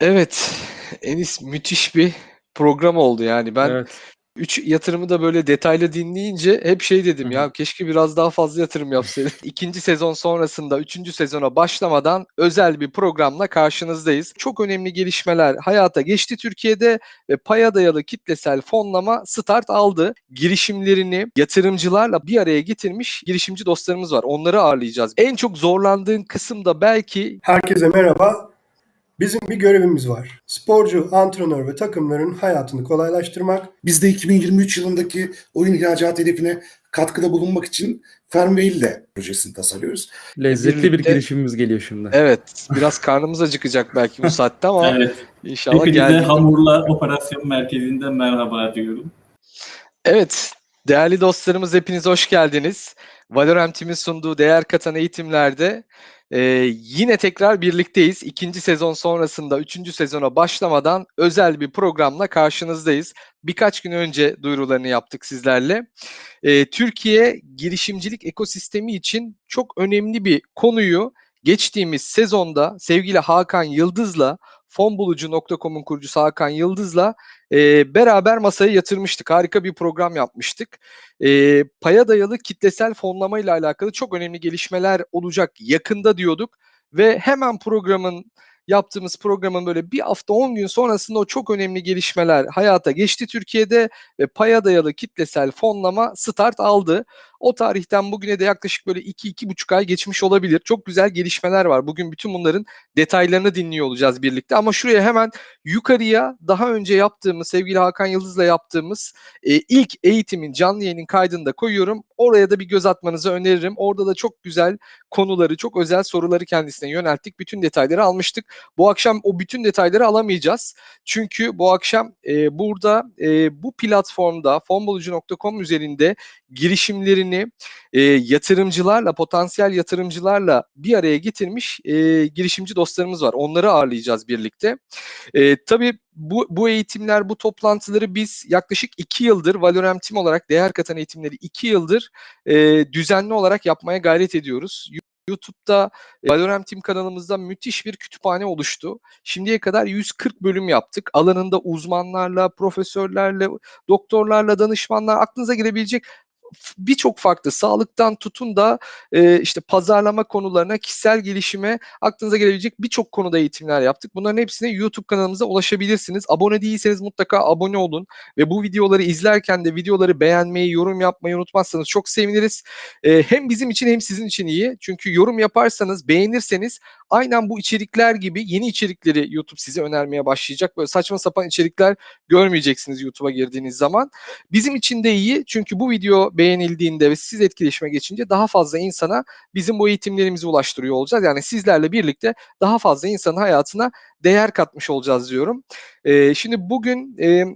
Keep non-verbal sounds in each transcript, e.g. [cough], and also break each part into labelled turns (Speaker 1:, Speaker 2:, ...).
Speaker 1: Evet, Enis müthiş bir program oldu yani. Ben
Speaker 2: Evet.
Speaker 1: 3 yatırımı da böyle detaylı dinleyince hep şey
Speaker 2: Hı
Speaker 1: dedim
Speaker 2: hı.
Speaker 1: ya keşke biraz daha fazla yatırım yapsaydık. [laughs] 2. sezon sonrasında 3. sezona başlamadan özel bir programla karşınızdayız. Çok önemli gelişmeler hayata geçti Türkiye'de ve paya dayalı kitlesel fonlama start aldı. Girişimlerini yatırımcılarla bir araya getirmiş girişimci dostlarımız var. Onları ağırlayacağız. En çok zorlandığın kısım da belki
Speaker 3: Herkese merhaba. Bizim bir görevimiz var. Sporcu, antrenör ve takımların hayatını kolaylaştırmak.
Speaker 4: Biz de 2023 yılındaki oyun ihracat hedefine katkıda bulunmak için Fernwheel projesini tasarlıyoruz.
Speaker 2: Lezzetli bir
Speaker 1: Birlikte-
Speaker 2: girişimimiz geliyor şimdi.
Speaker 1: evet biraz karnımız acıkacak belki bu saatte ama
Speaker 5: Evet.
Speaker 1: inşallah
Speaker 5: Hepinize
Speaker 1: geldi.
Speaker 5: Hamurla Operasyon Merkezi'nden merhaba diyorum.
Speaker 1: Evet, değerli dostlarımız hepiniz hoş geldiniz. Valorant'imin sunduğu değer katan eğitimlerde e, yine tekrar birlikteyiz. İkinci sezon sonrasında üçüncü sezona başlamadan özel bir programla karşınızdayız. Birkaç gün önce duyurularını yaptık sizlerle. E, Türkiye girişimcilik ekosistemi için çok önemli bir konuyu geçtiğimiz sezonda sevgili Hakan Yıldız'la fonbulucu.com'un kurucusu Hakan Yıldız'la e, beraber masaya yatırmıştık. Harika bir program yapmıştık. E, paya dayalı kitlesel fonlama ile alakalı çok önemli gelişmeler olacak yakında diyorduk ve hemen programın yaptığımız programın böyle bir hafta 10 gün sonrasında o çok önemli gelişmeler hayata geçti Türkiye'de ve paya dayalı kitlesel fonlama start aldı. O tarihten bugüne de yaklaşık böyle 2-2,5 ay geçmiş olabilir. Çok güzel gelişmeler var. Bugün bütün bunların detaylarını dinliyor olacağız birlikte. Ama şuraya hemen yukarıya daha önce yaptığımız, sevgili Hakan Yıldız'la yaptığımız e, ilk eğitimin canlı yayının kaydını da koyuyorum. Oraya da bir göz atmanızı öneririm. Orada da çok güzel konuları, çok özel soruları kendisine yönelttik. Bütün detayları almıştık. Bu akşam o bütün detayları alamayacağız. Çünkü bu akşam e, burada e, bu platformda fonbulucu.com üzerinde girişimlerini e, yatırımcılarla, potansiyel yatırımcılarla bir araya getirmiş e, girişimci dostlarımız var. Onları ağırlayacağız birlikte. E, tabii bu, bu eğitimler, bu toplantıları biz yaklaşık iki yıldır Valorem Team olarak değer katan eğitimleri iki yıldır e, düzenli olarak yapmaya gayret ediyoruz. YouTube'da e, Valorem Team kanalımızda müthiş bir kütüphane oluştu. Şimdiye kadar 140 bölüm yaptık. Alanında uzmanlarla, profesörlerle, doktorlarla, danışmanlar aklınıza gelebilecek birçok farklı sağlıktan tutun da e, işte pazarlama konularına, kişisel gelişime aklınıza gelebilecek birçok konuda eğitimler yaptık. Bunların hepsine YouTube kanalımıza ulaşabilirsiniz. Abone değilseniz mutlaka abone olun ve bu videoları izlerken de videoları beğenmeyi, yorum yapmayı unutmazsanız çok seviniriz. E, hem bizim için hem sizin için iyi. Çünkü yorum yaparsanız, beğenirseniz aynen bu içerikler gibi yeni içerikleri YouTube size önermeye başlayacak. Böyle saçma sapan içerikler görmeyeceksiniz YouTube'a girdiğiniz zaman. Bizim için de iyi çünkü bu video beğenildiğinde ve siz etkileşime geçince daha fazla insana bizim bu eğitimlerimizi ulaştırıyor olacağız. Yani sizlerle birlikte daha fazla insanın hayatına değer katmış olacağız diyorum. Ee, şimdi bugün e, e,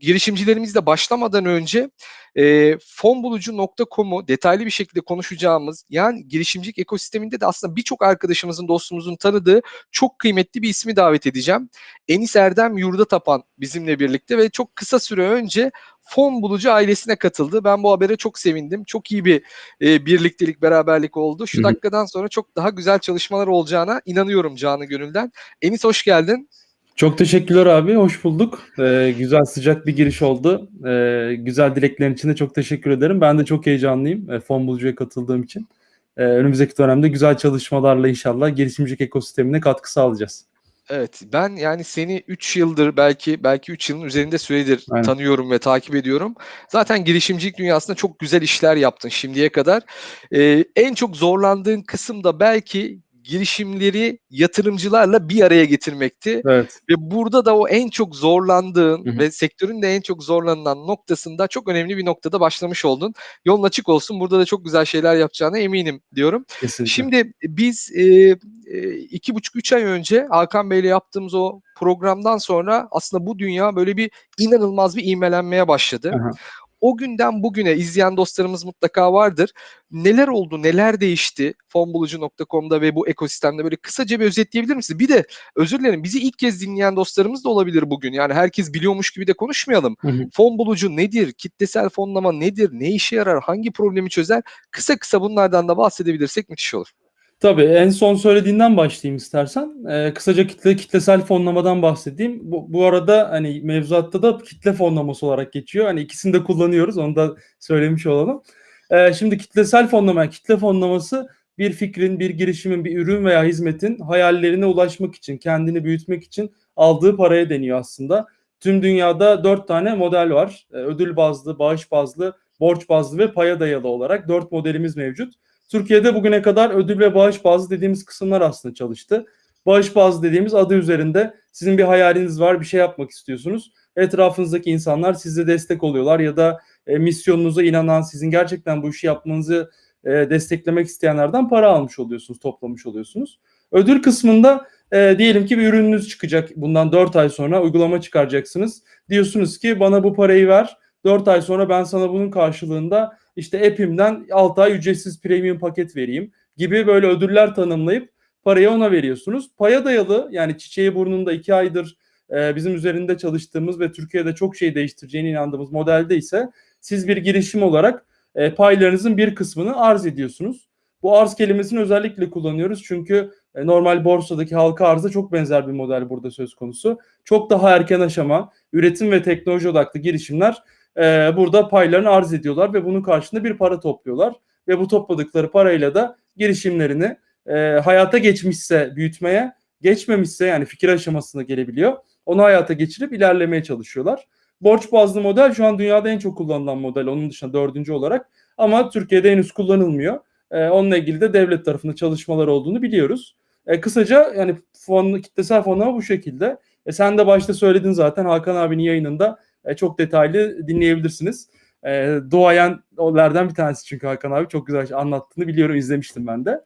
Speaker 1: girişimcilerimizle başlamadan önce e, fonbulucu.com'u detaylı bir şekilde konuşacağımız yani girişimcilik ekosisteminde de aslında birçok arkadaşımızın dostumuzun tanıdığı çok kıymetli bir ismi davet edeceğim. Enis Erdem Yurda Tapan bizimle birlikte ve çok kısa süre önce Fon Bulucu ailesine katıldı. Ben bu habere çok sevindim. Çok iyi bir e, birliktelik, beraberlik oldu. Şu dakikadan sonra çok daha güzel çalışmalar olacağına inanıyorum canı gönülden. Enis hoş geldin.
Speaker 2: Çok teşekkürler abi. Hoş bulduk. Ee, güzel sıcak bir giriş oldu. Ee, güzel dileklerin için de çok teşekkür ederim. Ben de çok heyecanlıyım. E, Fon Bulucu'ya katıldığım için. Ee, önümüzdeki dönemde güzel çalışmalarla inşallah girişimcilik ekosistemine katkı sağlayacağız.
Speaker 1: Evet ben yani seni 3 yıldır belki belki 3 yılın üzerinde süredir
Speaker 2: Aynen.
Speaker 1: tanıyorum ve takip ediyorum. Zaten girişimcilik dünyasında çok güzel işler yaptın şimdiye kadar. Ee, en çok zorlandığın kısım da belki girişimleri yatırımcılarla bir araya getirmekti.
Speaker 2: Evet.
Speaker 1: Ve burada da o en çok zorlandığın
Speaker 2: Hı hı.
Speaker 1: ve sektörün de en çok zorlanılan noktasında çok önemli bir noktada başlamış oldun. Yolun açık olsun. Burada da çok güzel şeyler yapacağına eminim diyorum.
Speaker 2: Kesinlikle.
Speaker 1: Şimdi biz e, e, iki buçuk üç ay önce Hakan Bey'le yaptığımız o programdan sonra aslında bu dünya böyle bir inanılmaz bir ivmelenmeye başladı.
Speaker 2: Aha.
Speaker 1: O günden bugüne izleyen dostlarımız mutlaka vardır. Neler oldu, neler değişti fonbulucu.com'da ve bu ekosistemde böyle kısaca bir özetleyebilir misiniz? Bir de özür dilerim bizi ilk kez dinleyen dostlarımız da olabilir bugün. Yani herkes biliyormuş gibi de konuşmayalım.
Speaker 2: Hı hı.
Speaker 1: Fon bulucu nedir? Kitlesel fonlama nedir? Ne işe yarar? Hangi problemi çözer? Kısa kısa bunlardan da bahsedebilirsek müthiş olur.
Speaker 2: Tabii en son söylediğinden başlayayım istersen. Ee, kısaca kitle kitlesel fonlamadan bahsedeyim. Bu, bu arada hani mevzuatta da kitle fonlaması olarak geçiyor. Hani ikisini de kullanıyoruz. Onu da söylemiş olalım. Ee, şimdi kitlesel fonlama, kitle fonlaması bir fikrin, bir girişimin, bir ürün veya hizmetin hayallerine ulaşmak için, kendini büyütmek için aldığı paraya deniyor aslında. Tüm dünyada dört tane model var. Ee, ödül bazlı, bağış bazlı, borç bazlı ve paya dayalı olarak dört modelimiz mevcut. Türkiye'de bugüne kadar ödül ve bağış bazlı dediğimiz kısımlar aslında çalıştı. Bağış bazlı dediğimiz adı üzerinde sizin bir hayaliniz var, bir şey yapmak istiyorsunuz. Etrafınızdaki insanlar size destek oluyorlar ya da e, misyonunuza inanan, sizin gerçekten bu işi yapmanızı e, desteklemek isteyenlerden para almış oluyorsunuz, toplamış oluyorsunuz. Ödül kısmında e, diyelim ki bir ürününüz çıkacak. Bundan 4 ay sonra uygulama çıkaracaksınız. Diyorsunuz ki bana bu parayı ver. 4 ay sonra ben sana bunun karşılığında işte app'imden 6 ay ücretsiz premium paket vereyim gibi böyle ödüller tanımlayıp parayı ona veriyorsunuz. Paya dayalı yani çiçeği burnunda 2 aydır e, bizim üzerinde çalıştığımız ve Türkiye'de çok şey değiştireceğine inandığımız modelde ise siz bir girişim olarak e, paylarınızın bir kısmını arz ediyorsunuz. Bu arz kelimesini özellikle kullanıyoruz çünkü e, normal borsadaki halka arza çok benzer bir model burada söz konusu. Çok daha erken aşama, üretim ve teknoloji odaklı girişimler e, burada paylarını arz ediyorlar ve bunun karşılığında bir para topluyorlar. Ve bu topladıkları parayla da girişimlerini e, hayata geçmişse büyütmeye, geçmemişse yani fikir aşamasına gelebiliyor. Onu hayata geçirip ilerlemeye çalışıyorlar. Borç bazlı model şu an dünyada en çok kullanılan model. Onun dışında dördüncü olarak. Ama Türkiye'de henüz kullanılmıyor. E, onunla ilgili de devlet tarafında çalışmalar olduğunu biliyoruz. E, kısaca yani fon, kitlesel fonlama bu şekilde. E, sen de başta söyledin zaten Hakan abinin yayınında e, çok detaylı dinleyebilirsiniz. E, doğayanlardan bir tanesi çünkü Hakan abi çok güzel anlattığını biliyorum izlemiştim ben de.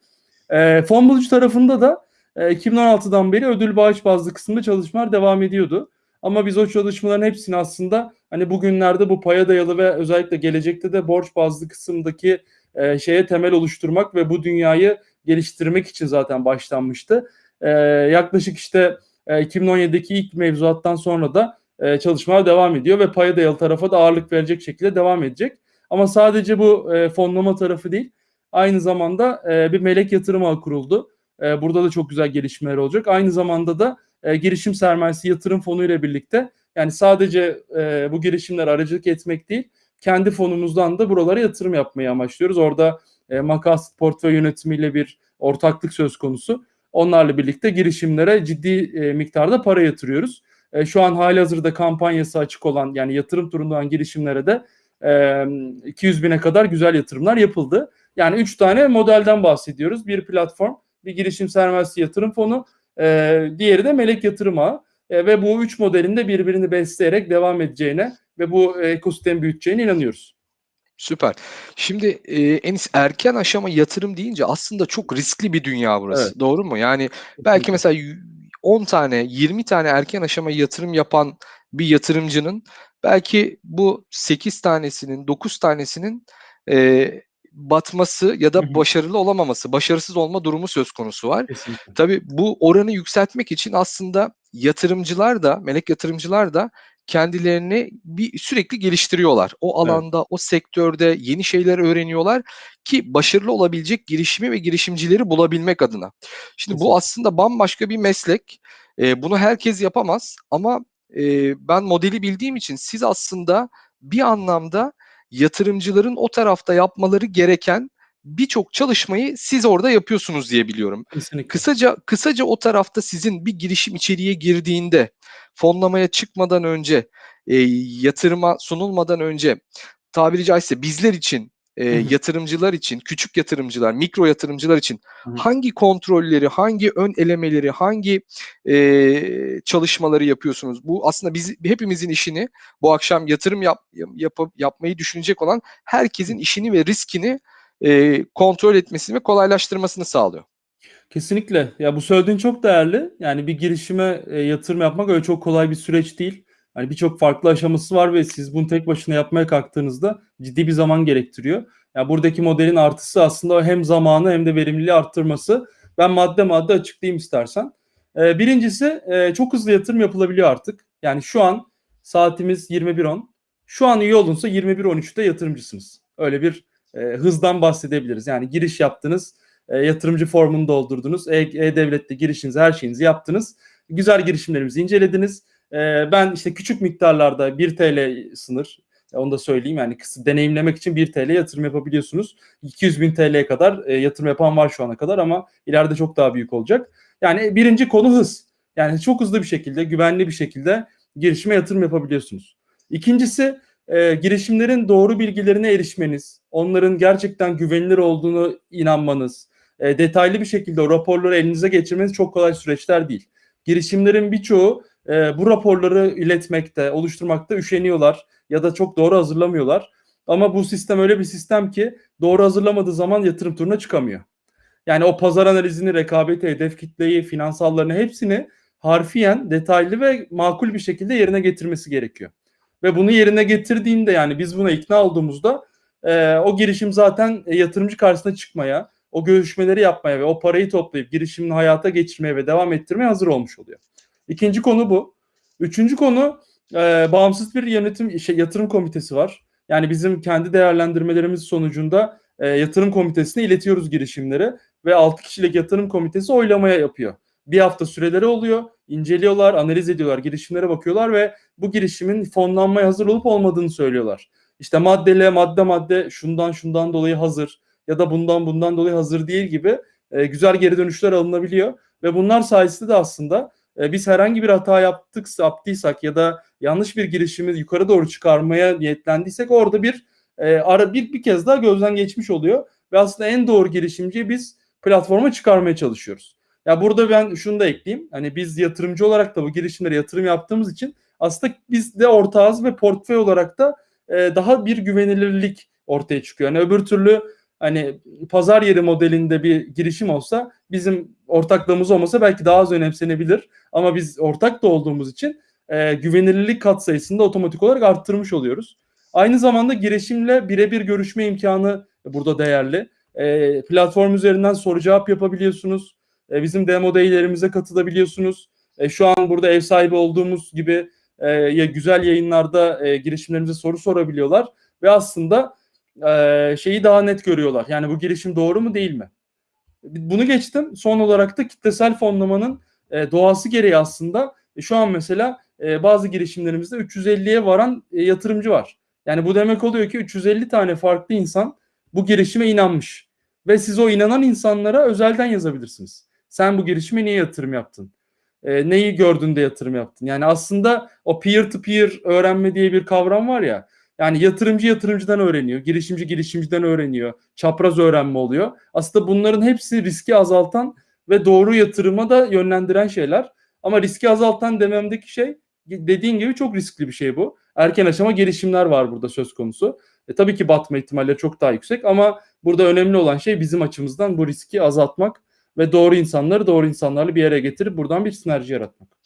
Speaker 2: E, fon bulucu tarafında da e, 2016'dan beri ödül bağış bazlı kısımda çalışmalar devam ediyordu. Ama biz o çalışmaların hepsini aslında hani bugünlerde bu paya dayalı ve özellikle gelecekte de borç bazlı kısımdaki e, şeye temel oluşturmak ve bu dünyayı geliştirmek için zaten başlanmıştı. E, yaklaşık işte e, 2017'deki ilk mevzuattan sonra da e, çalışmalar devam ediyor ve paya dayalı tarafa da ağırlık verecek şekilde devam edecek. Ama sadece bu e, fonlama tarafı değil, aynı zamanda e, bir melek yatırım ağı kuruldu. E, burada da çok güzel gelişmeler olacak. Aynı zamanda da e, girişim sermayesi yatırım fonu ile birlikte yani sadece e, bu girişimler aracılık etmek değil, kendi fonumuzdan da buralara yatırım yapmayı amaçlıyoruz. Orada e, makas portföy yönetimiyle bir ortaklık söz konusu. Onlarla birlikte girişimlere ciddi e, miktarda para yatırıyoruz. E, şu an hali hazırda kampanyası açık olan yani yatırım turundan girişimlere de e, 200 bine kadar güzel yatırımlar yapıldı. Yani 3 tane modelden bahsediyoruz. Bir platform, bir girişim sermayesi yatırım fonu, e, diğeri de melek yatırım ağı. E, ve bu üç modelin de birbirini besleyerek devam edeceğine ve bu ekosistemi büyüteceğine inanıyoruz.
Speaker 1: Süper. Şimdi e, Enis erken aşama yatırım deyince aslında çok riskli bir dünya burası.
Speaker 2: Evet.
Speaker 1: Doğru mu? Yani belki mesela 10 tane, 20 tane erken aşama yatırım yapan bir yatırımcının belki bu 8 tanesinin, 9 tanesinin e, batması ya da başarılı olamaması, başarısız olma durumu söz konusu var.
Speaker 2: Kesinlikle.
Speaker 1: Tabii bu oranı yükseltmek için aslında yatırımcılar da, melek yatırımcılar da kendilerini bir sürekli geliştiriyorlar. O
Speaker 2: Evet.
Speaker 1: alanda, o sektörde yeni şeyler öğreniyorlar ki başarılı olabilecek girişimi ve girişimcileri bulabilmek adına. Şimdi bu
Speaker 2: Kesinlikle.
Speaker 1: aslında bambaşka bir meslek. Ee, bunu herkes yapamaz ama e, ben modeli bildiğim için siz aslında bir anlamda yatırımcıların o tarafta yapmaları gereken birçok çalışmayı siz orada yapıyorsunuz diye biliyorum.
Speaker 2: Kesinlikle.
Speaker 1: Kısaca kısaca o tarafta sizin bir girişim içeriye girdiğinde fonlamaya çıkmadan önce e, yatırıma sunulmadan önce tabiri caizse bizler için e, yatırımcılar için küçük yatırımcılar mikro yatırımcılar için hangi kontrolleri hangi ön elemeleri hangi e, çalışmaları yapıyorsunuz? Bu aslında biz hepimizin işini bu akşam yatırım yap, yapıp yapmayı düşünecek olan herkesin işini ve riskini e, kontrol etmesini ve kolaylaştırmasını sağlıyor.
Speaker 2: Kesinlikle. Ya bu söylediğin çok değerli. Yani bir girişime e, yatırım yapmak öyle çok kolay bir süreç değil. Hani birçok farklı aşaması var ve siz bunu tek başına yapmaya kalktığınızda ciddi bir zaman gerektiriyor. Ya buradaki modelin artısı aslında hem zamanı hem de verimliliği arttırması. Ben madde madde açıklayayım istersen. E, birincisi e, çok hızlı yatırım yapılabiliyor artık. Yani şu an saatimiz 21.10. Şu an iyi olunsa 21.13'te yatırımcısınız. Öyle bir e, hızdan bahsedebiliriz. Yani giriş yaptınız, E, yatırımcı formunu doldurdunuz. E- E-Devlet'te girişinizi, her şeyinizi yaptınız. Güzel girişimlerimizi incelediniz. E, ben işte küçük miktarlarda 1 TL sınır, e, onu da söyleyeyim yani deneyimlemek için 1 TL yatırım yapabiliyorsunuz. 200 bin TL'ye kadar e, yatırım yapan var şu ana kadar ama ileride çok daha büyük olacak. Yani birinci konu hız. Yani çok hızlı bir şekilde, güvenli bir şekilde girişime yatırım yapabiliyorsunuz. İkincisi e, girişimlerin doğru bilgilerine erişmeniz, onların gerçekten güvenilir olduğunu inanmanız, e, detaylı bir şekilde raporları elinize geçirmeniz çok kolay süreçler değil. Girişimlerin birçoğu e, bu raporları iletmekte, oluşturmakta üşeniyorlar ya da çok doğru hazırlamıyorlar. Ama bu sistem öyle bir sistem ki doğru hazırlamadığı zaman yatırım turuna çıkamıyor. Yani o pazar analizini, rekabeti, hedef kitleyi, finansallarını hepsini harfiyen, detaylı ve makul bir şekilde yerine getirmesi gerekiyor. Ve bunu yerine getirdiğinde yani biz buna ikna olduğumuzda e, o girişim zaten e, yatırımcı karşısına çıkmaya, o görüşmeleri yapmaya ve o parayı toplayıp girişimini hayata geçirmeye ve devam ettirmeye hazır olmuş oluyor. İkinci konu bu. Üçüncü konu e, bağımsız bir yönetim şey, yatırım komitesi var. Yani bizim kendi değerlendirmelerimiz sonucunda e, yatırım komitesine iletiyoruz girişimleri ve 6 kişilik yatırım komitesi oylamaya yapıyor. Bir hafta süreleri oluyor, inceliyorlar, analiz ediyorlar, girişimlere bakıyorlar ve bu girişimin fonlanmaya hazır olup olmadığını söylüyorlar. İşte maddele madde madde şundan şundan dolayı hazır ya da bundan bundan dolayı hazır değil gibi e, güzel geri dönüşler alınabiliyor ve bunlar sayesinde de aslında e, biz herhangi bir hata yaptık, yaptıysak ya da yanlış bir girişimi yukarı doğru çıkarmaya niyetlendiysek orada bir e, ara bir bir kez daha gözden geçmiş oluyor ve aslında en doğru girişimciyi biz platforma çıkarmaya çalışıyoruz. Ya burada ben şunu da ekleyeyim. Hani biz yatırımcı olarak da bu girişimlere yatırım yaptığımız için aslında biz de ortağız ve portföy olarak da e, daha bir güvenilirlik ortaya çıkıyor. Yani öbür türlü hani pazar yeri modelinde bir girişim olsa bizim ortaklığımız olmasa belki daha az önemsenebilir. Ama biz ortak da olduğumuz için e, güvenilirlik katsayısını da otomatik olarak arttırmış oluyoruz. Aynı zamanda girişimle birebir görüşme imkanı burada değerli. E, platform üzerinden soru cevap yapabiliyorsunuz. E, bizim demo day'lerimize katılabiliyorsunuz. E, şu an burada ev sahibi olduğumuz gibi e, ya güzel yayınlarda e, girişimlerimize soru sorabiliyorlar ve aslında e, şeyi daha net görüyorlar. Yani bu girişim doğru mu değil mi? Bunu geçtim. Son olarak da kitlesel fonlamanın e, doğası gereği aslında e, şu an mesela e, bazı girişimlerimizde 350'ye varan e, yatırımcı var. Yani bu demek oluyor ki 350 tane farklı insan bu girişime inanmış. Ve siz o inanan insanlara özelden yazabilirsiniz. Sen bu girişime niye yatırım yaptın? E, neyi gördün de yatırım yaptın? Yani aslında o peer to peer öğrenme diye bir kavram var ya. Yani yatırımcı yatırımcıdan öğreniyor, girişimci girişimciden öğreniyor, çapraz öğrenme oluyor. Aslında bunların hepsi riski azaltan ve doğru yatırıma da yönlendiren şeyler. Ama riski azaltan dememdeki şey dediğin gibi çok riskli bir şey bu. Erken aşama gelişimler var burada söz konusu. E, tabii ki batma ihtimalleri çok daha yüksek ama burada önemli olan şey bizim açımızdan bu riski azaltmak ve doğru insanları doğru insanlarla bir yere getirip buradan bir sinerji yaratmak.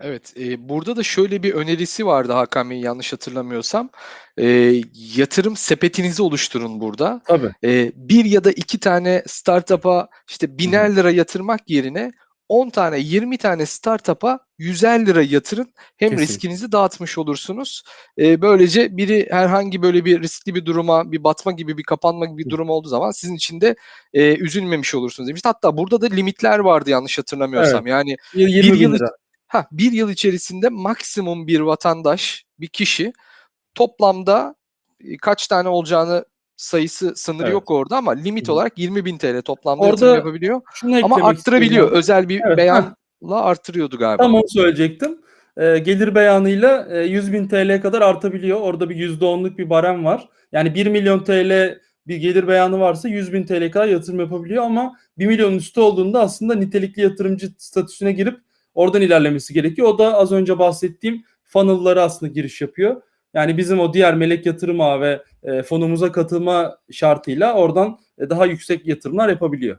Speaker 1: Evet, e, burada da şöyle bir önerisi vardı Hakan Bey yanlış hatırlamıyorsam. E, yatırım sepetinizi oluşturun burada.
Speaker 2: Tabii.
Speaker 1: E, bir ya da iki tane startup'a işte biner lira yatırmak yerine 10 tane 20 tane startup'a 150 lira yatırın. Hem
Speaker 2: Kesinlikle.
Speaker 1: riskinizi dağıtmış olursunuz. E, böylece biri herhangi böyle bir riskli bir duruma, bir batma gibi, bir kapanma gibi bir durum olduğu zaman sizin için de e, üzülmemiş olursunuz demişti. Hatta burada da limitler vardı yanlış hatırlamıyorsam. Yani
Speaker 2: 20
Speaker 1: bir yıl
Speaker 2: lira.
Speaker 1: Ha, bir yıl içerisinde maksimum bir vatandaş, bir kişi toplamda e, kaç tane olacağını sayısı sınırı
Speaker 2: Evet.
Speaker 1: yok orada ama limit olarak 20 bin TL toplamda
Speaker 2: Orada
Speaker 1: yatırım yapabiliyor. Ama arttırabiliyor.
Speaker 2: istiyorum.
Speaker 1: Özel bir
Speaker 2: Evet,
Speaker 1: beyanla arttırıyordu galiba.
Speaker 2: Tam onu söyleyecektim. Ee, gelir beyanıyla e, 100 bin TL'ye kadar artabiliyor. Orada bir %10'luk bir barem var. Yani 1 milyon TL bir gelir beyanı varsa 100 bin TL kadar yatırım yapabiliyor ama 1 milyonun üstü olduğunda aslında nitelikli yatırımcı statüsüne girip oradan ilerlemesi gerekiyor. O da az önce bahsettiğim funnel'lara aslında giriş yapıyor. Yani bizim o diğer melek yatırım ağı ve e, fonumuza katılma şartıyla oradan e, daha yüksek yatırımlar yapabiliyor.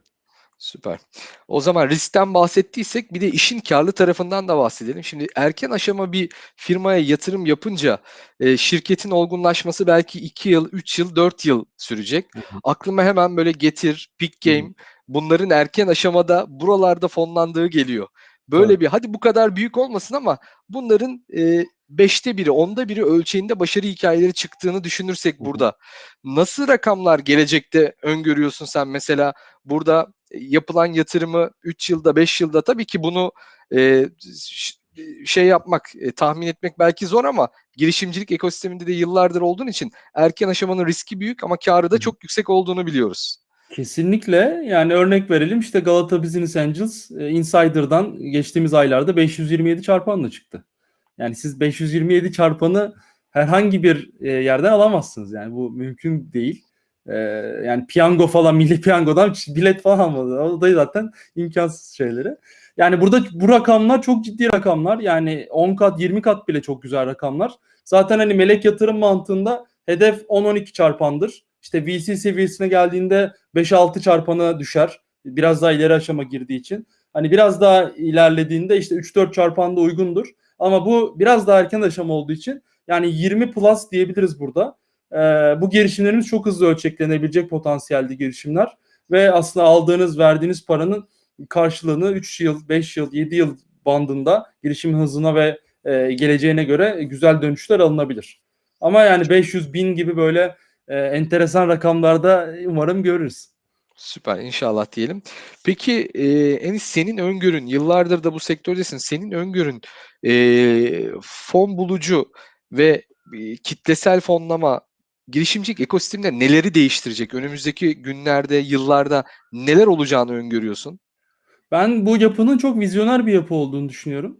Speaker 1: Süper. O zaman riskten bahsettiysek bir de işin karlı tarafından da bahsedelim. Şimdi erken aşama bir firmaya yatırım yapınca e, şirketin olgunlaşması belki 2 yıl, 3 yıl, 4 yıl sürecek. Aklıma hemen böyle Getir,
Speaker 2: hı.
Speaker 1: Game bunların erken aşamada buralarda fonlandığı geliyor. Böyle
Speaker 2: Tabii.
Speaker 1: bir hadi bu kadar büyük olmasın ama bunların e, beşte biri, onda biri ölçeğinde başarı hikayeleri çıktığını düşünürsek burada nasıl rakamlar gelecekte öngörüyorsun sen mesela burada e, yapılan yatırımı 3 yılda 5 yılda tabii ki bunu e, şey yapmak, e, tahmin etmek belki zor ama girişimcilik ekosisteminde de yıllardır olduğun için erken aşamanın riski büyük ama karı da çok yüksek olduğunu biliyoruz.
Speaker 2: Kesinlikle. Yani örnek verelim işte Galata Business Angels e, Insider'dan geçtiğimiz aylarda 527 çarpanla çıktı. Yani siz 527 çarpanı herhangi bir e, yerden alamazsınız. Yani bu mümkün değil. E, yani piyango falan milli piyangodan bilet falan almadı. O da zaten imkansız şeyleri. Yani burada bu rakamlar çok ciddi rakamlar. Yani 10 kat 20 kat bile çok güzel rakamlar. Zaten hani melek yatırım mantığında hedef 10-12 çarpandır. İşte VC seviyesine geldiğinde 5-6 çarpana düşer. Biraz daha ileri aşama girdiği için. Hani biraz daha ilerlediğinde işte 3-4 çarpan da uygundur. Ama bu biraz daha erken aşama olduğu için yani 20 plus diyebiliriz burada. Ee, bu girişimlerimiz çok hızlı ölçeklenebilecek potansiyelde girişimler. Ve aslında aldığınız, verdiğiniz paranın karşılığını 3 yıl, 5 yıl, 7 yıl bandında girişim hızına ve e, geleceğine göre güzel dönüşler alınabilir. Ama yani 500 bin gibi böyle e, enteresan rakamlarda umarım görürüz.
Speaker 1: Süper inşallah diyelim. Peki e, Enis senin öngörün yıllardır da bu sektördesin. Senin öngörün e, fon bulucu ve e, kitlesel fonlama girişimcilik ekosisteminde neleri değiştirecek? Önümüzdeki günlerde, yıllarda neler olacağını öngörüyorsun?
Speaker 2: Ben bu yapının çok vizyoner bir yapı olduğunu düşünüyorum.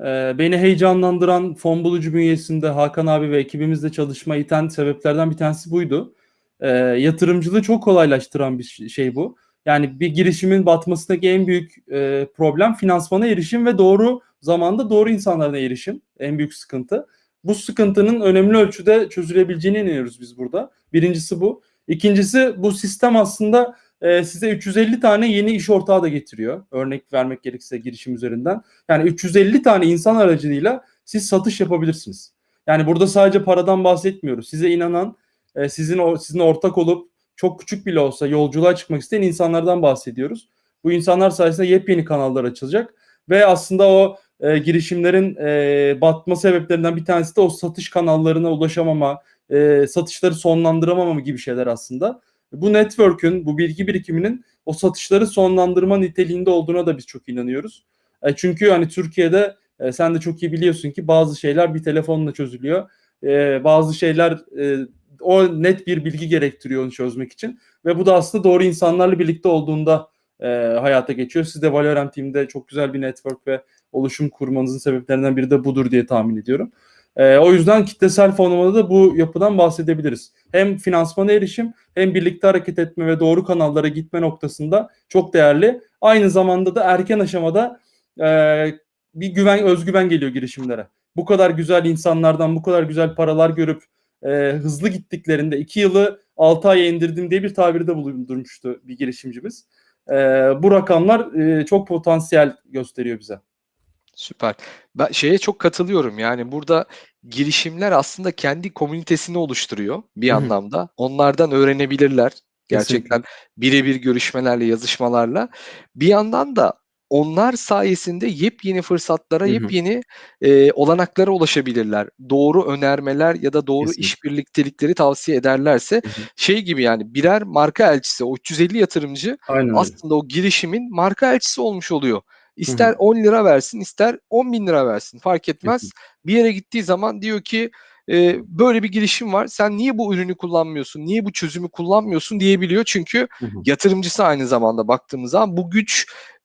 Speaker 2: Ee, beni heyecanlandıran fon bulucu bünyesinde Hakan abi ve ekibimizle çalışma iten sebeplerden bir tanesi buydu. Ee, yatırımcılığı çok kolaylaştıran bir şey bu. Yani bir girişimin batmasındaki en büyük e, problem finansmana erişim ve doğru zamanda doğru insanlara erişim. En büyük sıkıntı. Bu sıkıntının önemli ölçüde çözülebileceğine inanıyoruz biz burada. Birincisi bu. İkincisi bu sistem aslında e, size 350 tane yeni iş ortağı da getiriyor. Örnek vermek gerekirse girişim üzerinden. Yani 350 tane insan aracılığıyla siz satış yapabilirsiniz. Yani burada sadece paradan bahsetmiyoruz. Size inanan, e, sizin sizin ortak olup çok küçük bile olsa yolculuğa çıkmak isteyen insanlardan bahsediyoruz. Bu insanlar sayesinde yepyeni kanallar açılacak ve aslında o e, girişimlerin e, batma sebeplerinden bir tanesi de o satış kanallarına ulaşamama, e, satışları sonlandıramama gibi şeyler aslında. Bu network'ün, bu bilgi birikiminin o satışları sonlandırma niteliğinde olduğuna da biz çok inanıyoruz. E, çünkü hani Türkiye'de e, sen de çok iyi biliyorsun ki bazı şeyler bir telefonla çözülüyor. E, bazı şeyler e, o net bir bilgi gerektiriyor onu çözmek için. Ve bu da aslında doğru insanlarla birlikte olduğunda e, hayata geçiyor. Siz de Valorem Team'de çok güzel bir network ve oluşum kurmanızın sebeplerinden biri de budur diye tahmin ediyorum. E, o yüzden kitlesel fonlamada da bu yapıdan bahsedebiliriz. Hem finansmana erişim hem birlikte hareket etme ve doğru kanallara gitme noktasında çok değerli. Aynı zamanda da erken aşamada e, bir güven, özgüven geliyor girişimlere. Bu kadar güzel insanlardan bu kadar güzel paralar görüp e, hızlı gittiklerinde iki yılı 6 aya indirdim diye bir tabirde bulundurmuştu bir girişimcimiz. E, bu rakamlar e, çok potansiyel gösteriyor bize.
Speaker 1: Süper. Ben şeye çok katılıyorum. Yani burada girişimler aslında kendi komünitesini oluşturuyor bir
Speaker 2: Hı hı.
Speaker 1: anlamda. Onlardan öğrenebilirler. Gerçekten birebir görüşmelerle, yazışmalarla. Bir yandan da onlar sayesinde yepyeni fırsatlara,
Speaker 2: Hı hı.
Speaker 1: yepyeni e, olanaklara ulaşabilirler. Doğru önermeler ya da doğru
Speaker 2: Kesinlikle.
Speaker 1: iş birliktelikleri tavsiye ederlerse
Speaker 2: Hı hı.
Speaker 1: şey gibi yani birer marka elçisi, o 350 yatırımcı
Speaker 2: Aynen öyle.
Speaker 1: aslında o girişimin marka elçisi olmuş oluyor. İster
Speaker 2: hı.
Speaker 1: 10 lira versin, ister 10 bin lira versin fark etmez.
Speaker 2: Kesinlikle.
Speaker 1: Bir yere gittiği zaman diyor ki e, böyle bir girişim var. Sen niye bu ürünü kullanmıyorsun? Niye bu çözümü kullanmıyorsun diyebiliyor. Çünkü
Speaker 2: Hı hı.
Speaker 1: yatırımcısı aynı zamanda baktığımız zaman bu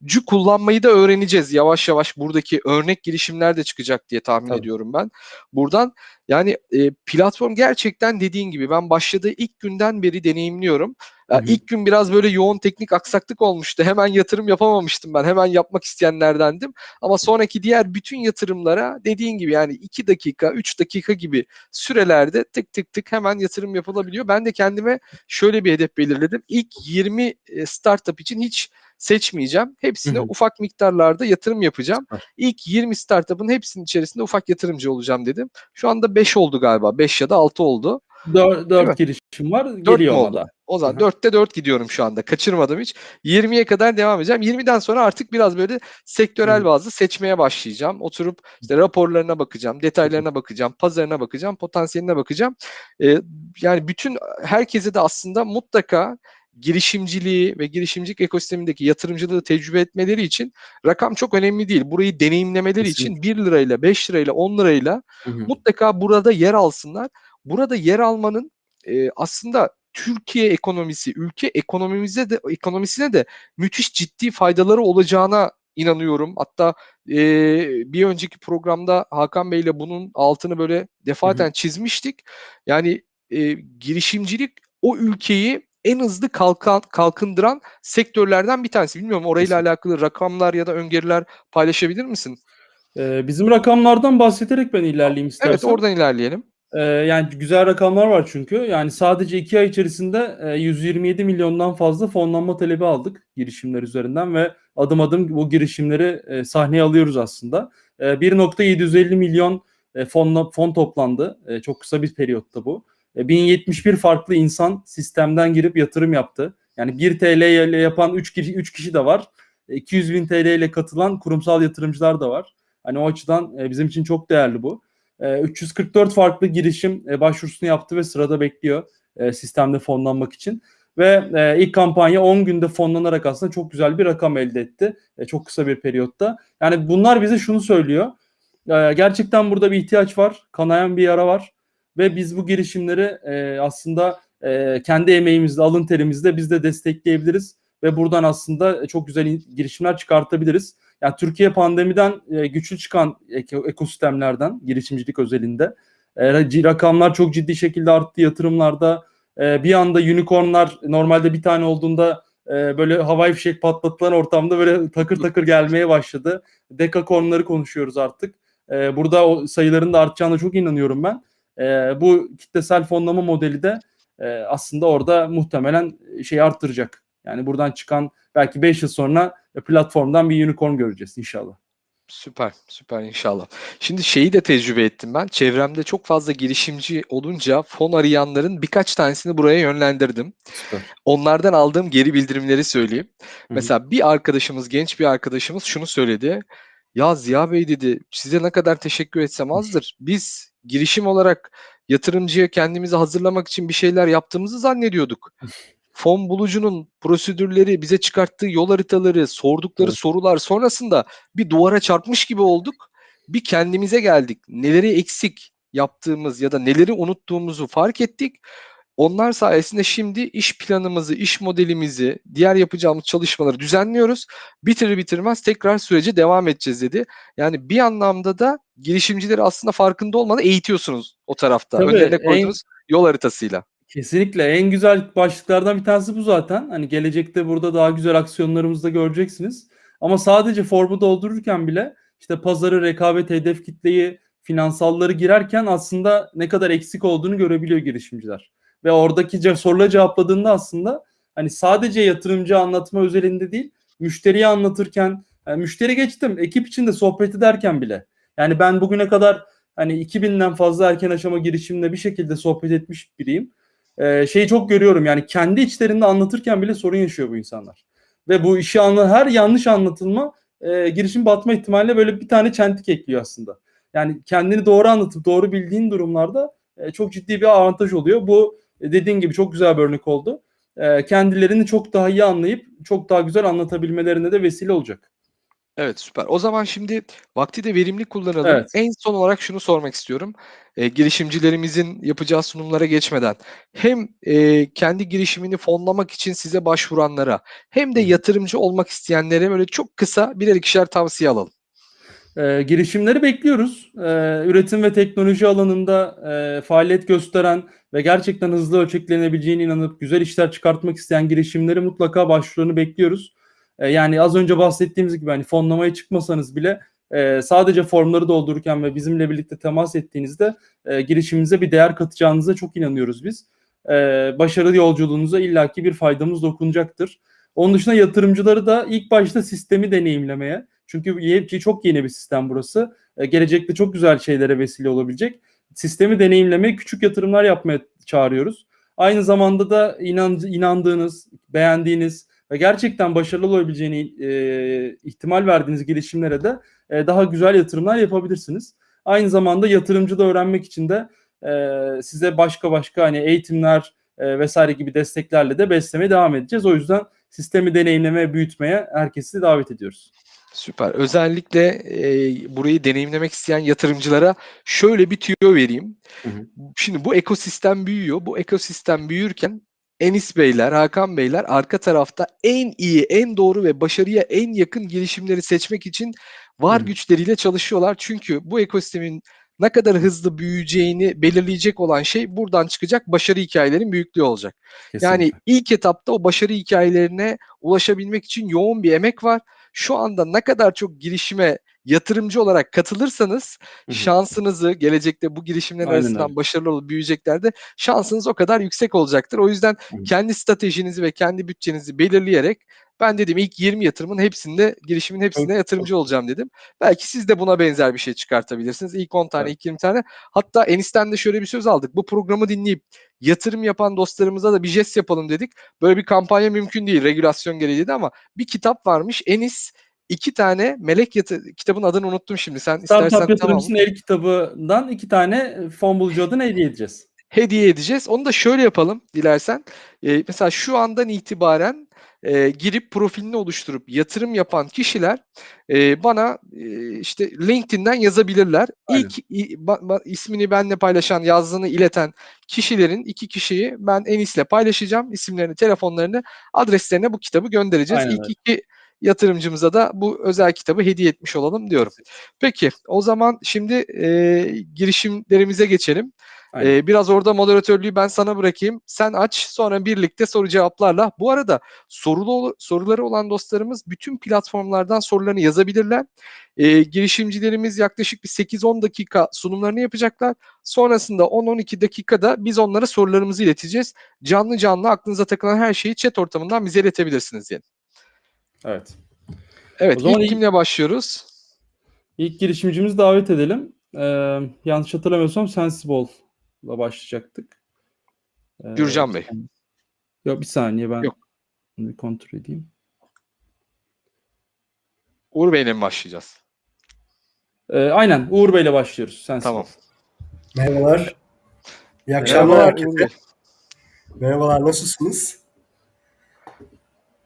Speaker 1: gücü kullanmayı da öğreneceğiz. Yavaş yavaş buradaki örnek girişimler de çıkacak diye tahmin
Speaker 2: Tabii.
Speaker 1: ediyorum ben. Buradan yani e, platform gerçekten dediğin gibi ben başladığı ilk günden beri deneyimliyorum. Ya
Speaker 2: Hı hı.
Speaker 1: ilk gün biraz böyle yoğun teknik aksaklık olmuştu. Hemen yatırım yapamamıştım ben. Hemen yapmak isteyenlerdendim. Ama sonraki diğer bütün yatırımlara dediğin gibi yani 2 dakika, 3 dakika gibi sürelerde tık tık tık hemen yatırım yapılabiliyor. Ben de kendime şöyle bir hedef belirledim. İlk 20 e, startup için hiç seçmeyeceğim. Hepsine
Speaker 2: Hı hı.
Speaker 1: ufak miktarlarda yatırım yapacağım.
Speaker 2: Süper.
Speaker 1: İlk 20 startup'ın hepsinin içerisinde ufak yatırımcı olacağım dedim. Şu anda 5 oldu galiba. 5 ya da 6 oldu.
Speaker 2: Dör,
Speaker 1: Değil mi?
Speaker 2: dört girişim var.
Speaker 1: 4 mü
Speaker 2: Geliyor
Speaker 1: oldu?
Speaker 2: da.
Speaker 1: O zaman
Speaker 2: Hı hı.
Speaker 1: 4'te 4 gidiyorum şu anda. Kaçırmadım hiç. 20'ye kadar devam edeceğim. 20'den sonra artık biraz böyle sektörel
Speaker 2: Hı.
Speaker 1: bazlı seçmeye başlayacağım. Oturup işte raporlarına bakacağım, detaylarına bakacağım, pazarına bakacağım, potansiyeline bakacağım. Ee, yani bütün herkese de aslında mutlaka girişimciliği ve girişimcilik ekosistemindeki yatırımcılığı tecrübe etmeleri için rakam çok önemli değil. Burayı deneyimlemeleri için 1 lirayla, 5 lirayla, 10 lirayla
Speaker 2: Hı hı.
Speaker 1: mutlaka burada yer alsınlar. Burada yer almanın e, aslında Türkiye ekonomisi, ülke ekonomimize de ekonomisine de müthiş ciddi faydaları olacağına inanıyorum. Hatta e, bir önceki programda Hakan Bey ile bunun altını böyle defaten çizmiştik. Yani e, girişimcilik o ülkeyi en hızlı kalkan, kalkındıran sektörlerden bir tanesi. Bilmiyorum orayla alakalı rakamlar ya da öngörüler paylaşabilir misin?
Speaker 2: Ee, bizim rakamlardan bahsederek ben ilerleyeyim istersen.
Speaker 1: Evet oradan ilerleyelim.
Speaker 2: Ee, yani güzel rakamlar var çünkü. Yani sadece iki ay içerisinde e, 127 milyondan fazla fonlanma talebi aldık girişimler üzerinden ve adım adım bu girişimleri e, sahneye alıyoruz aslında. E, 1.750 milyon e, fonla, fon toplandı. E, çok kısa bir periyotta bu. E, 1071 farklı insan sistemden girip yatırım yaptı. Yani 1 TL ile yapan 3 kişi, 3 kişi de var. E, 200 bin TL ile katılan kurumsal yatırımcılar da var. Hani o açıdan e, bizim için çok değerli bu. E, 344 farklı girişim e, başvurusunu yaptı ve sırada bekliyor e, sistemde fonlanmak için. Ve e, ilk kampanya 10 günde fonlanarak aslında çok güzel bir rakam elde etti. E, çok kısa bir periyotta. Yani bunlar bize şunu söylüyor. E, gerçekten burada bir ihtiyaç var. Kanayan bir yara var. Ve biz bu girişimleri e, aslında e, kendi emeğimizle, alın terimizle biz de destekleyebiliriz. Ve buradan aslında çok güzel girişimler çıkartabiliriz. Yani Türkiye pandemiden e, güçlü çıkan eko- ekosistemlerden girişimcilik özelinde. E, rakamlar çok ciddi şekilde arttı yatırımlarda. E, bir anda unicornlar normalde bir tane olduğunda e, böyle havai fişek patlatılan ortamda böyle takır takır gelmeye başladı. Dekakornları konuşuyoruz artık. E, burada o sayıların da artacağına çok inanıyorum ben. E, bu kitlesel fonlama modeli de e, aslında orada muhtemelen şeyi arttıracak. Yani buradan çıkan belki 5 yıl sonra platformdan bir unicorn göreceğiz inşallah.
Speaker 1: Süper, süper inşallah. Şimdi şeyi de tecrübe ettim ben. Çevremde çok fazla girişimci olunca fon arayanların birkaç tanesini buraya yönlendirdim.
Speaker 2: Süper.
Speaker 1: Onlardan aldığım geri bildirimleri söyleyeyim.
Speaker 2: hı.
Speaker 1: Mesela bir arkadaşımız, genç bir arkadaşımız şunu söyledi. Ya Ziya Bey dedi, size ne kadar teşekkür etsem azdır. Biz girişim olarak yatırımcıya kendimizi hazırlamak için bir şeyler yaptığımızı zannediyorduk. [laughs] Fon bulucunun prosedürleri, bize çıkarttığı yol haritaları, sordukları
Speaker 2: Evet.
Speaker 1: sorular sonrasında bir duvara çarpmış gibi olduk. Bir kendimize geldik. Neleri eksik yaptığımız ya da neleri unuttuğumuzu fark ettik. Onlar sayesinde şimdi iş planımızı, iş modelimizi, diğer yapacağımız çalışmaları düzenliyoruz. Bitirir bitirmez tekrar sürece devam edeceğiz dedi. Yani bir anlamda da girişimcileri aslında farkında olmadan eğitiyorsunuz o tarafta.
Speaker 2: Tabii,
Speaker 1: Önlerine
Speaker 2: en-
Speaker 1: koyduğunuz yol haritasıyla.
Speaker 2: Kesinlikle en güzel başlıklardan bir tanesi bu zaten. Hani gelecekte burada daha güzel aksiyonlarımızı da göreceksiniz. Ama sadece formu doldururken bile işte pazarı, rekabet, hedef kitleyi, finansalları girerken aslında ne kadar eksik olduğunu görebiliyor girişimciler. Ve oradaki soruları cevapladığında aslında hani sadece yatırımcı anlatma özelinde değil, müşteriye anlatırken, yani müşteri geçtim, ekip içinde sohbet ederken bile. Yani ben bugüne kadar hani 2000'den fazla erken aşama girişimle bir şekilde sohbet etmiş biriyim e, şeyi çok görüyorum yani kendi içlerinde anlatırken bile sorun yaşıyor bu insanlar. Ve bu işi anla her yanlış anlatılma e, girişim batma ihtimaline böyle bir tane çentik ekliyor aslında. Yani kendini doğru anlatıp doğru bildiğin durumlarda e, çok ciddi bir avantaj oluyor. Bu e, dediğin gibi çok güzel bir örnek oldu. E, kendilerini çok daha iyi anlayıp çok daha güzel anlatabilmelerine de vesile olacak.
Speaker 1: Evet süper. O zaman şimdi vakti de verimli kullanalım.
Speaker 2: Evet.
Speaker 1: En son olarak şunu sormak istiyorum. E, girişimcilerimizin yapacağı sunumlara geçmeden hem e, kendi girişimini fonlamak için size başvuranlara hem de yatırımcı olmak isteyenlere böyle çok kısa birer ikişer tavsiye alalım.
Speaker 2: E, girişimleri bekliyoruz. E, üretim ve teknoloji alanında e, faaliyet gösteren ve gerçekten hızlı ölçeklenebileceğine inanıp güzel işler çıkartmak isteyen girişimleri mutlaka başvurularını bekliyoruz. E, yani az önce bahsettiğimiz gibi hani fonlamaya çıkmasanız bile e, sadece formları doldururken ve bizimle birlikte temas ettiğinizde e, girişiminize bir değer katacağınıza çok inanıyoruz biz. E, başarı yolculuğunuza illaki bir faydamız dokunacaktır. Onun dışında yatırımcıları da ilk başta sistemi deneyimlemeye, çünkü çok yeni bir sistem burası. E, gelecekte çok güzel şeylere vesile olabilecek. Sistemi deneyimlemeye, küçük yatırımlar yapmaya çağırıyoruz. Aynı zamanda da inan, inandığınız, beğendiğiniz ve gerçekten başarılı olabileceğini e, ihtimal verdiğiniz girişimlere de e, daha güzel yatırımlar yapabilirsiniz. Aynı zamanda yatırımcı da öğrenmek için de e, size başka başka hani eğitimler e, vesaire gibi desteklerle de beslemeye devam edeceğiz. O yüzden sistemi deneyimlemeye, büyütmeye herkesi davet ediyoruz.
Speaker 1: Süper. Özellikle e, burayı deneyimlemek isteyen yatırımcılara şöyle bir tüyo vereyim.
Speaker 2: Hı hı.
Speaker 1: Şimdi bu ekosistem büyüyor. Bu ekosistem büyürken Enis Beyler, Hakan Beyler arka tarafta en iyi, en doğru ve başarıya en yakın girişimleri seçmek için var
Speaker 2: Hı
Speaker 1: güçleriyle çalışıyorlar. Çünkü bu ekosistemin ne kadar hızlı büyüyeceğini belirleyecek olan şey buradan çıkacak başarı hikayelerin büyüklüğü olacak. Yani
Speaker 2: Kesinlikle.
Speaker 1: ilk etapta o başarı hikayelerine ulaşabilmek için yoğun bir emek var. Şu anda ne kadar çok girişime yatırımcı olarak katılırsanız şansınızı gelecekte bu girişimlerin
Speaker 2: Aynen
Speaker 1: arasından
Speaker 2: öyle.
Speaker 1: başarılı olup büyüyeceklerde şansınız o kadar yüksek olacaktır. O yüzden kendi stratejinizi ve kendi bütçenizi belirleyerek ben dedim ilk 20 yatırımın hepsinde girişimin hepsinde yatırımcı olacağım dedim. Belki siz de buna benzer bir şey çıkartabilirsiniz. İlk 10 tane,
Speaker 2: Evet.
Speaker 1: ilk 20 tane. Hatta Enis'ten de şöyle bir söz aldık. Bu programı dinleyip yatırım yapan dostlarımıza da bir jest yapalım dedik. Böyle bir kampanya mümkün değil regülasyon gereği dedi ama bir kitap varmış. Enis iki tane melek yatı kitabın adını unuttum şimdi. Sen
Speaker 2: Startup
Speaker 1: istersen tamam.
Speaker 2: Yatırımcısının el kitabından iki tane fon bulucu adına hediye edeceğiz.
Speaker 1: hediye edeceğiz. Onu da şöyle yapalım dilersen. Ee, mesela şu andan itibaren e, girip profilini oluşturup yatırım yapan kişiler e, bana e, işte LinkedIn'den yazabilirler.
Speaker 2: Aynen.
Speaker 1: İlk i- ba- ba- ismini benimle paylaşan, yazdığını ileten kişilerin iki kişiyi ben Enis'le paylaşacağım. İsimlerini, telefonlarını, adreslerine bu kitabı göndereceğiz.
Speaker 2: Aynen
Speaker 1: İlk iki yatırımcımıza da bu özel kitabı hediye etmiş olalım diyorum. Peki o zaman şimdi e, girişimlerimize geçelim.
Speaker 2: Aynen.
Speaker 1: Ee, biraz orada moderatörlüğü ben sana bırakayım. Sen aç sonra birlikte soru cevaplarla. Bu arada sorulu soruları olan dostlarımız bütün platformlardan sorularını yazabilirler. Ee, girişimcilerimiz yaklaşık bir 8-10 dakika sunumlarını yapacaklar. Sonrasında 10-12 dakikada biz onlara sorularımızı ileteceğiz. Canlı canlı aklınıza takılan her şeyi chat ortamından bize iletebilirsiniz diye.
Speaker 2: Evet.
Speaker 1: Evet
Speaker 2: O zaman
Speaker 1: ilk kimle başlıyoruz?
Speaker 2: İlk girişimcimizi davet edelim. Ee, yanlış hatırlamıyorsam Sensible'la başlayacaktık. Ee,
Speaker 1: Gürcan Bey.
Speaker 2: Yok bir saniye ben
Speaker 1: Yok.
Speaker 2: bunu bir kontrol edeyim.
Speaker 1: Uğur Bey'le mi başlayacağız?
Speaker 2: Ee, aynen Uğur Bey'le başlıyoruz. Sensible.
Speaker 1: Tamam.
Speaker 3: Merhabalar. İyi akşamlar
Speaker 1: Merhabalar
Speaker 3: herkese. Merhabalar, nasılsınız?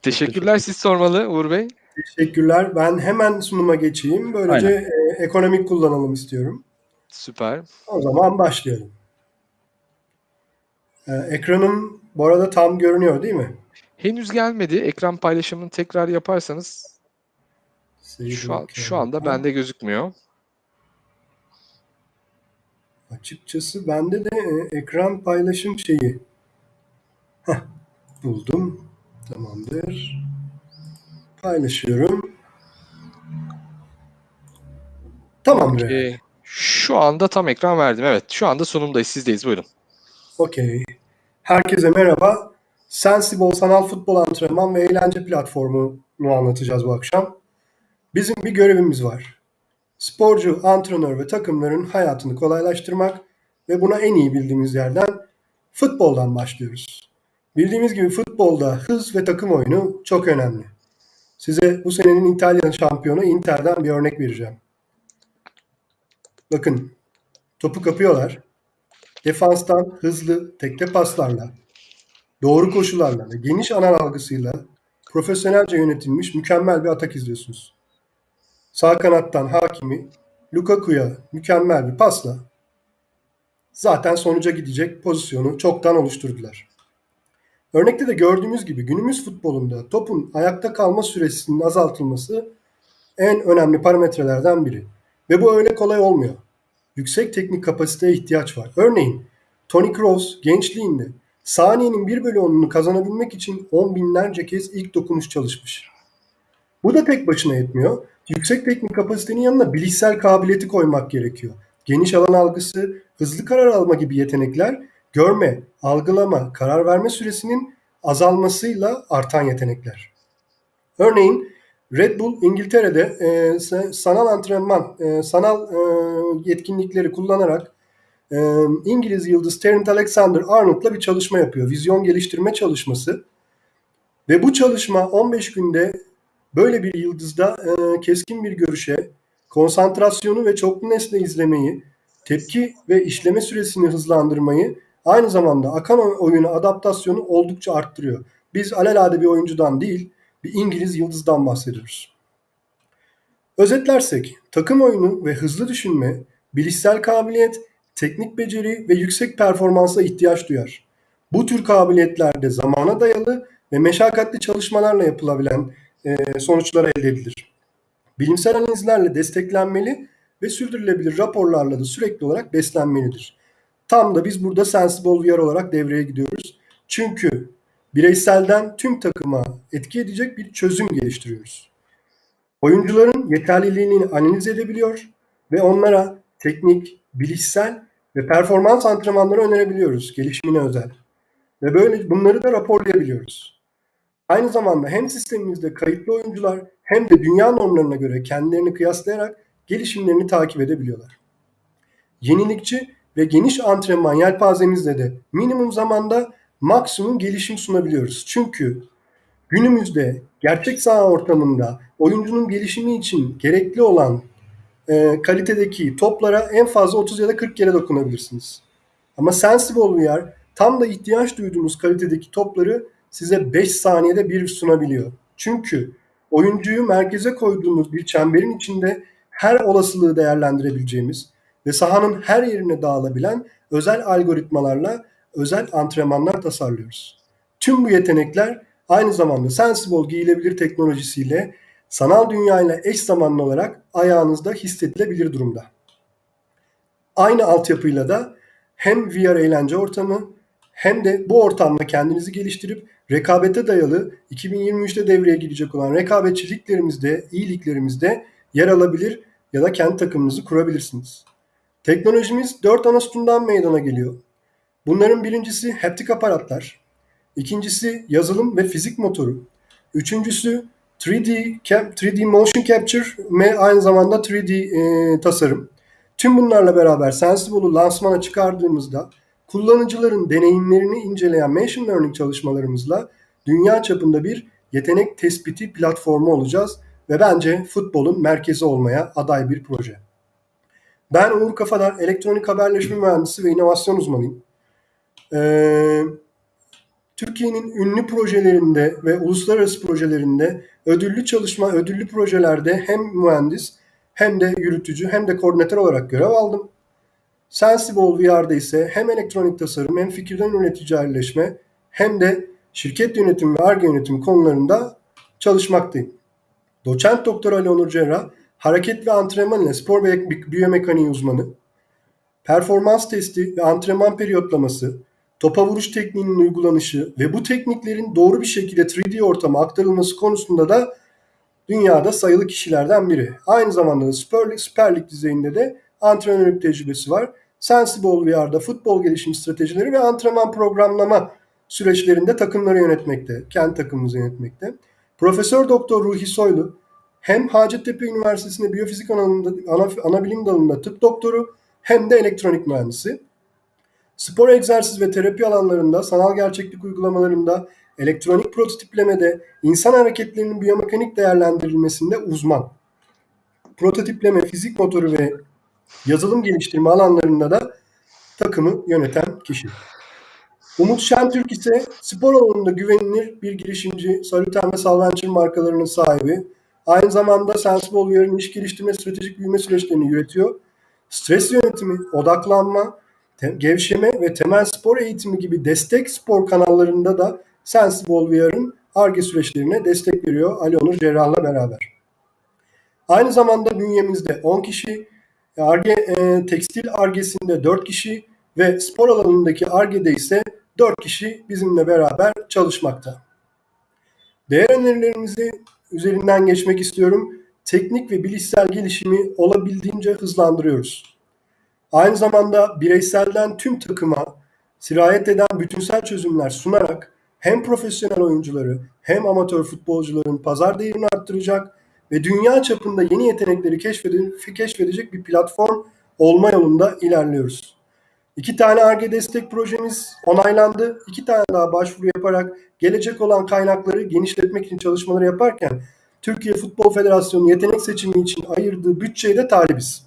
Speaker 1: Teşekkürler siz sormalı Uğur Bey.
Speaker 3: Teşekkürler. Ben hemen sunuma geçeyim. Böylece e, ekonomik kullanalım istiyorum.
Speaker 1: Süper.
Speaker 3: O zaman başlayalım. E, ekranım bu arada tam görünüyor değil mi?
Speaker 1: Henüz gelmedi. Ekran paylaşımını tekrar yaparsanız şu, an, şu anda bende gözükmüyor.
Speaker 3: Açıkçası bende de e, ekran paylaşım şeyi. Heh, buldum. Tamamdır. Paylaşıyorum. Tamamdır.
Speaker 1: Ee, şu anda tam ekran verdim. Evet, şu anda sunumdayız. Sizdeyiz. Buyurun.
Speaker 3: Okey. Herkese merhaba. Sensible sanal futbol antrenman ve eğlence platformunu anlatacağız bu akşam. Bizim bir görevimiz var. Sporcu, antrenör ve takımların hayatını kolaylaştırmak ve buna en iyi bildiğimiz yerden futboldan başlıyoruz. Bildiğimiz gibi futbolda hız ve takım oyunu çok önemli. Size bu senenin İtalyan şampiyonu Inter'den bir örnek vereceğim. Bakın, topu kapıyorlar. Defanstan hızlı tekte paslarla, doğru koşularla ve geniş alan algısıyla profesyonelce yönetilmiş mükemmel bir atak izliyorsunuz. Sağ kanattan Hakimi, Lukaku'ya mükemmel bir pasla zaten sonuca gidecek pozisyonu çoktan oluşturdular. Örnekte de gördüğümüz gibi günümüz futbolunda topun ayakta kalma süresinin azaltılması en önemli parametrelerden biri. Ve bu öyle kolay olmuyor. Yüksek teknik kapasiteye ihtiyaç var. Örneğin Toni Kroos gençliğinde saniyenin 1 bölü 10'unu kazanabilmek için on binlerce kez ilk dokunuş çalışmış. Bu da tek başına yetmiyor. Yüksek teknik kapasitenin yanına bilişsel kabiliyeti koymak gerekiyor. Geniş alan algısı, hızlı karar alma gibi yetenekler görme, algılama, karar verme süresinin azalmasıyla artan yetenekler. Örneğin Red Bull İngiltere'de e, sa- sanal antrenman, e, sanal e, yetkinlikleri kullanarak e, İngiliz yıldız Trent Alexander-Arnold'la bir çalışma yapıyor. Vizyon geliştirme çalışması. Ve bu çalışma 15 günde böyle bir yıldızda e, keskin bir görüşe, konsantrasyonu ve çoklu nesne izlemeyi, tepki ve işleme süresini hızlandırmayı, aynı zamanda akan oyuna adaptasyonu oldukça arttırıyor. Biz alelade bir oyuncudan değil, bir İngiliz yıldızdan bahsediyoruz. Özetlersek, takım oyunu ve hızlı düşünme, bilişsel kabiliyet, teknik beceri ve yüksek performansa ihtiyaç duyar. Bu tür kabiliyetlerde zamana dayalı ve meşakkatli çalışmalarla yapılabilen e, sonuçlar elde edilir. Bilimsel analizlerle desteklenmeli ve sürdürülebilir raporlarla da sürekli olarak beslenmelidir. Tam da biz burada Sensible VR olarak devreye gidiyoruz. Çünkü bireyselden tüm takıma etki edecek bir çözüm geliştiriyoruz. Oyuncuların yeterliliğini analiz edebiliyor ve onlara teknik, bilişsel ve performans antrenmanları önerebiliyoruz gelişimine özel. Ve böyle bunları da raporlayabiliyoruz. Aynı zamanda hem sistemimizde kayıtlı oyuncular hem de dünya normlarına göre kendilerini kıyaslayarak gelişimlerini takip edebiliyorlar. Yenilikçi ve geniş antrenman yelpazemizle de minimum zamanda maksimum gelişim sunabiliyoruz. Çünkü günümüzde gerçek saha ortamında oyuncunun gelişimi için gerekli olan e, kalitedeki toplara en fazla 30 ya da 40 kere dokunabilirsiniz. Ama Sensible VR tam da ihtiyaç duyduğunuz kalitedeki topları size 5 saniyede bir sunabiliyor. Çünkü oyuncuyu merkeze koyduğumuz bir çemberin içinde her olasılığı değerlendirebileceğimiz ve sahanın her yerine dağılabilen özel algoritmalarla özel antrenmanlar tasarlıyoruz. Tüm bu yetenekler aynı zamanda Sensible giyilebilir teknolojisiyle sanal dünyayla eş zamanlı olarak ayağınızda hissedilebilir durumda. Aynı altyapıyla da hem VR eğlence ortamı hem de bu ortamda kendinizi geliştirip rekabete dayalı 2023'te devreye girecek olan rekabetçi liglerimizde, iyi liglerimizde yer alabilir ya da kendi takımınızı kurabilirsiniz. Teknolojimiz 4 ana sütundan meydana geliyor. Bunların birincisi haptik aparatlar, ikincisi yazılım ve fizik motoru, üçüncüsü 3D, cap, 3D motion capture ve aynı zamanda 3D e, tasarım. Tüm bunlarla beraber Sensible'u lansmana çıkardığımızda kullanıcıların deneyimlerini inceleyen machine learning çalışmalarımızla dünya çapında bir yetenek tespiti platformu olacağız ve bence futbolun merkezi olmaya aday bir proje. Ben Uğur Kafadar, elektronik haberleşme mühendisi ve inovasyon uzmanıyım. Ee, Türkiye'nin ünlü projelerinde ve uluslararası projelerinde ödüllü çalışma, ödüllü projelerde hem mühendis hem de yürütücü hem de koordinatör olarak görev aldım. Sensible VR'da ise hem elektronik tasarım hem fikirden üretici ayrıleşme hem de şirket yönetimi ve ARGE yönetimi konularında çalışmaktayım. Doçent Doktor Ali Onur Cerrah, hareket ve antrenman ile spor ve biyomekaniği uzmanı, performans testi ve antrenman periyotlaması, topa vuruş tekniğinin uygulanışı ve bu tekniklerin doğru bir şekilde 3D ortama aktarılması konusunda da dünyada sayılı kişilerden biri. Aynı zamanda da Süper Lig, Süper Lig düzeyinde de antrenörlük tecrübesi var. Sensible VR'da futbol gelişim stratejileri ve antrenman programlama süreçlerinde takımları yönetmekte, kendi takımımızı yönetmekte. Profesör Doktor Ruhi Soylu hem Hacettepe Üniversitesi'nde biyofizik alanında, ana, ana bilim dalında tıp doktoru hem de elektronik mühendisi. Spor egzersiz ve terapi alanlarında, sanal gerçeklik uygulamalarında, elektronik prototiplemede, insan hareketlerinin biyomekanik değerlendirilmesinde uzman. Prototipleme, fizik motoru ve yazılım geliştirme alanlarında da takımı yöneten kişi. Umut Şentürk ise spor alanında güvenilir bir girişimci, Saluten ve Salventure markalarının sahibi. Aynı zamanda Sensible VR'ın iş geliştirme stratejik büyüme süreçlerini yürütüyor. Stres yönetimi, odaklanma, gevşeme ve temel spor eğitimi gibi destek spor kanallarında da Sensible VR'ın ARGE süreçlerine destek veriyor Ali Onur Cerrah'la beraber. Aynı zamanda bünyemizde 10 kişi, Arge, e, tekstil argesinde 4 kişi ve spor alanındaki argede ise 4 kişi bizimle beraber çalışmakta. Değer önerilerimizi üzerinden geçmek istiyorum. Teknik ve bilişsel gelişimi olabildiğince hızlandırıyoruz. Aynı zamanda bireyselden tüm takıma sirayet eden bütünsel çözümler sunarak hem profesyonel oyuncuları hem amatör futbolcuların pazar değerini arttıracak ve dünya çapında yeni yetenekleri keşfedecek bir platform olma yolunda ilerliyoruz. İki tane ARGE destek projemiz onaylandı. İki tane daha başvuru yaparak gelecek olan kaynakları genişletmek için çalışmaları yaparken Türkiye Futbol Federasyonu yetenek seçimi için ayırdığı bütçeye de talibiz.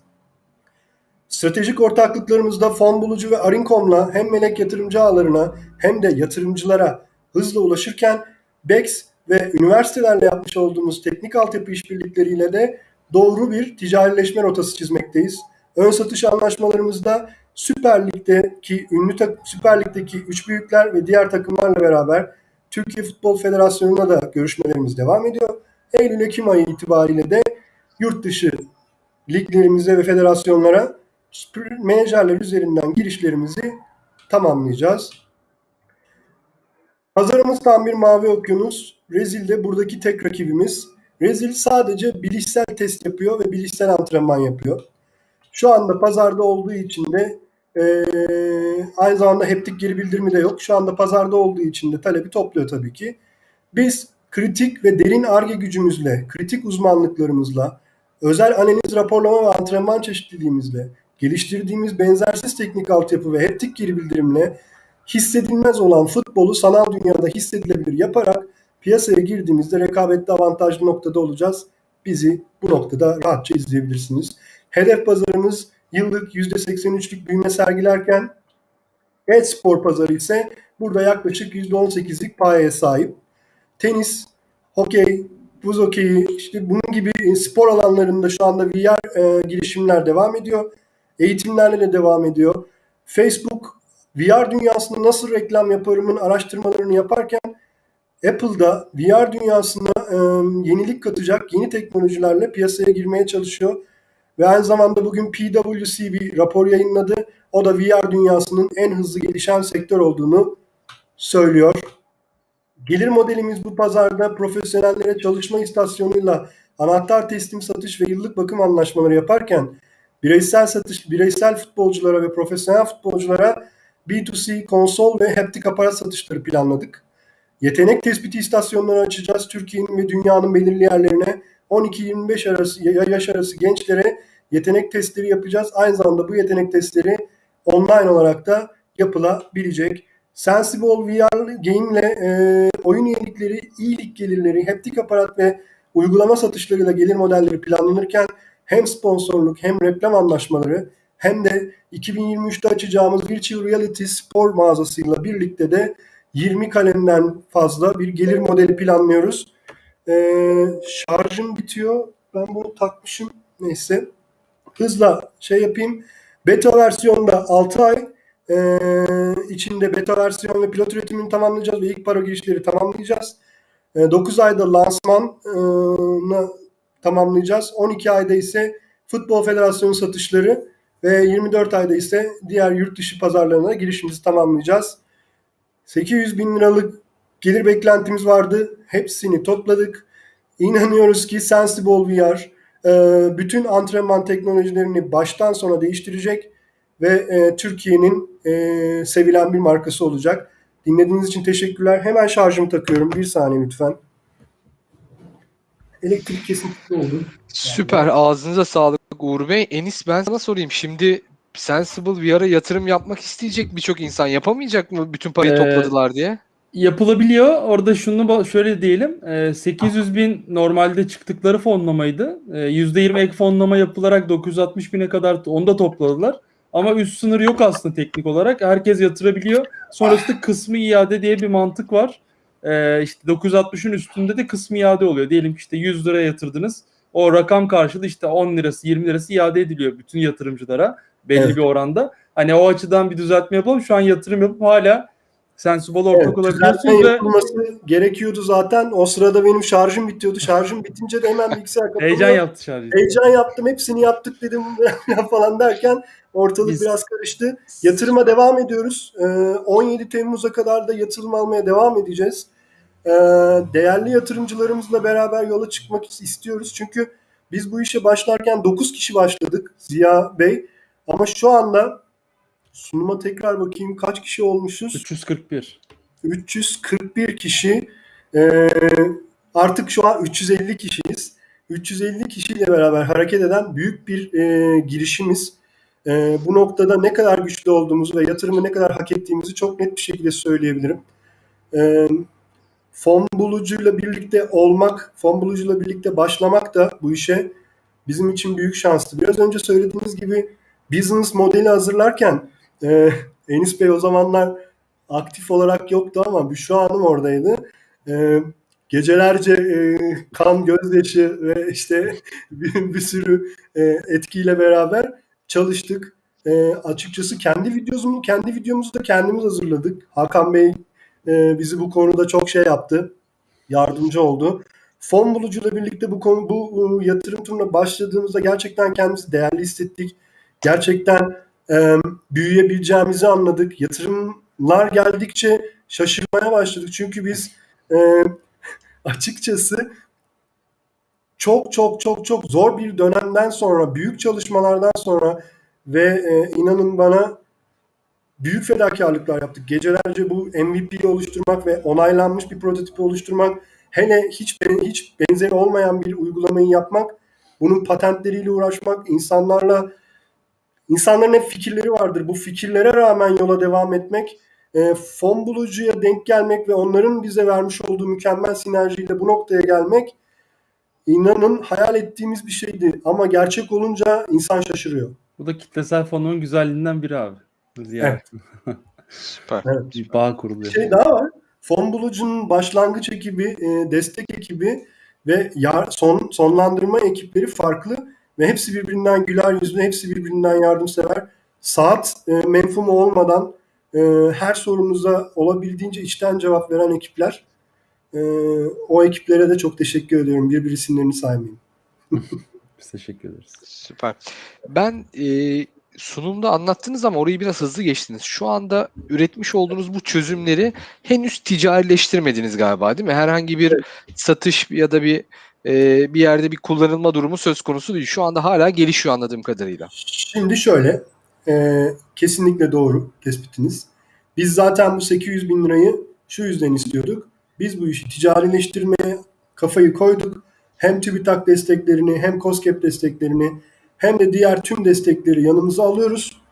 Speaker 3: Stratejik ortaklıklarımızda fon bulucu ve Arinkom'la hem melek yatırımcı ağlarına hem de yatırımcılara hızla ulaşırken BEX ve üniversitelerle yapmış olduğumuz teknik altyapı işbirlikleriyle de doğru bir ticarileşme rotası çizmekteyiz. Ön satış anlaşmalarımızda Süper Lig'deki ünlü tak- Süper Lig'deki üç büyükler ve diğer takımlarla beraber Türkiye Futbol Federasyonu'na da görüşmelerimiz devam ediyor. Eylül-Ekim ayı itibariyle de yurt dışı liglerimize ve federasyonlara menajerler üzerinden girişlerimizi tamamlayacağız. Pazarımız tam bir mavi okyanus. Rezil de buradaki tek rakibimiz. Rezil sadece bilişsel test yapıyor ve bilişsel antrenman yapıyor. Şu anda pazarda olduğu için de eee, aynı zamanda heptik geri bildirimi de yok. Şu anda pazarda olduğu için de talebi topluyor tabii ki. Biz kritik ve derin ARGE gücümüzle, kritik uzmanlıklarımızla, özel analiz, raporlama ve antrenman çeşitliliğimizle, geliştirdiğimiz benzersiz teknik altyapı ve heptik geri bildirimle hissedilmez olan futbolu sanal dünyada hissedilebilir yaparak piyasaya girdiğimizde rekabette avantajlı noktada olacağız. Bizi bu noktada rahatça izleyebilirsiniz. Hedef pazarımız yıllık %83'lük büyüme sergilerken e-spor pazarı ise burada yaklaşık %18'lik payeye sahip. Tenis, hokey, buz hokeyi, işte bunun gibi spor alanlarında şu anda VR e, girişimler devam ediyor. Eğitimlerle de devam ediyor. Facebook VR dünyasında nasıl reklam yaparımın araştırmalarını yaparken Apple'da VR dünyasına e, yenilik katacak yeni teknolojilerle piyasaya girmeye çalışıyor. Ve aynı zamanda bugün PwC bir rapor yayınladı. O da VR dünyasının en hızlı gelişen sektör olduğunu söylüyor. Gelir modelimiz bu pazarda profesyonellere çalışma istasyonuyla anahtar teslim satış ve yıllık bakım anlaşmaları yaparken bireysel satış, bireysel futbolculara ve profesyonel futbolculara B2C konsol ve haptik aparat satışları planladık. Yetenek tespiti istasyonları açacağız. Türkiye'nin ve dünyanın belirli yerlerine 12-25 arası yaş arası gençlere yetenek testleri yapacağız. Aynı zamanda bu yetenek testleri online olarak da yapılabilecek. Sensible VR Game ile e, oyun üyelikleri, iyilik gelirleri, haptik aparat ve uygulama satışlarıyla gelir modelleri planlanırken hem sponsorluk hem reklam anlaşmaları hem de 2023'te açacağımız Virtual Reality spor mağazasıyla birlikte de 20 kalemden fazla bir gelir modeli planlıyoruz. Ee, şarjım bitiyor. Ben bunu takmışım. Neyse. Hızla şey yapayım. Beta versiyonda 6 ay ee, içinde beta versiyon ve pilot üretimini tamamlayacağız ve ilk para girişleri tamamlayacağız. Ee, 9 ayda lansmanı tamamlayacağız. 12 ayda ise Futbol Federasyonu satışları ve 24 ayda ise diğer yurt dışı pazarlarına girişimizi tamamlayacağız. 800 bin liralık gelir beklentimiz vardı. Hepsini topladık. İnanıyoruz ki Sensible VR e, bütün antrenman teknolojilerini baştan sona değiştirecek ve e, Türkiye'nin e, sevilen bir markası olacak. Dinlediğiniz için teşekkürler. Hemen şarjımı takıyorum. Bir saniye lütfen. Elektrik kesintisi oldu.
Speaker 1: Süper. Ağzınıza sağlık Uğur Bey. Enis ben sana sorayım. Şimdi Sensible VR'a yatırım yapmak isteyecek birçok insan yapamayacak mı bütün parayı
Speaker 2: Ee,
Speaker 1: topladılar diye?
Speaker 2: Yapılabiliyor. Orada şunu şöyle diyelim. e, 800 bin normalde çıktıkları fonlamaydı. E, %20 ek fonlama yapılarak 960 bine kadar onu da topladılar. Ama üst sınır yok aslında teknik olarak. Herkes yatırabiliyor. Sonrasında kısmı iade diye bir mantık var. E, işte 960'ın üstünde de kısmı iade oluyor. Diyelim ki işte 100 lira yatırdınız. O rakam karşılığı işte 10 lirası 20 lirası iade ediliyor bütün yatırımcılara belli
Speaker 3: Evet.
Speaker 2: bir oranda. Hani o açıdan bir düzeltme yapalım. Şu an yatırım yapıp hala Sensible'a ortak
Speaker 3: Evet,
Speaker 2: olabiliyorsunuz
Speaker 3: düzeltme
Speaker 2: ve
Speaker 3: yapılması gerekiyordu zaten. O sırada benim şarjım bitiyordu. Şarjım bitince de hemen bilgisayar kapılıyor.
Speaker 2: heyecan yaptı şarjı.
Speaker 3: Heyecan yaptım. Hepsini yaptık dedim [laughs] falan derken ortalık
Speaker 2: Biz-
Speaker 3: biraz karıştı. Yatırıma devam ediyoruz. Ee, 17 Temmuz'a kadar da yatırım almaya devam edeceğiz. Ee, değerli yatırımcılarımızla beraber yola çıkmak istiyoruz. Çünkü biz bu işe başlarken 9 kişi başladık Ziya Bey. Ama şu anda sunuma tekrar bakayım kaç kişi olmuşuz?
Speaker 2: 341.
Speaker 3: 341 kişi Ee, artık şu an 350 kişiyiz. 350 kişiyle beraber hareket eden büyük bir e, girişimiz. e, bu noktada ne kadar güçlü olduğumuzu ve yatırımı ne kadar hak ettiğimizi çok net bir şekilde söyleyebilirim. E, fon bulucuyla birlikte olmak, fon bulucuyla birlikte başlamak da bu işe bizim için büyük şanstı. Biraz önce söylediğiniz gibi business modeli hazırlarken e, Enis Bey o zamanlar aktif olarak yoktu ama Büşra Hanım oradaydı. E, gecelerce e, kan, gözyaşı ve işte [laughs] bir, bir sürü e, etkiyle beraber çalıştık. E, açıkçası kendi videomuzu, kendi videomuzu da kendimiz hazırladık. Hakan Bey e, bizi bu konuda çok şey yaptı, yardımcı oldu. Fon bulucuyla birlikte bu konu bu e, yatırım turuna başladığımızda gerçekten kendimizi değerli hissettik. Gerçekten e, büyüyebileceğimizi anladık. Yatırımlar geldikçe şaşırmaya başladık. Çünkü biz e, [laughs] açıkçası çok çok çok çok zor bir dönemden sonra, büyük çalışmalardan sonra ve e, inanın bana büyük fedakarlıklar yaptık. Gecelerce bu MVP'yi oluşturmak ve onaylanmış bir prototipi oluşturmak, hele hiç hiç benzeri olmayan bir uygulamayı yapmak, bunun patentleriyle uğraşmak, insanlarla insanların hep fikirleri vardır. Bu fikirlere rağmen yola devam etmek, e, fon bulucuya denk gelmek ve onların bize vermiş olduğu mükemmel sinerjiyle bu noktaya gelmek inanın hayal ettiğimiz bir şeydi. Ama gerçek olunca insan şaşırıyor.
Speaker 2: Bu da kitlesel fonun güzelliğinden biri abi. Ziyaret. [laughs]
Speaker 1: Süper.
Speaker 3: Evet.
Speaker 2: Bir bağ
Speaker 3: Bir
Speaker 2: kuruluyor.
Speaker 3: şey daha var. Fon bulucunun başlangıç ekibi, e, destek ekibi ve yar, son sonlandırma ekipleri farklı ve hepsi birbirinden güler yüzlü, hepsi birbirinden yardımsever. Saat e, menfumu olmadan e, her sorunuza olabildiğince içten cevap veren ekipler. E, o ekiplere de çok teşekkür ediyorum. Bir bir isimlerini saymayayım. [laughs]
Speaker 2: Biz teşekkür ederiz.
Speaker 1: Süper. Ben e, sunumda anlattınız ama orayı biraz hızlı geçtiniz. Şu anda üretmiş olduğunuz bu çözümleri henüz ticarileştirmediniz galiba değil mi? Herhangi bir satış ya da bir e, bir yerde bir kullanılma durumu söz konusu değil. Şu anda hala gelişiyor anladığım kadarıyla.
Speaker 3: Şimdi şöyle, e, kesinlikle doğru tespitiniz. Biz zaten bu 800 bin lirayı şu yüzden istiyorduk. Biz bu işi ticarileştirmeye kafayı koyduk. Hem TÜBİTAK desteklerini hem COSGAP desteklerini hem de diğer tüm destekleri yanımıza alıyoruz.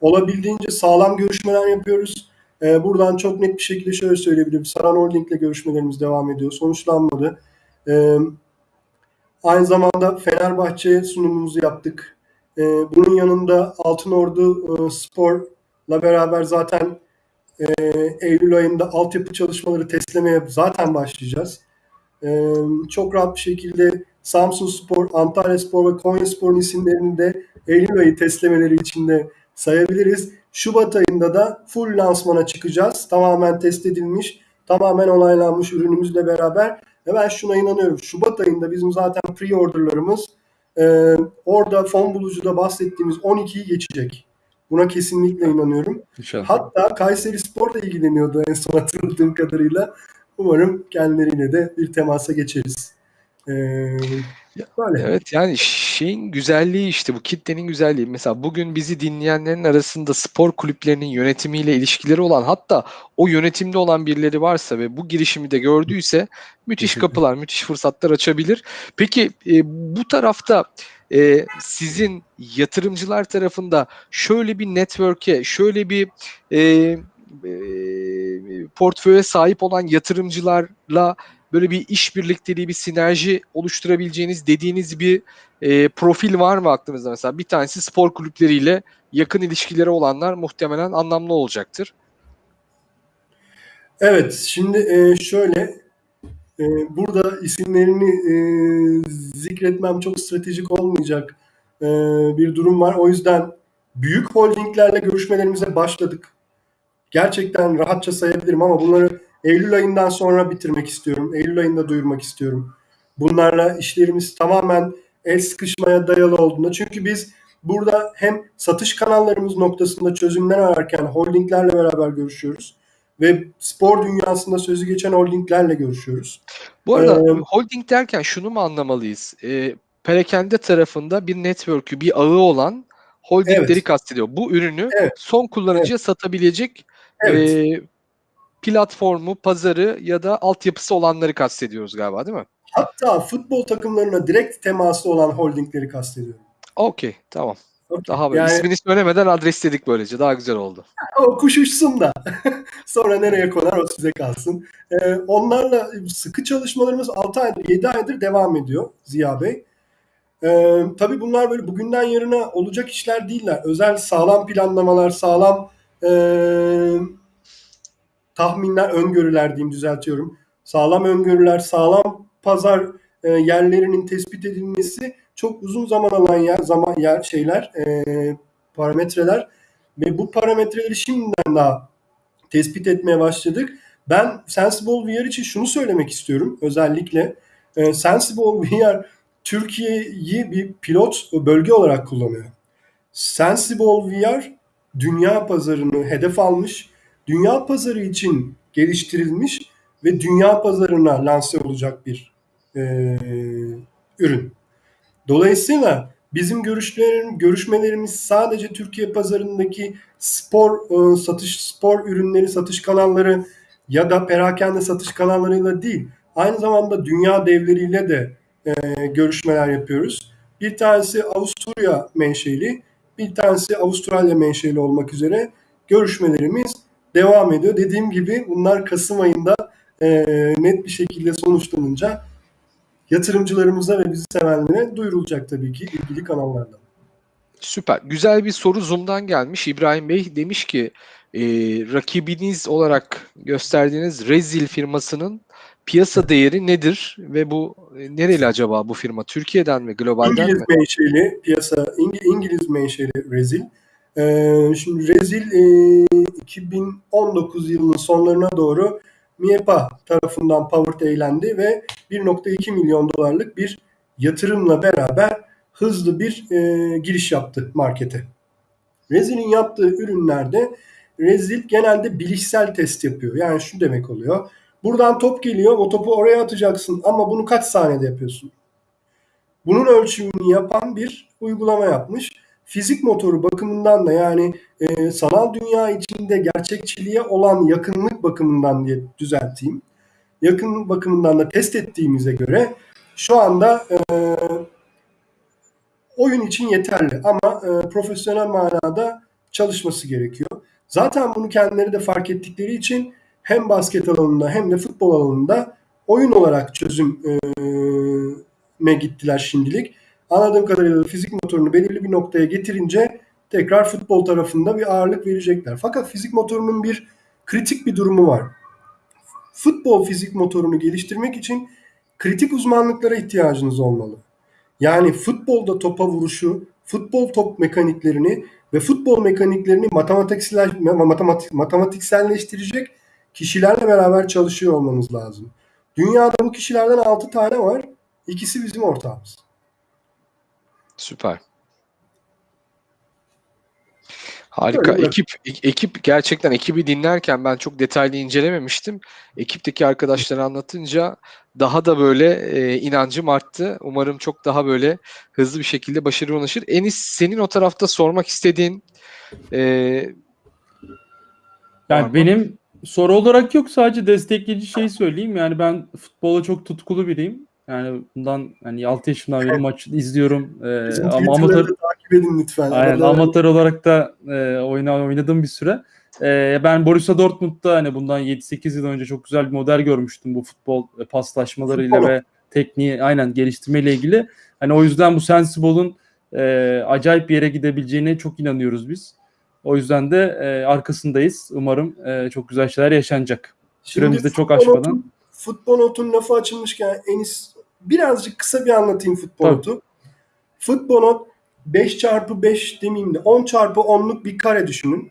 Speaker 3: Olabildiğince sağlam görüşmeler yapıyoruz. E, buradan çok net bir şekilde şöyle söyleyebilirim. Saran Holding'le görüşmelerimiz devam ediyor. Sonuçlanmadı. E, aynı zamanda Fenerbahçe sunumumuzu yaptık. Ee, bunun yanında Altınordu e, Spor'la beraber zaten e, Eylül ayında altyapı çalışmaları teslimeye zaten başlayacağız. Ee, çok rahat bir şekilde Samsun Spor, Antalya Spor ve Konya Spor'un isimlerini de Eylül ayı teslimeleri içinde sayabiliriz. Şubat ayında da full lansmana çıkacağız. Tamamen test edilmiş, tamamen onaylanmış ürünümüzle beraber. Ve ben şuna inanıyorum. Şubat ayında bizim zaten pre-orderlarımız e, orada fon bulucuda bahsettiğimiz 12'yi geçecek. Buna kesinlikle inanıyorum.
Speaker 2: İnşallah.
Speaker 3: Hatta Kayseri Spor da ilgileniyordu en son hatırladığım kadarıyla. Umarım kendileriyle de bir temasa geçeriz. Ee, böyle.
Speaker 1: Evet yani şeyin güzelliği işte bu kitlenin güzelliği. Mesela bugün bizi dinleyenlerin arasında spor kulüplerinin yönetimiyle ilişkileri olan hatta o yönetimde olan birileri varsa ve bu girişimi de gördüyse müthiş kapılar, müthiş fırsatlar açabilir. Peki e, bu tarafta e, sizin yatırımcılar tarafında şöyle bir network'e, şöyle bir e, e, portföye sahip olan yatırımcılarla böyle bir iş birlikteliği, bir sinerji oluşturabileceğiniz dediğiniz bir e, profil var mı aklınızda mesela? Bir tanesi spor kulüpleriyle yakın ilişkileri olanlar muhtemelen anlamlı olacaktır.
Speaker 3: Evet, şimdi e, şöyle e, burada isimlerini e, zikretmem çok stratejik olmayacak e, bir durum var. O yüzden büyük holdinglerle görüşmelerimize başladık. Gerçekten rahatça sayabilirim ama bunları Eylül ayından sonra bitirmek istiyorum. Eylül ayında duyurmak istiyorum. Bunlarla işlerimiz tamamen el sıkışmaya dayalı olduğunda. Çünkü biz burada hem satış kanallarımız noktasında çözümler ararken holdinglerle beraber görüşüyoruz ve spor dünyasında sözü geçen holdinglerle görüşüyoruz.
Speaker 1: Bu arada
Speaker 3: Ee,
Speaker 1: holding derken şunu mu anlamalıyız? E, perakende tarafında bir network'ü, bir ağı olan holdingleri
Speaker 3: Evet.
Speaker 1: kastediyor. Bu ürünü
Speaker 3: Evet.
Speaker 1: son kullanıcıya satabilecek
Speaker 3: Evet.
Speaker 1: e, platformu, pazarı ya da altyapısı olanları kastediyoruz galiba değil mi?
Speaker 3: Hatta futbol takımlarına direkt teması olan holdingleri kastediyorum.
Speaker 1: Okey, tamam. Daha böyle
Speaker 3: Yani-
Speaker 1: ismini söylemeden adresledik böylece. Daha güzel oldu.
Speaker 3: O kuş uçsun da. [laughs] Sonra nereye konar o size kalsın. Ee, onlarla sıkı çalışmalarımız 6 aydır, 7 aydır devam ediyor Ziya Bey. Ee, tabii bunlar böyle bugünden yarına olacak işler değiller. Özel sağlam planlamalar, sağlam ee, tahminler, öngörüler diyeyim düzeltiyorum. Sağlam öngörüler, sağlam pazar e, yerlerinin tespit edilmesi çok uzun zaman alan yer, zaman yer şeyler, e, parametreler ve bu parametreleri şimdiden daha tespit etmeye başladık. Ben Sensible VR için şunu söylemek istiyorum özellikle. E, Sensible VR Türkiye'yi bir pilot bölge olarak kullanıyor. Sensible VR dünya pazarını hedef almış, dünya pazarı için geliştirilmiş ve dünya pazarına lanse olacak bir e, ürün. Dolayısıyla bizim görüşlerin, görüşmelerimiz sadece Türkiye pazarındaki spor e, satış spor ürünleri satış kanalları ya da perakende satış kanallarıyla değil, aynı zamanda dünya devleriyle de e, görüşmeler yapıyoruz. Bir tanesi Avusturya menşeli, bir tanesi Avustralya menşeli olmak üzere görüşmelerimiz devam ediyor. Dediğim gibi bunlar Kasım ayında e, net bir şekilde sonuçlanınca yatırımcılarımıza ve bizi sevenlere duyurulacak tabii ki ilgili kanallardan.
Speaker 1: Süper. Güzel bir soru Zoom'dan gelmiş. İbrahim Bey demiş ki e, rakibiniz olarak gösterdiğiniz Rezil firmasının piyasa değeri nedir ve bu e, nereli acaba bu firma? Türkiye'den mi, globalden
Speaker 3: İngiliz
Speaker 1: mi?
Speaker 3: menşeli piyasa, İng- İngiliz menşeli Rezil. Ee, şimdi Rezil e, 2019 yılının sonlarına doğru MIEPA tarafından powered eğlendi ve 1.2 milyon dolarlık bir yatırımla beraber hızlı bir e, giriş yaptı markete. Rezil'in yaptığı ürünlerde Rezil genelde bilişsel test yapıyor. Yani şu demek oluyor. Buradan top geliyor, o topu oraya atacaksın ama bunu kaç saniyede yapıyorsun? Bunun ölçümünü yapan bir uygulama yapmış. Fizik motoru bakımından da yani e, sanal dünya içinde gerçekçiliğe olan yakınlık bakımından diye düzelteyim. Yakın bakımından da test ettiğimize göre şu anda e, oyun için yeterli ama e, profesyonel manada çalışması gerekiyor. Zaten bunu kendileri de fark ettikleri için hem basket alanında hem de futbol alanında oyun olarak çözüm e, gittiler şimdilik. Anladığım kadarıyla da fizik motorunu belirli bir noktaya getirince tekrar futbol tarafında bir ağırlık verecekler. Fakat fizik motorunun bir kritik bir durumu var. Futbol fizik motorunu geliştirmek için kritik uzmanlıklara ihtiyacınız olmalı. Yani futbolda topa vuruşu, futbol top mekaniklerini ve futbol mekaniklerini matematiksel, matematik, matematikselleştirecek kişilerle beraber çalışıyor olmanız lazım. Dünyada bu kişilerden 6 tane var. İkisi bizim ortağımız.
Speaker 1: Süper. Harika.
Speaker 3: Öyle?
Speaker 1: Ekip ekip gerçekten ekibi dinlerken ben çok detaylı incelememiştim. Ekipteki arkadaşları anlatınca daha da böyle e, inancım arttı. Umarım çok daha böyle hızlı bir şekilde başarıya ulaşır. Enis senin o tarafta sormak istediğin e?
Speaker 2: Yani benim soru olarak yok sadece destekleyici şey söyleyeyim. Yani ben futbola çok tutkulu biriyim. Yani bundan hani 6 yaşından beri maç [laughs] izliyorum. Ee,
Speaker 3: Bizim
Speaker 2: ama amatör
Speaker 3: takip edin lütfen.
Speaker 2: Aynen amatör olarak da e, oyna, oynadım bir süre. E, ben Borussia Dortmund'da hani bundan 7-8 yıl önce çok güzel bir model görmüştüm bu futbol e, paslaşmalarıyla
Speaker 3: Futbol.
Speaker 2: ve tekniği aynen geliştirmeyle ilgili. Hani o yüzden bu Sensible'ın e, acayip bir yere gidebileceğine çok inanıyoruz biz. O yüzden de e, arkasındayız. Umarım e, çok güzel şeyler yaşanacak. Süremiz de çok aşmadan.
Speaker 3: Futbol notun lafı açılmışken Enis birazcık kısa bir anlatayım futbol
Speaker 2: Tabii.
Speaker 3: notu. Futbol not 5 çarpı 5 demeyeyim de 10 çarpı 10'luk bir kare düşünün.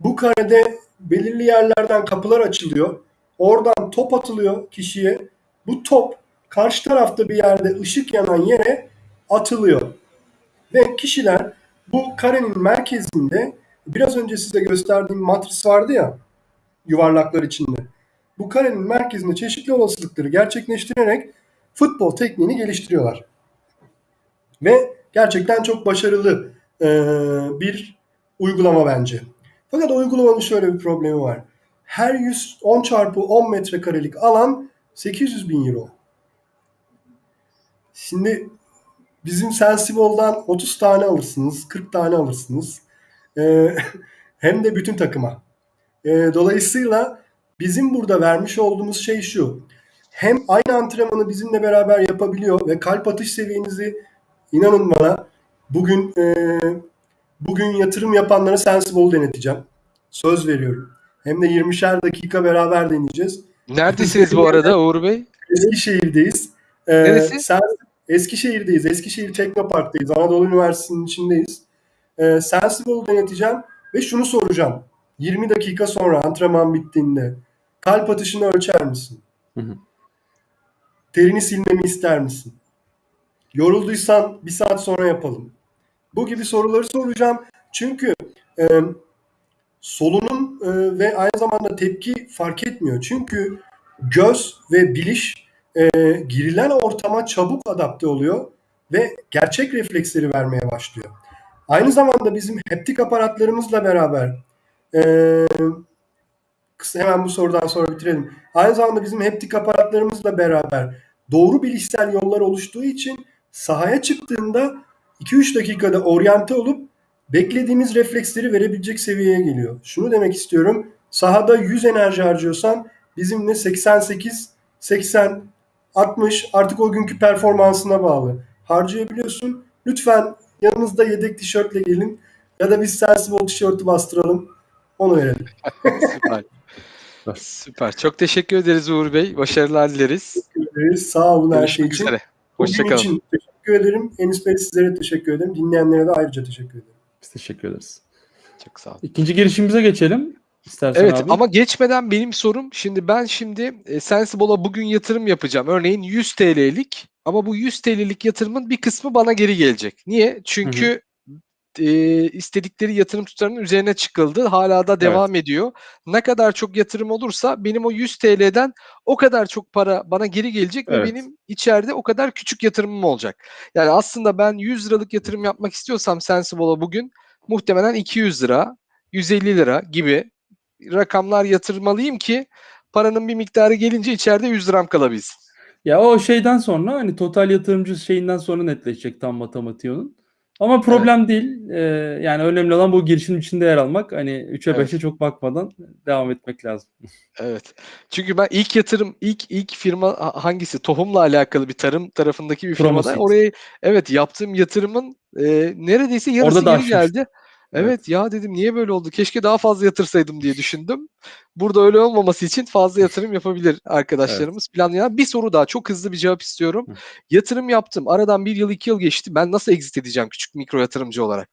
Speaker 3: Bu karede belirli yerlerden kapılar açılıyor. Oradan top atılıyor kişiye. Bu top karşı tarafta bir yerde ışık yanan yere atılıyor. Ve kişiler bu karenin merkezinde biraz önce size gösterdiğim matris vardı ya yuvarlaklar içinde. Bu karenin merkezinde çeşitli olasılıkları gerçekleştirerek futbol tekniğini geliştiriyorlar. Ve gerçekten çok başarılı e, bir uygulama bence. Fakat uygulamanın şöyle bir problemi var. Her 110 çarpı 10 metrekarelik alan 800 bin euro. Şimdi bizim Sensible'dan 30 tane alırsınız, 40 tane alırsınız. Ee, [laughs] hem de bütün takıma. Ee, dolayısıyla bizim burada vermiş olduğumuz şey şu. Hem aynı antrenmanı bizimle beraber yapabiliyor ve kalp atış seviyenizi inanın bana bugün e, bugün yatırım yapanlara Sensible deneteceğim. Söz veriyorum. Hem de 20'şer dakika beraber deneyeceğiz.
Speaker 1: Neredesiniz bu arada Uğur Bey?
Speaker 3: Eskişehir'deyiz. Ee,
Speaker 1: Neresi?
Speaker 3: Sen, Eskişehir'deyiz. Eskişehir Teknopark'tayız. Anadolu Üniversitesi'nin içindeyiz. Ee, Sensible deneteceğim ve şunu soracağım. 20 dakika sonra antrenman bittiğinde kalp atışını ölçer misin?
Speaker 2: Hı hı.
Speaker 3: Terini silmemi ister misin? Yorulduysan bir saat sonra yapalım. Bu gibi soruları soracağım. Çünkü e, solunum e, ve aynı zamanda tepki fark etmiyor. Çünkü göz ve biliş e, girilen ortama çabuk adapte oluyor ve gerçek refleksleri vermeye başlıyor. Aynı zamanda bizim heptik aparatlarımızla beraber e, hemen bu sorudan sonra bitirelim. Aynı zamanda bizim heptik aparatlarımızla beraber doğru bilişsel yollar oluştuğu için sahaya çıktığında 2-3 dakikada oryante olup beklediğimiz refleksleri verebilecek seviyeye geliyor. Şunu demek istiyorum. Sahada 100 enerji harcıyorsan bizimle 88, 80, 60 artık o günkü performansına bağlı. Harcayabiliyorsun. Lütfen yanınızda yedek tişörtle gelin ya da biz Sensible tişörtü bastıralım. Onu verelim. [laughs] [laughs]
Speaker 1: Süper. Çok teşekkür ederiz Uğur Bey. Başarılar dileriz.
Speaker 3: Teşekkür ederiz. Sağ olun her şey için.
Speaker 1: üzere. Hoşçakalın.
Speaker 3: için teşekkür ederim. Enis Bey sizlere teşekkür ederim. Dinleyenlere de ayrıca teşekkür ederim.
Speaker 2: Biz teşekkür ederiz.
Speaker 1: Çok sağ olun.
Speaker 2: İkinci girişimize geçelim. İstersen
Speaker 1: Evet
Speaker 2: abi.
Speaker 1: ama geçmeden benim sorum şimdi ben şimdi e, Sensible'a bugün yatırım yapacağım. Örneğin 100 TL'lik ama bu 100 TL'lik yatırımın bir kısmı bana geri gelecek. Niye? Çünkü e, istedikleri yatırım tutarının üzerine çıkıldı. Hala da devam ediyor. Ne kadar çok yatırım olursa benim o 100 TL'den o kadar çok para bana geri gelecek ve
Speaker 2: Evet.
Speaker 1: benim içeride o kadar küçük yatırımım olacak. Yani aslında ben 100 liralık yatırım yapmak istiyorsam Sensible'a bugün muhtemelen 200 lira, 150 lira gibi rakamlar yatırmalıyım ki paranın bir miktarı gelince içeride 100 liram kalabilsin.
Speaker 2: Ya o şeyden sonra hani total yatırımcı şeyinden sonra netleşecek tam matematiği onun. Ama problem değil. Ee, yani önemli olan bu girişim içinde yer almak. Hani 3'e
Speaker 1: Evet.
Speaker 2: 5'e çok bakmadan devam etmek lazım.
Speaker 1: Evet. Çünkü ben ilk yatırım ilk ilk firma ha- hangisi? Tohumla alakalı bir tarım tarafındaki bir firmada oraya evet yaptığım yatırımın e, neredeyse yarısı
Speaker 2: Orada da
Speaker 1: geri geldi. Evet,
Speaker 2: Evet.
Speaker 1: ya dedim niye böyle oldu? Keşke daha fazla yatırsaydım diye düşündüm. Burada öyle olmaması için fazla yatırım yapabilir arkadaşlarımız. Planlayan bir soru daha çok hızlı bir cevap istiyorum.
Speaker 2: Hı.
Speaker 1: Yatırım yaptım. Aradan bir yıl iki yıl geçti. Ben nasıl exit edeceğim küçük mikro yatırımcı olarak?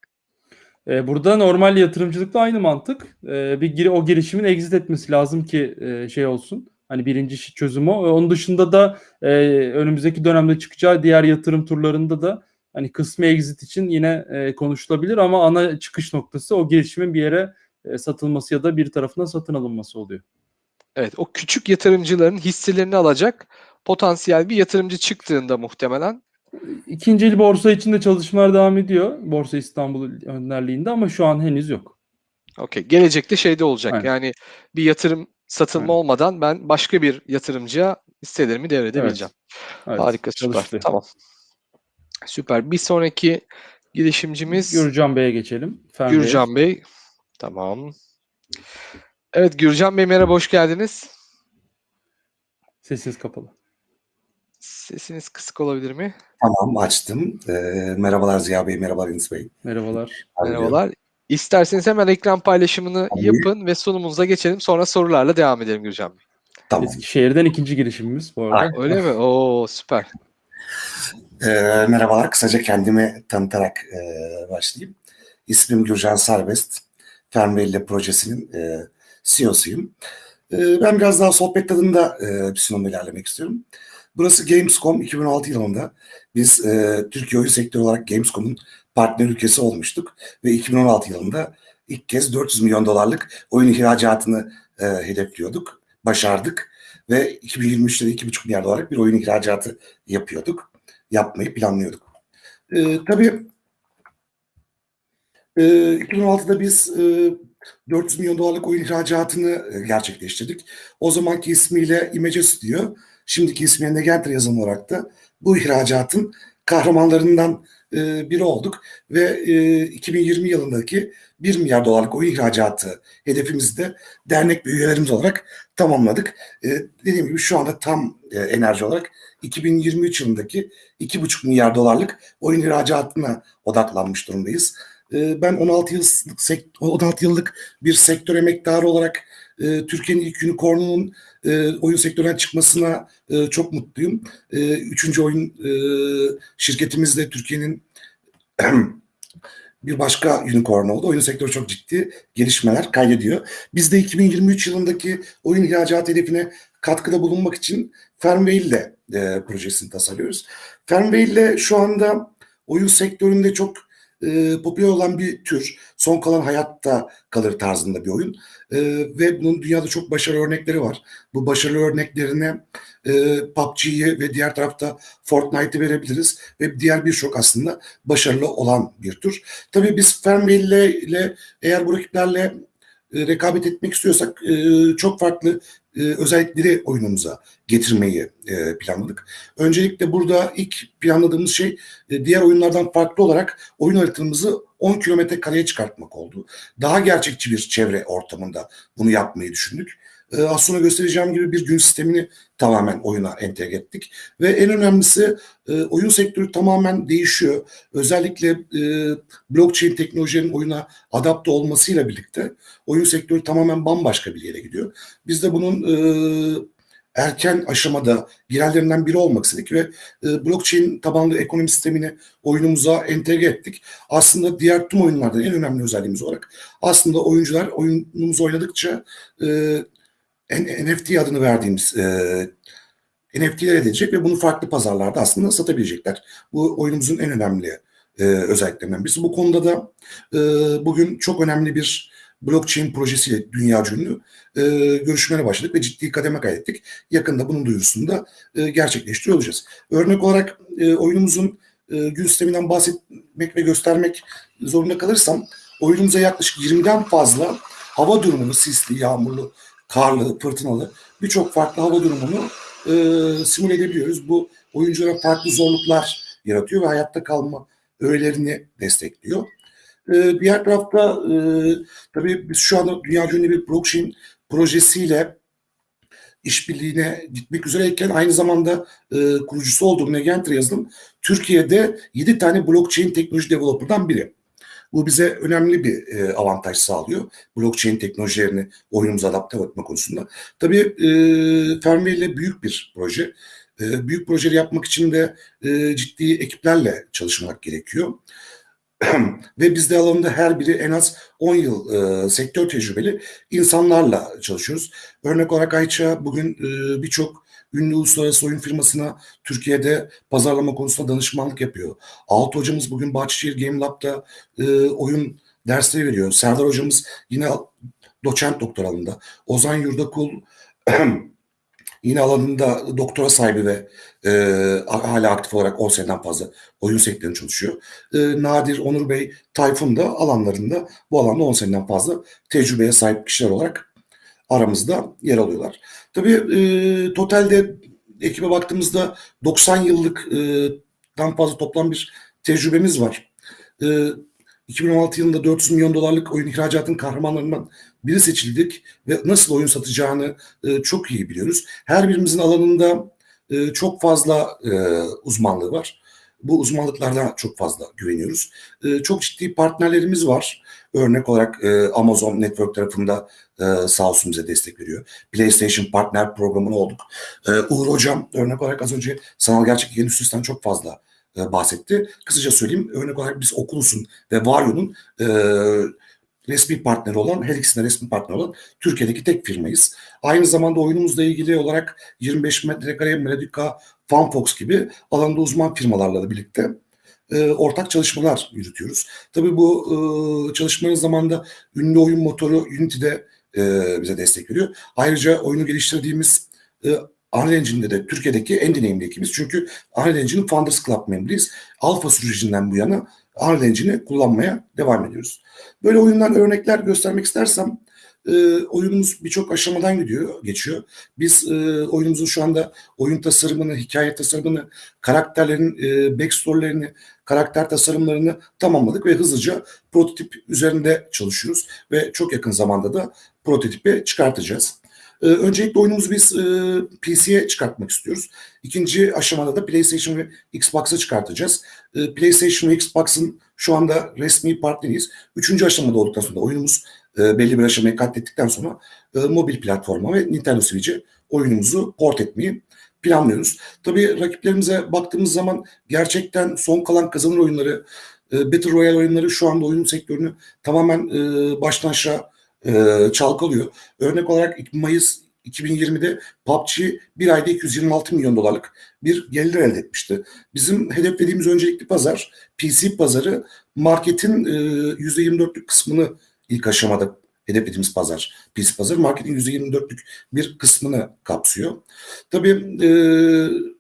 Speaker 2: Ee, burada normal yatırımcılıkla aynı mantık. Ee, bir o girişimin exit etmesi lazım ki e, şey olsun. Hani birinci çözüm o. Onun dışında da e, önümüzdeki dönemde çıkacağı diğer yatırım turlarında da hani kısmi exit için yine e, konuşulabilir ama ana çıkış noktası o girişimin bir yere e, satılması ya da bir tarafından satın alınması oluyor.
Speaker 1: Evet, o küçük yatırımcıların hisselerini alacak potansiyel bir yatırımcı çıktığında muhtemelen
Speaker 2: İkinci el borsa için de çalışmalar devam ediyor. Borsa İstanbul önderliğinde ama şu an henüz yok.
Speaker 1: Okey. Gelecekte şeyde olacak.
Speaker 2: Aynen.
Speaker 1: Yani bir yatırım satılma
Speaker 2: Aynen.
Speaker 1: olmadan ben başka bir yatırımcıya hisselerimi devredebileceğim.
Speaker 2: Evet,
Speaker 1: Harika süper.
Speaker 2: çalıştı.
Speaker 1: Tamam. Süper. Bir sonraki girişimcimiz
Speaker 2: Gürcan Bey'e geçelim. Fen Bey.
Speaker 1: Gürcan Bey. Tamam. Evet Gürcan Bey merhaba hoş geldiniz.
Speaker 2: Sesiniz kapalı.
Speaker 1: Sesiniz kısık olabilir mi?
Speaker 4: Tamam açtım. Ee, merhabalar Ziya Bey, merhabalar Enis Bey.
Speaker 2: Merhabalar.
Speaker 1: Merhabalar. İsterseniz hemen ekran paylaşımını
Speaker 4: Tabii.
Speaker 1: yapın ve sunumunuza geçelim. Sonra sorularla devam edelim Gürcan Bey.
Speaker 4: Tamam.
Speaker 2: Eskişehir'den ikinci girişimimiz bu arada.
Speaker 4: Aynen.
Speaker 1: Öyle mi? Oo süper.
Speaker 4: Ee, merhabalar. Kısaca kendimi tanıtarak e, başlayayım. İsmim Gürcan Serbest. Fernbelli projesinin e, CEO'suyum. E, ben biraz daha sohbet tadında e, bir sunumla ilerlemek istiyorum. Burası Gamescom 2016 yılında biz e, Türkiye oyun sektörü olarak Gamescom'un partner ülkesi olmuştuk ve 2016 yılında ilk kez 400 milyon dolarlık oyun ihracatını e, hedefliyorduk, başardık ve 2023'te de 2,5 milyar dolarlık bir oyun ihracatı yapıyorduk, yapmayı planlıyorduk. E, tabii e, 2016'da biz e, 400 milyon dolarlık oyun ihracatını e, gerçekleştirdik. O zamanki ismiyle Image Studio, şimdiki ismiyle Negenter yazım olarak da bu ihracatın kahramanlarından e, biri olduk ve e, 2020 yılındaki 1 milyar dolarlık oyun ihracatı hedefimizi de dernek üyelerimiz olarak tamamladık. E, dediğim gibi şu anda tam e, enerji olarak 2023 yılındaki 2,5 milyar dolarlık oyun ihracatına odaklanmış durumdayız. E, ben 16 yıllık, sek- 16 yıllık bir sektör emektarı olarak e, Türkiye'nin ilk unicornunun e, oyun sektöründen çıkmasına e, çok mutluyum. E, üçüncü oyun e, şirketimiz de Türkiye'nin [clears throat] bir başka unicorn oldu. Oyun sektörü çok ciddi gelişmeler kaydediyor. Biz de 2023 yılındaki oyun ihracatı hedefine katkıda bulunmak için Fernwheel ile e, projesini tasarlıyoruz. Fernwheel ile şu anda oyun sektöründe çok e, popüler olan bir tür. Son kalan hayatta kalır tarzında bir oyun. E, ve bunun dünyada çok başarılı örnekleri var. Bu başarılı örneklerine e, PUBG'yi ve diğer tarafta Fortnite'ı verebiliriz. Ve diğer birçok aslında başarılı olan bir tür. Tabii biz ile, ile eğer bu rakiplerle e, rekabet etmek istiyorsak e, çok farklı e, özellikleri oyunumuza getirmeyi e, planladık. Öncelikle burada ilk planladığımız şey diğer oyunlardan farklı olarak oyun haritamızı 10 kilometre kareye çıkartmak oldu. Daha gerçekçi bir çevre ortamında bunu yapmayı düşündük. E, az sonra göstereceğim gibi bir gün sistemini tamamen oyuna entegre ettik. Ve en önemlisi e, oyun sektörü tamamen değişiyor. Özellikle e, blockchain teknolojilerin oyuna adapte olmasıyla birlikte oyun sektörü tamamen bambaşka bir yere gidiyor. Biz de bunun e, erken aşamada girerlerinden biri olmak istedik ve e, blockchain tabanlı ekonomi sistemini oyunumuza entegre ettik. Aslında diğer tüm oyunlardan en önemli özelliğimiz olarak aslında oyuncular oyunumuzu oynadıkça e, NFT adını verdiğimiz e, NFT'ler edecek ve bunu farklı pazarlarda aslında satabilecekler. Bu oyunumuzun en önemli e, özelliklerinden birisi. Bu konuda da e, bugün çok önemli bir blockchain projesiyle dünya ünlü e, görüşmelere başladık ve ciddi kademe kaydettik. Yakında bunun duyurusunu da e, gerçekleştiriyor olacağız. Örnek olarak e, oyunumuzun e, gün sisteminden bahsetmek ve göstermek zorunda kalırsam oyunumuza yaklaşık 20'den fazla hava durumunu sisli, yağmurlu, karlı, fırtınalı birçok farklı hava durumunu e, simüle edebiliyoruz. Bu oyunculara farklı zorluklar yaratıyor ve hayatta kalma öğelerini destekliyor. E, diğer tarafta e, tabii biz şu anda dünya ünlü bir blockchain projesiyle işbirliğine gitmek üzereyken aynı zamanda e, kurucusu olduğum Negentry yazılım Türkiye'de 7 tane blockchain teknoloji developer'dan biri. Bu bize önemli bir e, avantaj sağlıyor. Blockchain teknolojilerini oyunumuza adapte etme konusunda. Tabii e, ile büyük bir proje. E, büyük projeleri yapmak için de e, ciddi ekiplerle çalışmak gerekiyor. [clears throat] Ve biz de alanında her biri en az 10 yıl e, sektör tecrübeli insanlarla çalışıyoruz. Örnek olarak Ayça bugün e, birçok ünlü uluslararası oyun firmasına Türkiye'de pazarlama konusunda danışmanlık yapıyor. Alt hocamız bugün Bahçeşehir Game Lab'da e, oyun dersleri veriyor. Serdar hocamız yine doçent doktor alanında. Ozan Yurdakul [clears throat] yine alanında doktora sahibi ve e, hala aktif olarak 10 seneden fazla oyun sektöründe çalışıyor. E, Nadir, Onur Bey, Tayfun da alanlarında bu alanda 10 seneden fazla tecrübeye sahip kişiler olarak aramızda yer alıyorlar. Tabii e, totalde ekibe baktığımızda 90 yıllık e, dan fazla toplam bir tecrübemiz var. E, 2016 yılında 400 milyon dolarlık oyun ihracatın kahramanlarından biri seçildik ve nasıl oyun satacağını e, çok iyi biliyoruz. Her birimizin alanında e, çok fazla e, uzmanlığı var. Bu uzmanlıklardan çok fazla güveniyoruz. E, çok ciddi partnerlerimiz var. Örnek olarak e, Amazon Network tarafında e, sağ olsun bize destek veriyor. PlayStation Partner programına olduk. E, Uğur Hocam örnek olarak az önce sanal gerçeklik endüstrisinden çok fazla e, bahsetti. Kısaca söyleyeyim örnek olarak biz Oculus'un ve Vario'nun e, resmi partneri olan, her ikisinde resmi partner olan Türkiye'deki tek firmayız. Aynı zamanda oyunumuzla ilgili olarak 25 metrekare Melodica, Funfox gibi alanda uzman firmalarla da birlikte e, ortak çalışmalar yürütüyoruz. Tabii bu e, çalışmanın zamanında ünlü oyun motoru Unity'de e, bize destek veriyor. Ayrıca oyunu geliştirdiğimiz e, Unreal Engine'de de Türkiye'deki en deneyimli ekibiz. Çünkü Unreal Engine'in Founders Club memnunuyuz. Alfa sürecinden bu yana Unreal Engine'i kullanmaya devam ediyoruz. Böyle oyundan örnekler göstermek istersem e, oyunumuz birçok aşamadan gidiyor, geçiyor. Biz e, oyunumuzun şu anda oyun tasarımını, hikaye tasarımını, karakterlerin e, backstory'lerini, karakter tasarımlarını tamamladık ve hızlıca prototip üzerinde çalışıyoruz ve çok yakın zamanda da prototipi çıkartacağız. Ee, öncelikle oyunumuzu biz e, PC'ye çıkartmak istiyoruz. İkinci aşamada da PlayStation ve Xbox'a çıkartacağız. E, PlayStation ve Xbox'ın şu anda resmi partneriyiz. Üçüncü aşamada olduktan sonra oyunumuz e, belli bir aşamayı katlettikten sonra e, mobil platforma ve Nintendo Switch'e oyunumuzu port etmeyi planlıyoruz. Tabii rakiplerimize baktığımız zaman gerçekten son kalan kazanır oyunları, e, Battle Royale oyunları şu anda oyun sektörünü tamamen e, baştan aşağı e, çalkalıyor. Örnek olarak Mayıs 2020'de PUBG bir ayda 226 milyon dolarlık bir gelir elde etmişti. Bizim hedeflediğimiz öncelikli pazar PC pazarı marketin e, %24'lük kısmını ilk aşamada hedeflediğimiz pazar PC pazarı marketin %24'lük bir kısmını kapsıyor. Tabii e,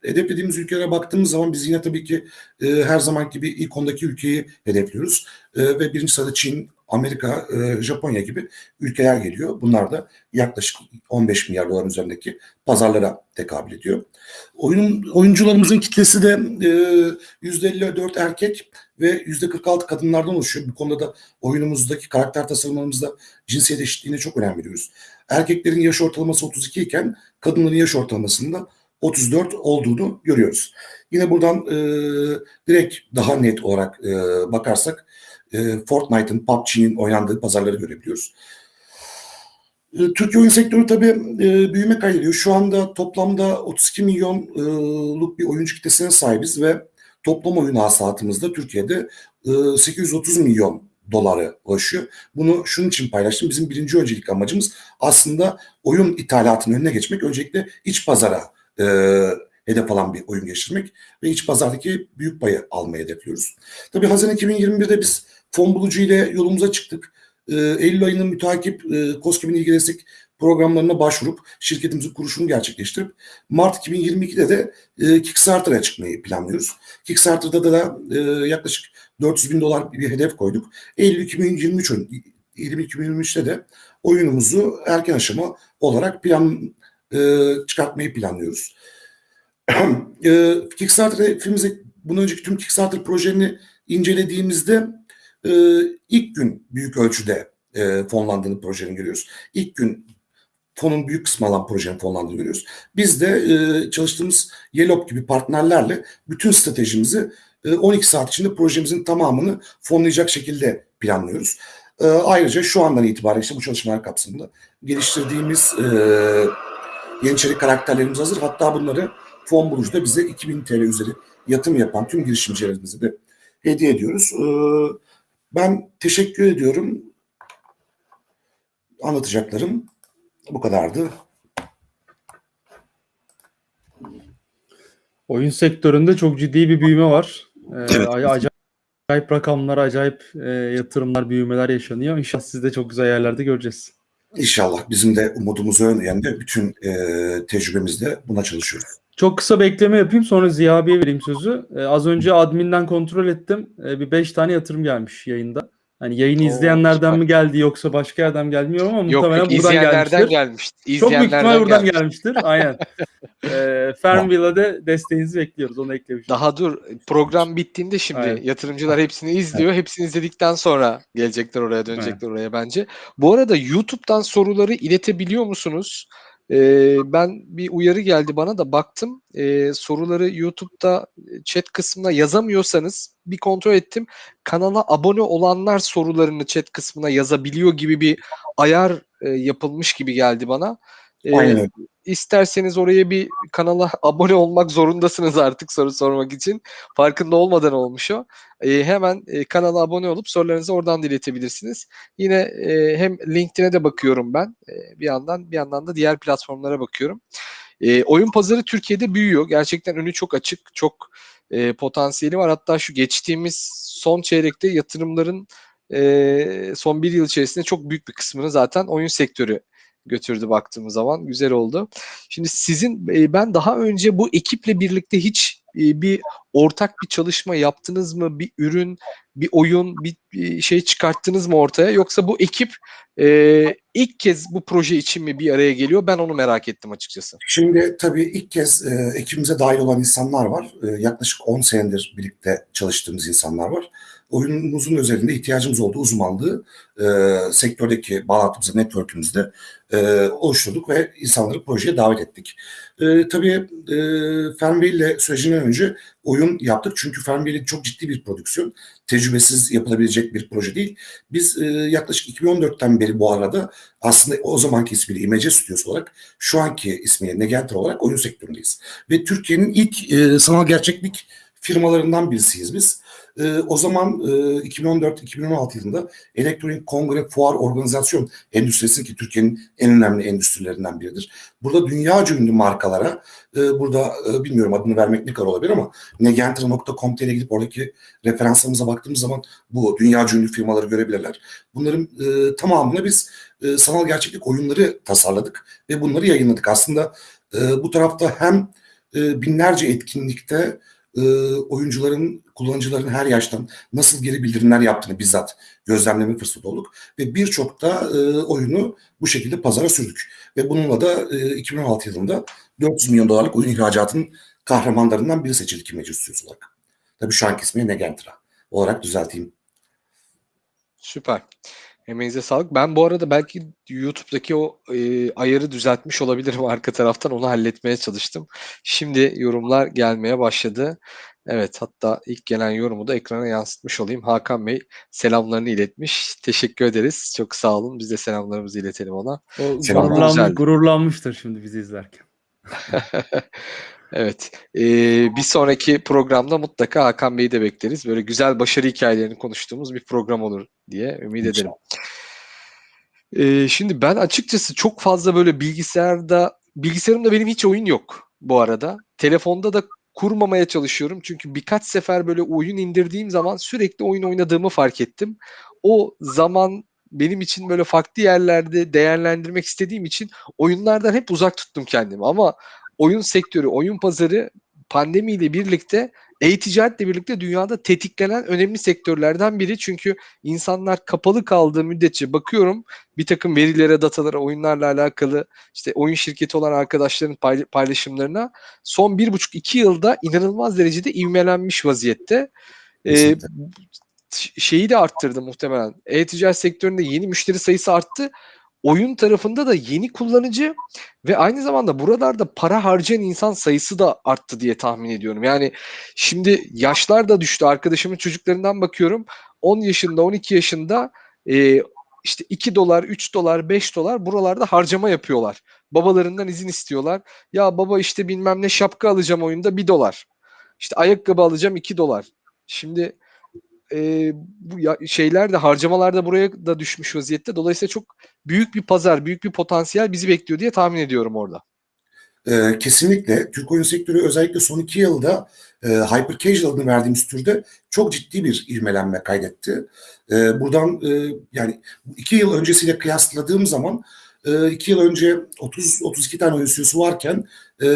Speaker 4: hedeflediğimiz ülkelere baktığımız zaman biz yine tabii ki e, her zaman gibi ilk ondaki ülkeyi hedefliyoruz. E, ve birinci sırada Çin, Amerika, e, Japonya gibi ülkeler geliyor. Bunlar da yaklaşık 15 milyar dolar üzerindeki pazarlara tekabül ediyor. Oyunun oyuncularımızın kitlesi de e, %54 erkek ve %46 kadınlardan oluşuyor. Bu konuda da oyunumuzdaki karakter tasarımlarımızda cinsiyet eşitliğine çok önem veriyoruz. Erkeklerin yaş ortalaması 32 iken kadınların yaş ortalamasında 34 olduğunu görüyoruz. Yine buradan e, direkt daha net olarak e, bakarsak e, Fortnite'ın, PUBG'nin oynandığı pazarları görebiliyoruz. E, Türkiye oyun sektörü tabii e, büyüme kaydediyor. Şu anda toplamda 32 milyonluk bir oyuncu kitlesine sahibiz ve toplam oyun hasılatımızda Türkiye'de e, 830 milyon dolara ulaşıyor. Bunu şunun için paylaştım. Bizim birinci öncelik amacımız aslında oyun ithalatının önüne geçmek. Öncelikle iç pazara e, hedef alan bir oyun geliştirmek ve iç pazardaki büyük payı almayı hedefliyoruz. Tabii Haziran 2021'de biz fon bulucu ile yolumuza çıktık. Ee, Eylül ayının mütakip e, COSGAP'in ilgili destek programlarına başvurup şirketimizin kuruşunu gerçekleştirip Mart 2022'de de e, Kickstarter'a çıkmayı planlıyoruz. Kickstarter'da da e, yaklaşık 400 bin dolar bir hedef koyduk. Eylül 2023 ön- 2023'te de oyunumuzu erken aşama olarak plan e, çıkartmayı planlıyoruz. [clears throat] e, Kickstarter hedefimizi bundan önceki tüm Kickstarter projelerini incelediğimizde e, ilk gün büyük ölçüde e, fonlandığını projenin görüyoruz. İlk gün fonun büyük kısmı alan projenin fonlandığını görüyoruz. Biz de e, çalıştığımız Yelop gibi partnerlerle bütün stratejimizi e, 12 saat içinde projemizin tamamını fonlayacak şekilde planlıyoruz. E, ayrıca şu andan itibaren işte bu çalışmalar kapsamında geliştirdiğimiz e, Yeniçeri karakterlerimiz hazır. Hatta bunları fon bulucuda bize 2000 TL üzeri yatırım yapan tüm girişimcilerimize de hediye ediyoruz. Ee, ben teşekkür ediyorum. Anlatacaklarım bu kadardı.
Speaker 2: Oyun sektöründe çok ciddi bir büyüme var. Ee,
Speaker 4: Evet.
Speaker 2: ac- acayip rakamlar, acayip e, yatırımlar, büyümeler yaşanıyor. İnşallah siz de çok güzel yerlerde göreceğiz.
Speaker 4: İnşallah bizim de umudumuz o yönde. Bütün e, tecrübemizde buna çalışıyoruz.
Speaker 2: Çok kısa bir ekleme yapayım sonra Ziya abiye vereyim sözü. Ee, az önce adminden kontrol ettim. Ee, bir 5 tane yatırım gelmiş yayında. Hani yayını
Speaker 1: Oo,
Speaker 2: izleyenlerden
Speaker 1: süper.
Speaker 2: mi geldi yoksa başka yerden bilmiyorum ama
Speaker 1: Yok
Speaker 2: muhtemelen
Speaker 1: yok
Speaker 2: buradan gelmiştir.
Speaker 1: gelmiş.
Speaker 2: Çok büyük ihtimal buradan
Speaker 1: gelmiş.
Speaker 2: gelmiştir. Aynen. [laughs] Ee, Farmville'a de desteğinizi bekliyoruz. Onu eklemişim.
Speaker 1: Daha dur program bittiğinde şimdi
Speaker 2: Aynen.
Speaker 1: yatırımcılar hepsini izliyor. Hepsini izledikten sonra gelecekler oraya dönecekler oraya bence. Bu arada YouTube'dan soruları iletebiliyor musunuz? Ee, ben bir uyarı geldi bana da baktım. Ee, soruları YouTube'da e, chat kısmına yazamıyorsanız bir kontrol ettim. Kanala abone olanlar sorularını chat kısmına yazabiliyor gibi bir ayar e, yapılmış gibi geldi bana. Ee,
Speaker 4: Aynen.
Speaker 1: İsterseniz oraya bir kanala [laughs] abone olmak zorundasınız artık soru sormak için. Farkında olmadan olmuş o. Ee, hemen e, kanala abone olup sorularınızı oradan da iletebilirsiniz. Yine e, hem LinkedIn'e de bakıyorum ben e, bir yandan bir yandan da diğer platformlara bakıyorum. E, oyun pazarı Türkiye'de büyüyor. Gerçekten önü çok açık, çok e, potansiyeli var. Hatta şu geçtiğimiz son çeyrekte yatırımların e, son bir yıl içerisinde çok büyük bir kısmını zaten oyun sektörü götürdü baktığımız zaman. Güzel oldu. Şimdi sizin e, ben daha önce bu ekiple birlikte hiç e, bir ortak bir çalışma yaptınız mı? Bir ürün, bir oyun, bir, bir şey çıkarttınız mı ortaya? Yoksa bu ekip e, ilk kez bu proje için mi bir araya geliyor? Ben onu merak ettim açıkçası.
Speaker 4: Şimdi tabii ilk kez e, ekibimize dahil olan insanlar var. E, yaklaşık 10 senedir birlikte çalıştığımız insanlar var. Oyunumuzun özelinde ihtiyacımız olduğu uzmanlığı e, sektördeki bağlantımızı, network'ümüzde e, oluşturduk ve insanları projeye davet ettik. E, tabii e, Fernville sürecinden önce oyun yaptık. Çünkü Fernville çok ciddi bir prodüksiyon. Tecrübesiz yapılabilecek bir proje değil. Biz e, yaklaşık 2014'ten beri bu arada aslında o zamanki ismiyle İmece Stüdyosu olarak şu anki ismiyle Negenter olarak oyun sektöründeyiz. Ve Türkiye'nin ilk e, sanal gerçeklik firmalarından birisiyiz biz. E, o zaman e, 2014-2016 yılında elektronik kongre fuar organizasyon endüstrisi ki Türkiye'nin en önemli endüstrilerinden biridir. Burada dünyaca ünlü markalara, e, burada e, bilmiyorum adını vermek ne kadar olabilir ama negenter.com.tr'ye gidip oradaki referanslarımıza baktığımız zaman bu dünyaca ünlü firmaları görebilirler. Bunların e, tamamını biz e, sanal gerçeklik oyunları tasarladık ve bunları yayınladık. Aslında e, bu tarafta hem e, binlerce etkinlikte e, oyuncuların, kullanıcıların her yaştan nasıl geri bildirimler yaptığını bizzat gözlemleme fırsatı olduk. Ve birçok da e, oyunu bu şekilde pazara sürdük. Ve bununla da e, 2016 yılında 400 milyon dolarlık oyun ihracatının kahramanlarından biri seçildik İmece Stüdyosu olarak. Tabii şu anki ismi Negentra olarak düzelteyim.
Speaker 1: Süper. Emeğinize sağlık. Ben bu arada belki YouTube'daki o e, ayarı düzeltmiş olabilirim [laughs] arka taraftan. Onu halletmeye çalıştım. Şimdi yorumlar gelmeye başladı. Evet hatta ilk gelen yorumu da ekrana yansıtmış olayım. Hakan Bey selamlarını iletmiş. Teşekkür ederiz. Çok sağ olun. Biz de selamlarımızı iletelim ona.
Speaker 2: O gururlanmış, gururlanmıştır şimdi bizi izlerken. [laughs]
Speaker 1: evet. e, bir sonraki programda mutlaka Hakan Bey'i de bekleriz. Böyle güzel başarı hikayelerini konuştuğumuz bir program olur diye ümit ederim. Ee, şimdi ben açıkçası çok fazla böyle bilgisayarda bilgisayarımda benim hiç oyun yok bu arada. Telefonda da kurmamaya çalışıyorum. Çünkü birkaç sefer böyle oyun indirdiğim zaman sürekli oyun oynadığımı fark ettim. O zaman benim için böyle farklı yerlerde değerlendirmek istediğim için oyunlardan hep uzak tuttum kendimi. Ama oyun sektörü, oyun pazarı pandemiyle birlikte e-ticaretle birlikte dünyada tetiklenen önemli sektörlerden biri. Çünkü insanlar kapalı kaldığı müddetçe bakıyorum bir takım verilere, datalara, oyunlarla alakalı işte oyun şirketi olan arkadaşların pay- paylaşımlarına son bir buçuk iki yılda inanılmaz derecede ivmelenmiş vaziyette. Ee, şeyi de arttırdı muhtemelen. E-ticaret sektöründe yeni müşteri sayısı arttı. Oyun tarafında da yeni kullanıcı ve aynı zamanda buralarda para harcayan insan sayısı da arttı diye tahmin ediyorum. Yani şimdi yaşlar da düştü. Arkadaşımın çocuklarından bakıyorum. 10 yaşında, 12 yaşında e, işte 2 dolar, 3 dolar, 5 dolar buralarda harcama yapıyorlar. Babalarından izin istiyorlar. Ya baba işte bilmem ne şapka alacağım oyunda 1 dolar. İşte ayakkabı alacağım 2 dolar. Şimdi e, bu ya, şeyler de harcamalar da buraya da düşmüş vaziyette. Dolayısıyla çok büyük bir pazar, büyük bir potansiyel bizi bekliyor diye tahmin ediyorum orada.
Speaker 4: Ee, kesinlikle Türk oyun sektörü özellikle son iki yılda e, hyper casual adını verdiğimiz türde çok ciddi bir ivmelenme kaydetti. E, buradan e, yani iki yıl öncesiyle kıyasladığım zaman e, iki yıl önce 30-32 tane oyun stüdyosu varken e,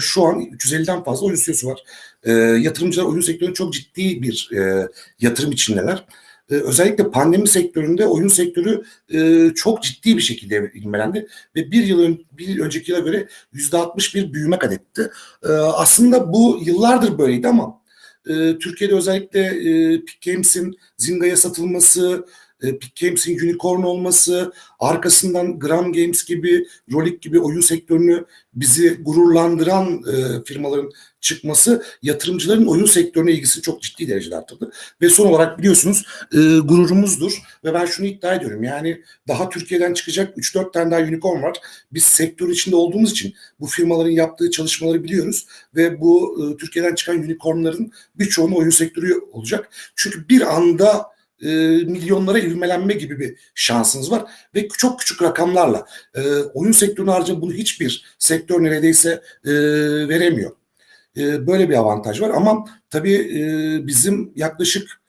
Speaker 4: şu an 350'den fazla oyun stüdyosu var. E, yatırımcılar oyun sektöründe çok ciddi bir e, yatırım içindeler. E, özellikle pandemi sektöründe oyun sektörü e, çok ciddi bir şekilde ivmelendi ve bir yıl ön, bir önceki yıla göre yüzde 60 bir büyüme kat etti. E, aslında bu yıllardır böyleydi ama e, Türkiye'de özellikle e, Peak Games'in Zynga'ya satılması, e, Games'in unicorn olması, arkasından Gram Games gibi, Rolik gibi oyun sektörünü bizi gururlandıran e, firmaların çıkması yatırımcıların oyun sektörüne ilgisini çok ciddi derecede arttırdı. Ve son olarak biliyorsunuz e, gururumuzdur ve ben şunu iddia ediyorum yani daha Türkiye'den çıkacak 3-4 tane daha unicorn var. Biz sektör içinde olduğumuz için bu firmaların yaptığı çalışmaları biliyoruz ve bu e, Türkiye'den çıkan unicornların birçoğunun oyun sektörü olacak. Çünkü bir anda e, milyonlara ivmelenme gibi bir şansınız var ve çok küçük rakamlarla e, oyun sektörüne harcı bunu hiçbir sektör neredeyse e, veremiyor. E, böyle bir avantaj var ama tabii e, bizim yaklaşık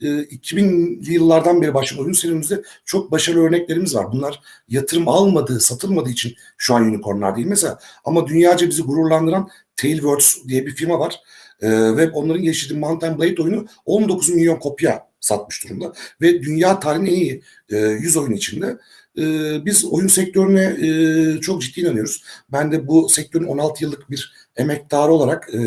Speaker 4: e, 2000'li yıllardan beri başlayan oyun serimizde çok başarılı örneklerimiz var. Bunlar yatırım almadığı, satılmadığı için şu an unicornlar değil mesela. Ama dünyaca bizi gururlandıran Tailwords diye bir firma var. E, ve onların geliştirdiği Mountain Blade oyunu 19 milyon kopya satmış durumda. Ve dünya tarihinin en iyi e, 100 oyun içinde e, biz oyun sektörüne e, çok ciddi inanıyoruz. Ben de bu sektörün 16 yıllık bir emektarı olarak e,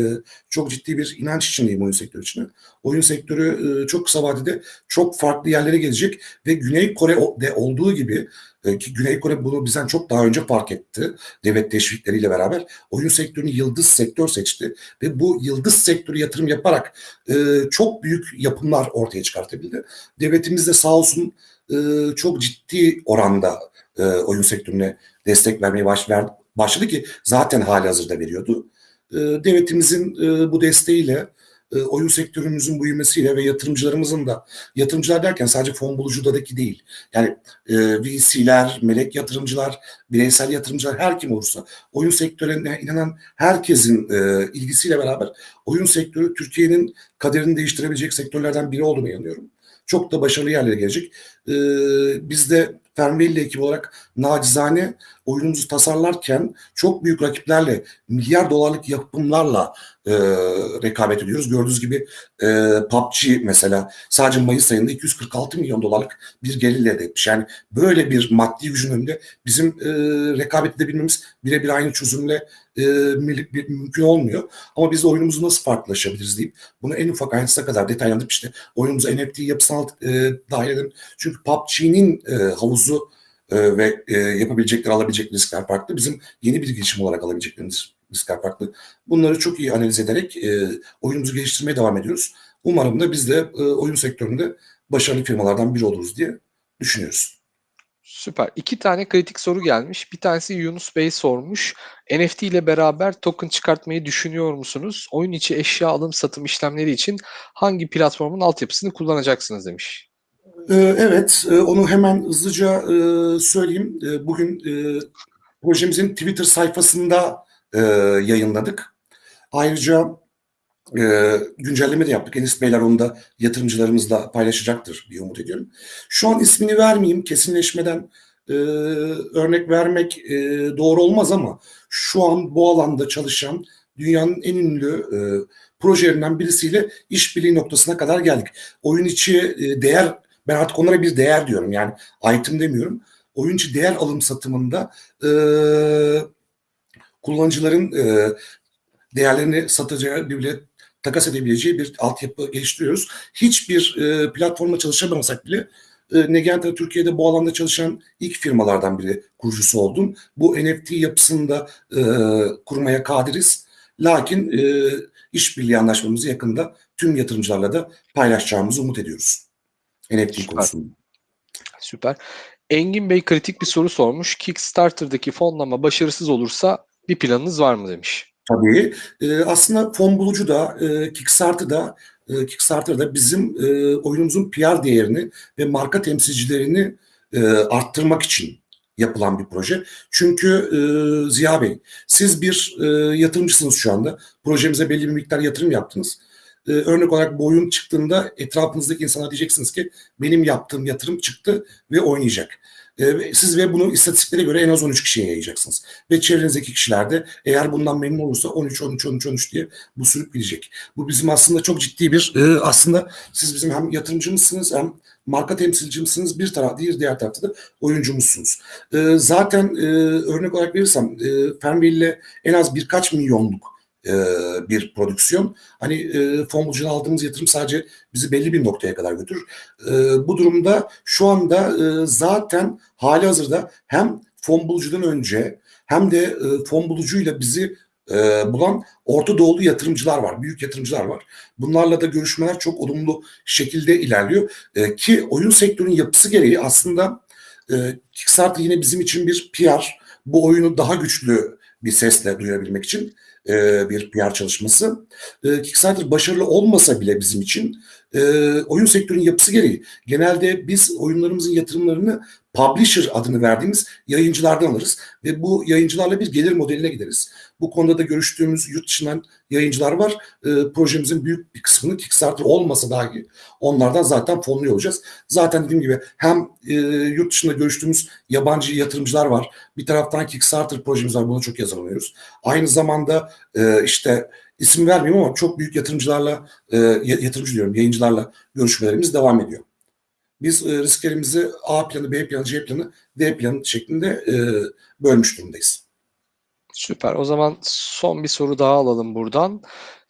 Speaker 4: çok ciddi bir inanç içindeyim oyun sektörü içinde. Oyun sektörü e, çok kısa vadede çok farklı yerlere gelecek ve Güney Kore'de olduğu gibi e, ki Güney Kore bunu bizden çok daha önce fark etti devlet teşvikleriyle beraber oyun sektörünü yıldız sektör seçti ve bu yıldız sektörü yatırım yaparak e, çok büyük yapımlar ortaya çıkartabildi. Devletimiz de sağ olsun e, çok ciddi oranda e, oyun sektörüne destek vermeye baş, ver, başladı ki zaten hali hazırda veriyordu. E, devletimizin e, bu desteğiyle e, oyun sektörümüzün büyümesiyle ve yatırımcılarımızın da yatırımcılar derken sadece fon bulucudaki değil yani e, VC'ler, melek yatırımcılar, bireysel yatırımcılar her kim olursa oyun sektörüne inanan herkesin e, ilgisiyle beraber oyun sektörü Türkiye'nin kaderini değiştirebilecek sektörlerden biri olduğuna inanıyorum. Çok da başarılı yerlere gelecek. E, biz de Fernbelli ekibi olarak nacizane oyunumuzu tasarlarken çok büyük rakiplerle, milyar dolarlık yapımlarla e, rekabet ediyoruz. Gördüğünüz gibi e, PUBG mesela sadece Mayıs ayında 246 milyon dolarlık bir gelir elde etmiş. Yani böyle bir maddi gücün önünde bizim e, rekabet edebilmemiz birebir aynı çözümle e, mümkün olmuyor. Ama biz oyunumuzu nasıl farklılaşabiliriz deyip bunu en ufak ayrıntısına kadar detaylandırıp işte oyunumuzu NFT yapısına e, dahil edelim. Çünkü PUBG'nin e, havuzu e, ve e, yapabilecekleri, alabilecek riskler farklı. Bizim yeni bir girişim olarak alabileceklerimiz riskler farklı. Bunları çok iyi analiz ederek e, oyunumuzu geliştirmeye devam ediyoruz. Umarım da biz de e, oyun sektöründe başarılı firmalardan biri oluruz diye düşünüyoruz.
Speaker 1: Süper. İki tane kritik soru gelmiş. Bir tanesi Yunus Bey sormuş. NFT ile beraber token çıkartmayı düşünüyor musunuz? Oyun içi eşya alım satım işlemleri için hangi platformun altyapısını kullanacaksınız demiş.
Speaker 4: Ee, Evet, e, onu hemen hızlıca e, söyleyeyim. E, Bugün projemizin Twitter sayfasında yayınladık. Ayrıca güncelleme de yaptık. Enis Beyler onu da yatırımcılarımızla paylaşacaktır diye umut ediyorum. Şu an ismini vermeyeyim, kesinleşmeden örnek vermek doğru olmaz ama şu an bu alanda çalışan dünyanın en ünlü projelerinden birisiyle işbirliği noktasına kadar geldik. Oyun içi değer ben artık onlara bir değer diyorum. Yani item demiyorum. Oyun içi değer alım satımında e, kullanıcıların e, değerlerini satacağı birbirine takas edebileceği bir altyapı geliştiriyoruz. Hiçbir e, platformla çalışamasak bile e, Negenta Türkiye'de bu alanda çalışan ilk firmalardan biri kurucusu oldum. Bu NFT yapısını da e, kurmaya kadiriz. Lakin e, işbirliği anlaşmamızı yakında tüm yatırımcılarla da paylaşacağımızı umut ediyoruz. NFT
Speaker 1: Süper.
Speaker 4: konusunda.
Speaker 1: Süper. Engin Bey kritik bir soru sormuş. Kickstarter'daki fonlama başarısız olursa bir planınız var mı demiş.
Speaker 4: Tabii. Ee, aslında fon bulucu da e, Kickstarter'da e, Kickstarter'da bizim e, oyunumuzun PR değerini ve marka temsilcilerini e, arttırmak için yapılan bir proje. Çünkü e, Ziya Bey, siz bir e, yatırımcısınız şu anda. Projemize belli bir miktar yatırım yaptınız. E, örnek olarak bu oyun çıktığında etrafınızdaki insana diyeceksiniz ki benim yaptığım yatırım çıktı ve oynayacak. E, siz ve bunu istatistiklere göre en az 13 kişiye yayacaksınız. Ve çevrenizdeki kişiler de eğer bundan memnun olursa 13 13 13 13 diye bu sürüp gidecek. Bu bizim aslında çok ciddi bir e, aslında siz bizim hem yatırımcımızsınız hem marka temsilcimsiniz bir taraf değil diğer tarafta da oyuncumuzsunuz. E, zaten e, örnek olarak verirsem e, Fernweh ile en az birkaç milyonluk e, bir prodüksiyon. Hani e, fon bulucudan aldığımız yatırım sadece bizi belli bir noktaya kadar götürür. E, bu durumda şu anda e, zaten hali hazırda hem fon bulucudan önce hem de e, fon bulucuyla bizi e, bulan Orta Doğulu yatırımcılar var, büyük yatırımcılar var. Bunlarla da görüşmeler çok olumlu şekilde ilerliyor. E, ki oyun sektörünün yapısı gereği aslında e, Kickstarter yine bizim için bir PR. Bu oyunu daha güçlü bir sesle duyurabilmek için e, bir PR çalışması. E, Kickstarter başarılı olmasa bile bizim için e, oyun sektörünün yapısı gereği genelde biz oyunlarımızın yatırımlarını publisher adını verdiğimiz yayıncılardan alırız ve bu yayıncılarla bir gelir modeline gideriz. Bu konuda da görüştüğümüz yurt dışından yayıncılar var. E, projemizin büyük bir kısmını Kickstarter olmasa dahi onlardan zaten fonluyor olacağız. Zaten dediğim gibi hem e, yurt dışında görüştüğümüz yabancı yatırımcılar var. Bir taraftan Kickstarter projemiz var. Buna çok yazılmıyoruz. Aynı zamanda e, işte isim vermeyeyim ama çok büyük yatırımcılarla, e, yatırımcı diyorum, yayıncılarla görüşmelerimiz devam ediyor. Biz e, risklerimizi A planı, B planı, C planı, D planı şeklinde e, bölmüş durumdayız.
Speaker 1: Süper. O zaman son bir soru daha alalım buradan.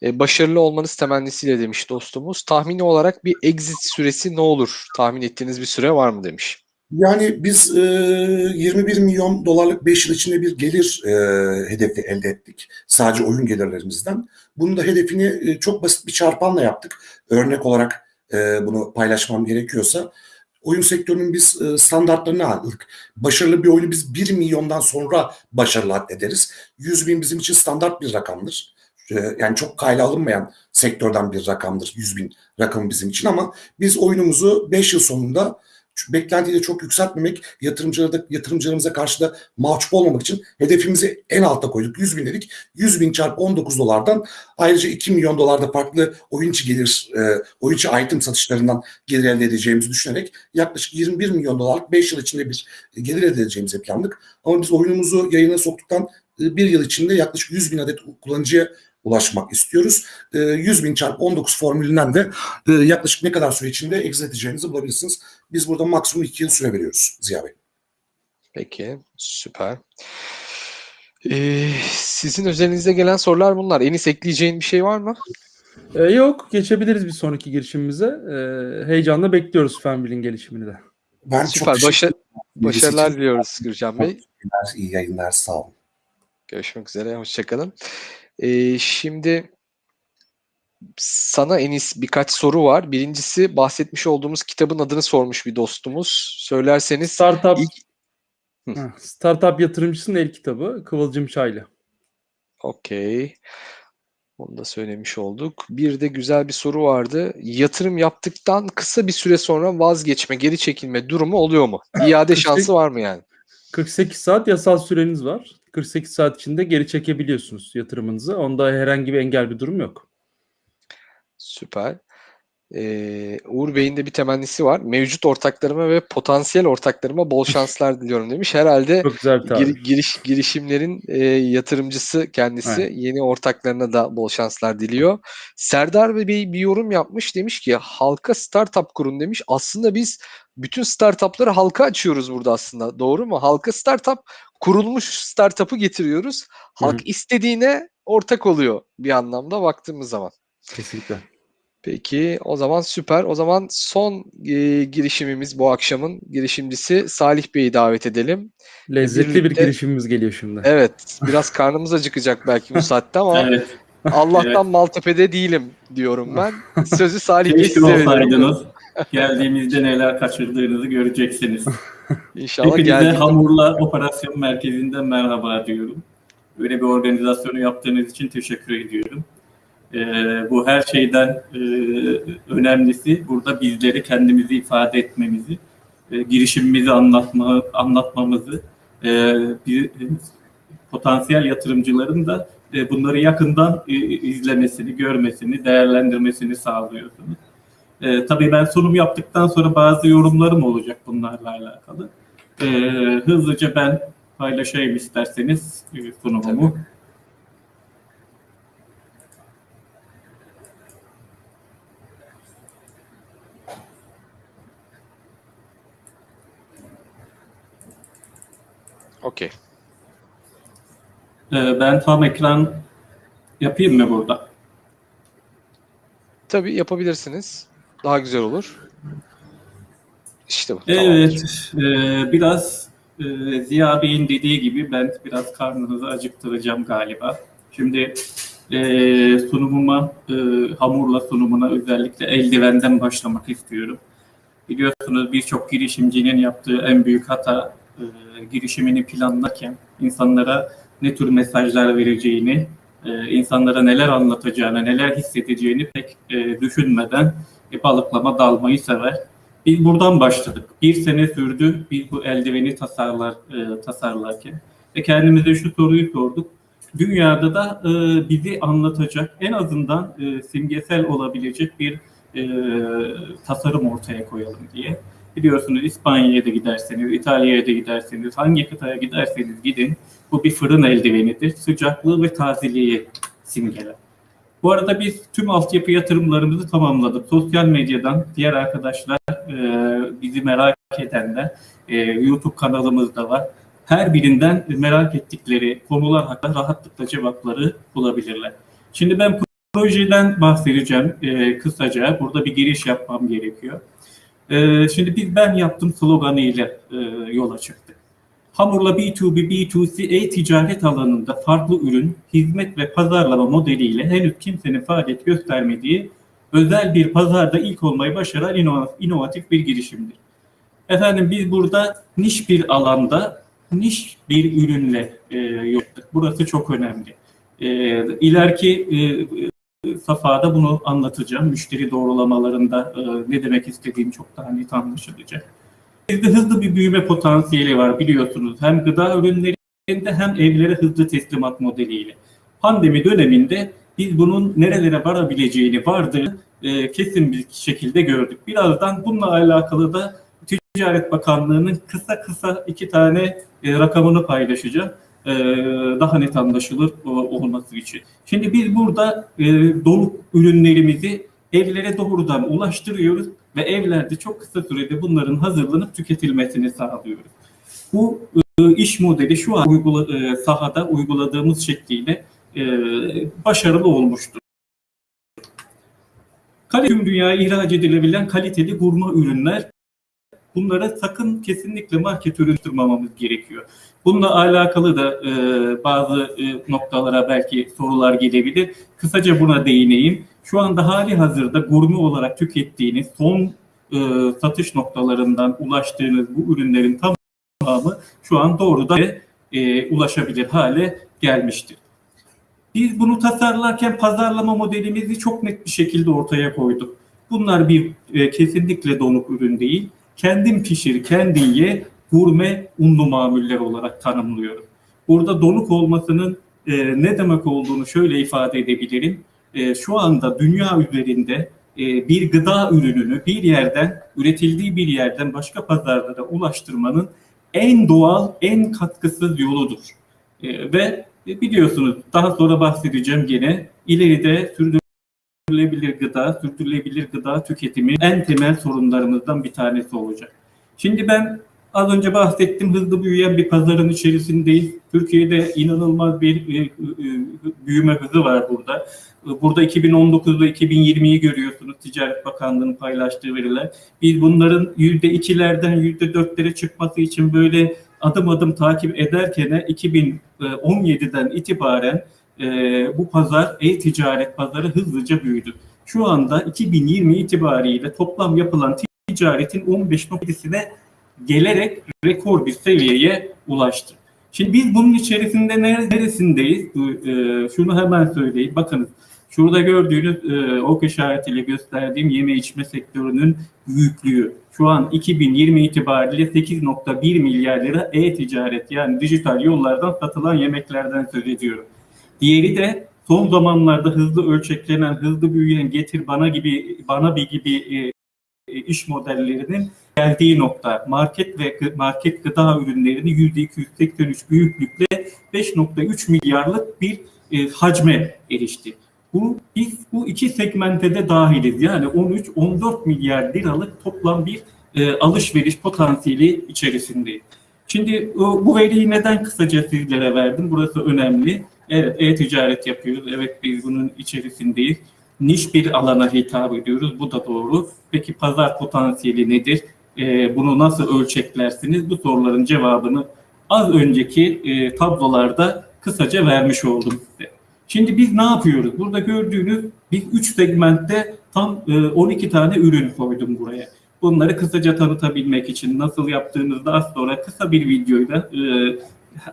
Speaker 1: Ee, başarılı olmanız temennisiyle demiş dostumuz. Tahmini olarak bir exit süresi ne olur? Tahmin ettiğiniz bir süre var mı demiş.
Speaker 4: Yani biz e, 21 milyon dolarlık 5 yıl içinde bir gelir e, hedefi elde ettik. Sadece oyun gelirlerimizden. Bunun da hedefini e, çok basit bir çarpanla yaptık. Örnek olarak e, bunu paylaşmam gerekiyorsa oyun sektörünün biz e, standartlarını aldık. Başarılı bir oyunu biz 1 milyondan sonra başarılı addederiz. 100 bin bizim için standart bir rakamdır. E, yani çok kayla alınmayan sektörden bir rakamdır 100 bin rakamı bizim için ama biz oyunumuzu 5 yıl sonunda beklentiyi de çok yükseltmemek, yatırımcılara da, yatırımcılarımıza karşı da mahcup olmamak için hedefimizi en alta koyduk. 100 bin dedik. 100 bin çarpı 19 dolardan ayrıca 2 milyon dolarda farklı oyun içi gelir, e, oyun içi item satışlarından gelir elde edeceğimizi düşünerek yaklaşık 21 milyon dolarlık 5 yıl içinde bir gelir elde edeceğimizi planladık. Ama biz oyunumuzu yayına soktuktan e, bir yıl içinde yaklaşık 100 bin adet kullanıcıya ulaşmak istiyoruz. E, 100 bin çarpı 19 formülünden de e, yaklaşık ne kadar süre içinde exit edeceğinizi bulabilirsiniz. Biz burada maksimum 2 yıl süre veriyoruz Ziya Bey.
Speaker 1: Peki, süper. Ee, sizin özelinizde gelen sorular bunlar. Enis ekleyeceğin bir şey var mı?
Speaker 2: Ee, yok, geçebiliriz bir sonraki girişimimize. Ee, heyecanla bekliyoruz Fenbil'in gelişimini de.
Speaker 4: Ben
Speaker 1: Süper.
Speaker 4: çok
Speaker 1: Başa- başarılar diliyoruz Gürcan Bey.
Speaker 4: İyi yayınlar, sağ olun.
Speaker 1: Görüşmek üzere. Hoşçakalın. Ee, şimdi sana Enis birkaç soru var. Birincisi bahsetmiş olduğumuz kitabın adını sormuş bir dostumuz. Söylerseniz
Speaker 2: Startup
Speaker 1: ilk
Speaker 2: Startup yatırımcısının el kitabı Kıvılcım Çaylı.
Speaker 1: Okey. Onu da söylemiş olduk. Bir de güzel bir soru vardı. Yatırım yaptıktan kısa bir süre sonra vazgeçme, geri çekilme durumu oluyor mu? İade şansı var mı yani?
Speaker 2: 48 saat yasal süreniz var. 48 saat içinde geri çekebiliyorsunuz yatırımınızı. Onda herhangi bir engel bir durum yok.
Speaker 1: Süper. Ee, Uğur Bey'in de bir temennisi var. Mevcut ortaklarıma ve potansiyel ortaklarıma bol şanslar [laughs] diliyorum demiş. Herhalde gir- giriş girişimlerin e, yatırımcısı kendisi.
Speaker 2: Aynen.
Speaker 1: Yeni ortaklarına da bol şanslar diliyor. Serdar Bey bir yorum yapmış. Demiş ki halka startup kurun demiş. Aslında biz bütün startupları halka açıyoruz burada aslında. Doğru mu? Halka startup kurulmuş startup'ı getiriyoruz. Halk istediğine ortak oluyor bir anlamda baktığımız zaman.
Speaker 2: Kesinlikle.
Speaker 1: Peki o zaman süper. O zaman son e, girişimimiz bu akşamın girişimcisi Salih Bey'i davet edelim.
Speaker 2: Lezzetli bir
Speaker 1: birlikte-
Speaker 2: girişimimiz geliyor şimdi.
Speaker 1: Evet, biraz [laughs] karnımız acıkacak belki bu saatte ama [laughs]
Speaker 5: Evet.
Speaker 1: Allah'tan
Speaker 5: Evet.
Speaker 1: Maltepe'de değilim diyorum ben. [laughs] Sözü Salih Bey
Speaker 5: Keşke
Speaker 1: size veriyorum.
Speaker 5: Geldiğimizde neler kaçırdığınızı göreceksiniz.
Speaker 1: İnşallah
Speaker 5: Hepinize
Speaker 1: geldik.
Speaker 5: Hamurla Operasyon Merkezi'nden merhaba diyorum. Böyle bir organizasyonu yaptığınız için teşekkür ediyorum. Ee, bu her şeyden e, önemlisi burada bizleri kendimizi ifade etmemizi, e, girişimimizi anlatma, anlatmamızı, e, bir, e, potansiyel yatırımcıların da e, bunları yakından e, izlemesini, görmesini, değerlendirmesini sağlıyorsunuz. E, tabii ben sunum yaptıktan sonra bazı yorumlarım olacak bunlarla alakalı. E, hızlıca ben paylaşayım isterseniz e, sunumumu.
Speaker 1: Okey.
Speaker 5: E, ben tam ekran yapayım mı burada?
Speaker 1: Tabii yapabilirsiniz. Daha güzel olur. İşte bu.
Speaker 5: Evet,
Speaker 1: tamamdır.
Speaker 5: e, biraz e, Ziya Bey'in dediği gibi ben biraz karnınızı acıktıracağım galiba. Şimdi e, sunumuma, e, hamurla sunumuna özellikle eldivenden başlamak istiyorum. Biliyorsunuz birçok girişimcinin yaptığı en büyük hata e, girişimini planlarken insanlara ne tür mesajlar vereceğini, e, insanlara neler anlatacağını, neler hissedeceğini pek e, düşünmeden e, balıklama dalmayı sever. Biz buradan başladık. Bir sene sürdü biz bu eldiveni tasarlar e, tasarlarken ve kendimize şu soruyu sorduk. Dünyada da e, bizi anlatacak en azından e, simgesel olabilecek bir e, tasarım ortaya koyalım diye. Biliyorsunuz İspanya'ya da giderseniz, İtalya'ya da giderseniz, hangi kıtaya giderseniz gidin bu bir fırın eldivenidir. Sıcaklığı ve tazeliği simgeler. Bu arada biz tüm altyapı yatırımlarımızı tamamladık. Sosyal medyadan diğer arkadaşlar e, bizi merak edenler e, YouTube kanalımızda var. Her birinden merak ettikleri konular hakkında rahatlıkla cevapları bulabilirler. Şimdi ben projeden bahsedeceğim e, kısaca. Burada bir giriş yapmam gerekiyor. E, şimdi biz ben yaptım sloganıyla e, yola çıktık. Hamurla B2B, B2C, e-ticaret alanında farklı ürün, hizmet ve pazarlama modeliyle henüz kimsenin faaliyet göstermediği özel bir pazarda ilk olmayı başaran inova- inovatif bir girişimdir. Efendim biz burada niş bir alanda niş bir ürünle e, yaptık. Burası çok önemli. E, ileriki e, safhada bunu anlatacağım. Müşteri doğrulamalarında e, ne demek istediğim çok daha net anlaşılacak. Bizde hızlı bir büyüme potansiyeli var biliyorsunuz. Hem gıda ürünlerinde hem evlere hızlı teslimat modeliyle. Pandemi döneminde biz bunun nerelere varabileceğini vardı e, kesin bir şekilde gördük. Birazdan bununla alakalı da Ticaret Bakanlığı'nın kısa kısa iki tane e, rakamını paylaşacağım. E, daha net anlaşılır olması için. Şimdi biz burada e, donuk ürünlerimizi evlere doğrudan ulaştırıyoruz ve evlerde çok kısa sürede bunların hazırlanıp tüketilmesini sağlıyoruz. Bu e, iş modeli şu an uygula, sahada uyguladığımız şekliyle başarılı olmuştur. Kale tüm dünyaya ihraç edilebilen kaliteli gurme ürünler bunlara sakın kesinlikle market ürünstürmememiz gerekiyor. Bununla alakalı da e, bazı e, noktalara belki sorular gelebilir. Kısaca buna değineyim. Şu anda hali hazırda gurme olarak tükettiğiniz son e, satış noktalarından ulaştığınız bu ürünlerin tamamı şu an doğrudan e, ulaşabilir hale gelmiştir. Biz bunu tasarlarken pazarlama modelimizi çok net bir şekilde ortaya koyduk. Bunlar bir e, kesinlikle donuk ürün değil. Kendin pişir, kendin ye, gurme unlu mamuller olarak tanımlıyorum. Burada donuk olmasının e, ne demek olduğunu şöyle ifade edebilirim. E, şu anda dünya üzerinde e, bir gıda ürününü bir yerden, üretildiği bir yerden başka pazarlara ulaştırmanın en doğal, en katkısız yoludur. E, ve e, biliyorsunuz daha sonra bahsedeceğim gene ileride sürdürülebilir gıda, sürdürülebilir gıda tüketimi en temel sorunlarımızdan bir tanesi olacak. Şimdi ben az önce bahsettim hızlı büyüyen bir pazarın içerisindeyiz. Türkiye'de inanılmaz bir e, e, büyüme hızı var burada. E, Burada 2019 ve 2020'yi görüyorsunuz Ticaret Bakanlığı'nın paylaştığı veriler. Biz bunların %2'lerden %4'lere çıkması için böyle adım adım takip ederken 2017'den itibaren e, bu pazar e-ticaret pazarı hızlıca büyüdü. Şu anda 2020 itibariyle toplam yapılan ticaretin 15.7'sine gelerek rekor bir seviyeye ulaştı. Şimdi biz bunun içerisinde nere- neresindeyiz? E, şunu hemen söyleyeyim. Bakınız şurada gördüğünüz e, ok işaretiyle gösterdiğim yeme içme sektörünün büyüklüğü. Şu an 2020 itibariyle 8.1 milyar lira e-ticaret yani dijital yollardan satılan yemeklerden söz ediyorum. Diğeri de son zamanlarda hızlı ölçeklenen, hızlı büyüyen getir bana gibi bana bir gibi e, e, iş modellerinin geldiği nokta. Market ve market gıda ürünlerini %283 büyüklükle 5.3 milyarlık bir e, hacme erişti. Bu biz bu iki segmente de dahiliz. Yani 13-14 milyar liralık toplam bir e, alışveriş potansiyeli içerisindeyiz. Şimdi bu veriyi neden kısaca sizlere verdim? Burası önemli. Evet, e-ticaret yapıyoruz. Evet, biz bunun içerisindeyiz. Niş bir alana hitap ediyoruz. Bu da doğru. Peki pazar potansiyeli nedir? Ee, bunu nasıl ölçeklersiniz? Bu soruların cevabını az önceki e, tablolarda kısaca vermiş oldum size. Şimdi biz ne yapıyoruz? Burada gördüğünüz biz 3 segmentte tam e, 12 tane ürün koydum buraya. Bunları kısaca tanıtabilmek için nasıl yaptığınızda az sonra kısa bir videoyla e,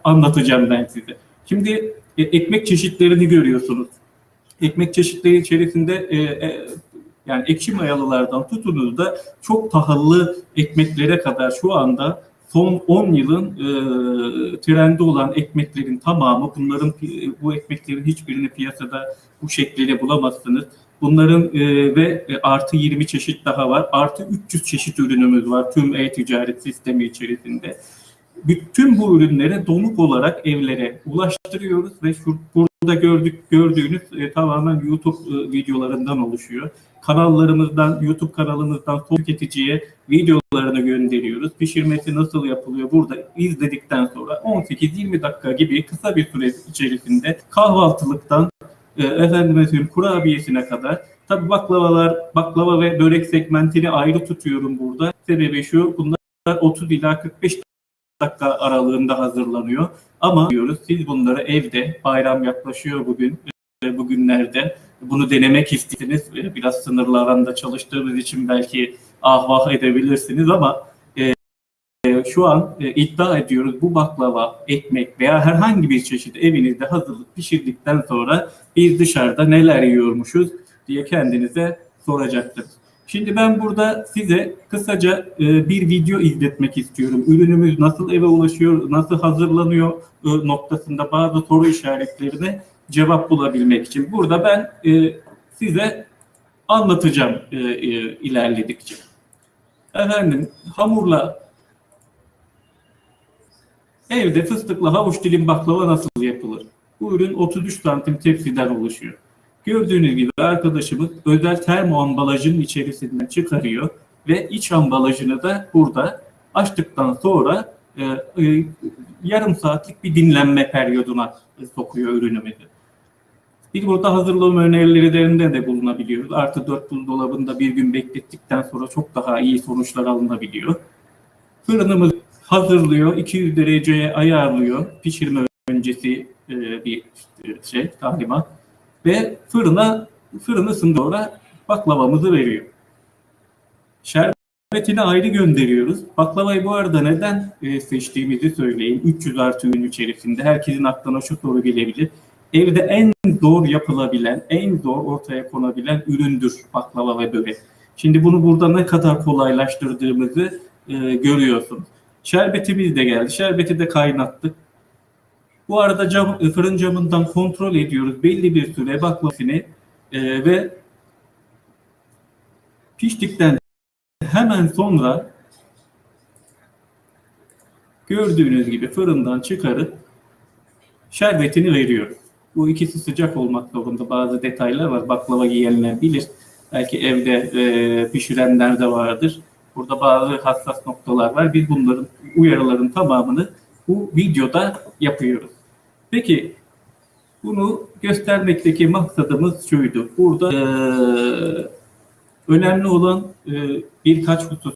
Speaker 5: anlatacağım ben size. Şimdi e, ekmek çeşitlerini görüyorsunuz. Ekmek çeşitleri içerisinde e, e, Yani ekşi mayalılardan tutunuz da çok pahalı ekmeklere kadar şu anda son 10 yılın e, trendi olan ekmeklerin tamamı bunların bu ekmeklerin hiçbirini piyasada bu şekliyle bulamazsınız. Bunların e, ve e, artı 20 çeşit daha var. Artı 300 çeşit ürünümüz var tüm e-ticaret sistemi içerisinde. Bütün bu ürünleri donuk olarak evlere ulaştırıyoruz ve şu, burada gördük gördüğünüz e, tamamen YouTube e, videolarından oluşuyor. Kanallarımızdan, YouTube kanalımızdan tüketiciye videolarını gönderiyoruz. Pişirmesi nasıl yapılıyor burada izledikten sonra 18-20 dakika gibi kısa bir süre içerisinde kahvaltılıktan e, efendime söyleyeyim kurabiyesine kadar tabi baklavalar, baklava ve börek segmentini ayrı tutuyorum burada. Sebebi şu bunlar 30 ila 45 dakika aralığında hazırlanıyor. Ama diyoruz siz bunları evde bayram yaklaşıyor bugün e, bugünlerde bunu denemek istediniz. E, Biraz sınırlı alanda çalıştığımız için belki ah vah edebilirsiniz ama e, e, şu an e, iddia ediyoruz bu baklava, ekmek veya herhangi bir çeşit evinizde hazırlık pişirdikten sonra biz dışarıda neler yiyormuşuz diye kendinize soracaktır. Şimdi ben burada size kısaca e, bir video izletmek istiyorum. Ürünümüz nasıl eve ulaşıyor, nasıl hazırlanıyor e, noktasında bazı soru işaretlerine cevap bulabilmek için. Burada ben e, size anlatacağım e, ilerledikçe. Efendim hamurla evde fıstıklı havuç dilim baklava nasıl yapılır? Bu ürün 33 santim tepsiden oluşuyor. Gördüğünüz gibi arkadaşımız özel termo ambalajının içerisinden çıkarıyor ve iç ambalajını da burada açtıktan sonra e, e, yarım saatlik bir dinlenme periyoduna sokuyor ürünümüzü. Biz burada hazırlama önerilerinde de bulunabiliyoruz. Artı 4 buzdolabında bir gün beklettikten sonra çok daha iyi sonuçlar alınabiliyor. Fırınımız hazırlıyor, 200 dereceye ayarlıyor. Pişirme öncesi e, bir e, şey, talimat. Ve fırına, fırını sonra baklavamızı veriyor. Şerbetini ayrı gönderiyoruz. Baklavayı bu arada neden e, seçtiğimizi söyleyeyim. 300 artı ürün içerisinde. Herkesin aklına şu soru gelebilir. Evde en zor yapılabilen, en zor ortaya konabilen üründür baklava ve börek. Şimdi bunu burada ne kadar kolaylaştırdığımızı e, görüyorsunuz. Şerbetimiz de geldi. Şerbeti de kaynattık. Bu arada cam, fırın camından kontrol ediyoruz belli bir süre baklavasını e, ve piştikten hemen sonra gördüğünüz gibi fırından çıkarıp şerbetini veriyor. Bu ikisi sıcak olmak zorunda. Bazı detaylar var. Baklava yiyenler bilir. Belki evde e, pişirenler de vardır. Burada bazı hassas noktalar var. Biz bunların uyarıların tamamını bu videoda yapıyoruz. Peki bunu göstermekteki maksadımız şuydu. Burada e, önemli olan e, birkaç husus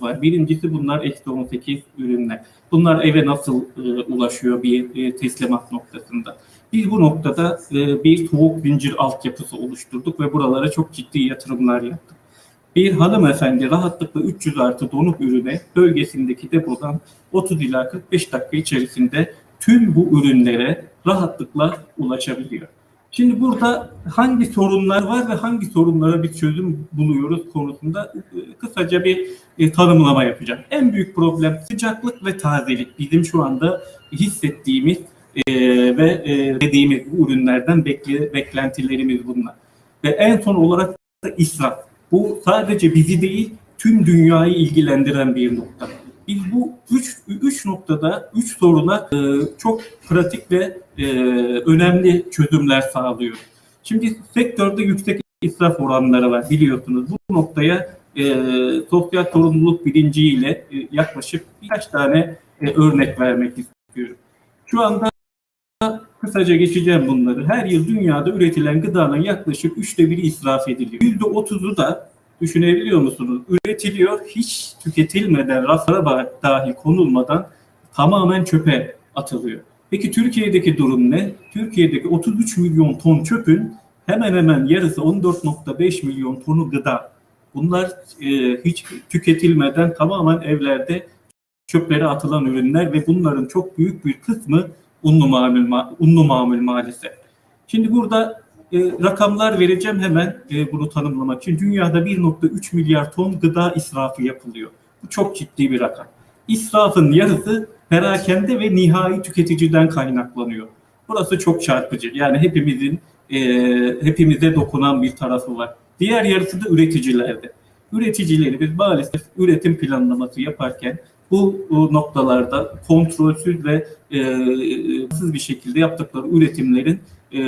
Speaker 5: var. Birincisi bunlar eksi 18 ürünler. Bunlar eve nasıl e, ulaşıyor bir e, teslimat noktasında? Biz bu noktada e, bir soğuk zincir altyapısı oluşturduk ve buralara çok ciddi yatırımlar yaptık. Bir hanımefendi rahatlıkla 300 artı donuk ürüne bölgesindeki depodan 30 ila 45 dakika içerisinde tüm bu ürünlere rahatlıkla ulaşabiliyor. Şimdi burada hangi sorunlar var ve hangi sorunlara bir çözüm buluyoruz konusunda e, kısaca bir e, tanımlama yapacağım. En büyük problem sıcaklık ve tazelik. Bizim şu anda hissettiğimiz e, ve dediğimiz bu ürünlerden bekle, beklentilerimiz bunlar. Ve en son olarak da israf. Bu sadece bizi değil tüm dünyayı ilgilendiren bir nokta. Biz bu üç, üç noktada, üç soruna e, çok pratik ve e, önemli çözümler sağlıyoruz. Şimdi sektörde yüksek israf oranları var biliyorsunuz. Bu noktaya e, sosyal sorumluluk bilinciyle e, yaklaşık birkaç tane e, örnek vermek istiyorum. Şu anda kısaca geçeceğim bunları. Her yıl dünyada üretilen gıdanın yaklaşık üçte biri israf ediliyor. Yüzde otuzu da düşünebiliyor musunuz? Üretiliyor, hiç tüketilmeden, raflara dahi konulmadan tamamen çöpe atılıyor. Peki Türkiye'deki durum ne? Türkiye'deki 33 milyon ton çöpün hemen hemen yarısı 14.5 milyon tonu gıda. Bunlar e, hiç tüketilmeden tamamen evlerde çöplere atılan ürünler ve bunların çok büyük bir kısmı unlu mamul, unlu mamul maalesef. Şimdi burada e, rakamlar vereceğim hemen e, bunu tanımlamak için. Dünyada 1.3 milyar ton gıda israfı yapılıyor. Bu çok ciddi bir rakam. İsrafın yarısı perakende ve nihai tüketiciden kaynaklanıyor. Burası çok çarpıcı. Yani hepimizin e, hepimize dokunan bir tarafı var. Diğer yarısı da üreticilerde. Üreticilerimiz maalesef üretim planlaması yaparken bu, noktalarda kontrolsüz ve e, hırsız bir şekilde yaptıkları üretimlerin e,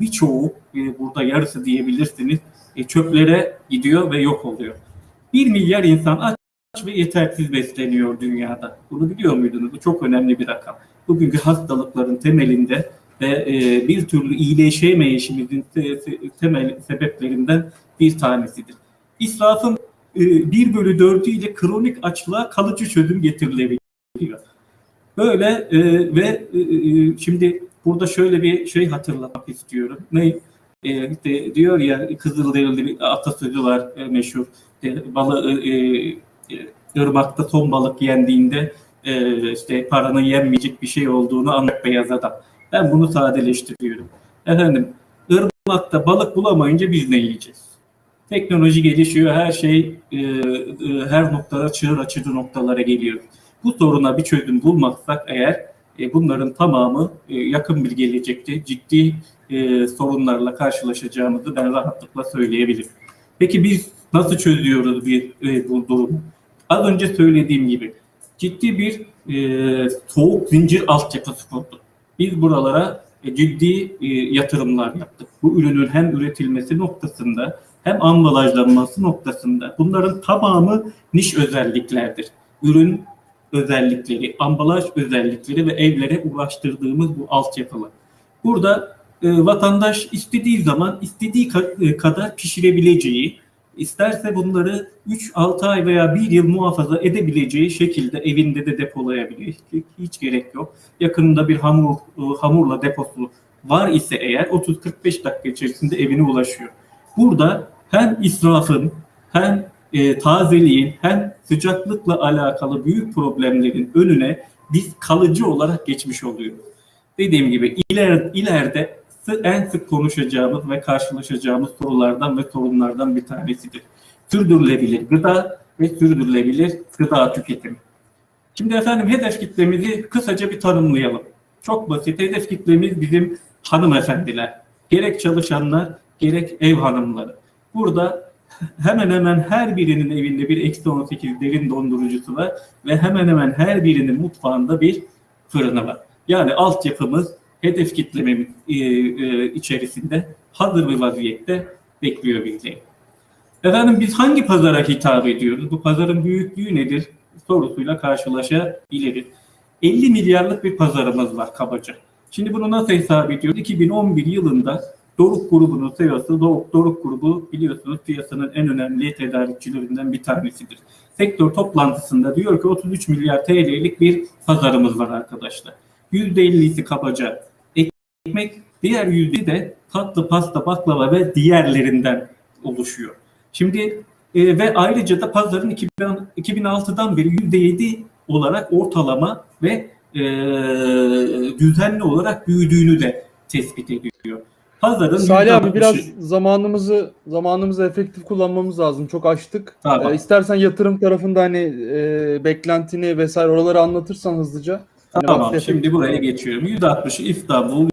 Speaker 5: birçoğu e, burada yarısı diyebilirsiniz e, çöplere gidiyor ve yok oluyor. 1 milyar insan aç ve yetersiz besleniyor dünyada. Bunu biliyor muydunuz? Bu çok önemli bir rakam. Bugünkü hastalıkların temelinde ve e, bir türlü iyileşemeyişimizin te- te- temel sebeplerinden bir tanesidir. İsrafın e, 1 bölü 4'ü ile kronik açlığa kalıcı çözüm getirilebiliyor. Böyle e, ve e, e, şimdi burada şöyle bir şey hatırlamak istiyorum. Ne? E, işte diyor ya Kızılderili bir atasözü var e, meşhur. E, balı, e, e, ırmakta ton balık yendiğinde e, işte paranın yenmeyecek bir şey olduğunu anlat beyaz adam. Ben bunu sadeleştiriyorum. Efendim ırmakta balık bulamayınca biz ne yiyeceğiz? Teknoloji gelişiyor, her şey e, e, her noktada çığır açıcı noktalara geliyor. Bu soruna bir çözüm bulmazsak eğer e, bunların tamamı e, yakın bir gelecekte ciddi e, sorunlarla karşılaşacağımızı ben rahatlıkla söyleyebilirim. Peki biz nasıl çözüyoruz bir bu durumu? Az önce söylediğim gibi ciddi bir soğuk zincir altyapısı kurduk. Biz buralara ciddi yatırımlar yaptık. Bu ürünün hem üretilmesi noktasında hem ambalajlanması noktasında bunların tamamı niş özelliklerdir. Ürün özellikleri, ambalaj özellikleri ve evlere ulaştırdığımız bu altyapılar. Burada e, vatandaş istediği zaman istediği e, kadar pişirebileceği, isterse bunları 3-6 ay veya 1 yıl muhafaza edebileceği şekilde evinde de depolayabilir. Hiç, hiç gerek yok. Yakınında bir hamur e, hamurla deposu var ise eğer 30-45 dakika içerisinde evine ulaşıyor. Burada hem israfın hem e, tazeliğin hem sıcaklıkla alakalı büyük problemlerin önüne biz kalıcı olarak geçmiş oluyoruz. Dediğim gibi iler, ileride en sık konuşacağımız ve karşılaşacağımız sorulardan ve sorunlardan bir tanesidir. Sürdürülebilir gıda ve sürdürülebilir gıda tüketimi. Şimdi efendim hedef kitlemizi kısaca bir tanımlayalım. Çok basit. Hedef kitlemiz bizim hanımefendiler. Gerek çalışanlar, gerek ev hanımları. Burada hemen hemen her birinin evinde bir eksi 18 derin dondurucusu var ve hemen hemen her birinin mutfağında bir fırını var. Yani altyapımız hedef kitlememiz e, e, içerisinde hazır bir vaziyette bekliyor bizleri. Efendim biz hangi pazara hitap ediyoruz? Bu pazarın büyüklüğü nedir? Sorusuyla karşılaşabiliriz. 50 milyarlık bir pazarımız var kabaca. Şimdi bunu nasıl hesap ediyoruz? 2011 yılında Doruk grubunun CEO'su, Doruk, Doruk grubu biliyorsunuz piyasanın en önemli tedarikçilerinden bir tanesidir. Sektör toplantısında diyor ki 33 milyar TL'lik bir pazarımız var arkadaşlar. %50'si kabaca ekmek, diğer yüzde de tatlı, pasta, baklava ve diğerlerinden oluşuyor. Şimdi e, ve ayrıca da pazarın 2000, 2006'dan beri %7 olarak ortalama ve e, düzenli olarak büyüdüğünü de tespit ediyor. Pazarın
Speaker 2: Salih abi
Speaker 5: %60'ı
Speaker 2: biraz zamanımızı zamanımızı efektif kullanmamız lazım. Çok açtık.
Speaker 5: Tamam.
Speaker 2: Ee, istersen yatırım tarafında hani e, beklentini vesaire oraları anlatırsan hızlıca. Hani
Speaker 5: Tamam
Speaker 2: vakti
Speaker 5: şimdi buraya geçiyorum. %60'ı İstanbul,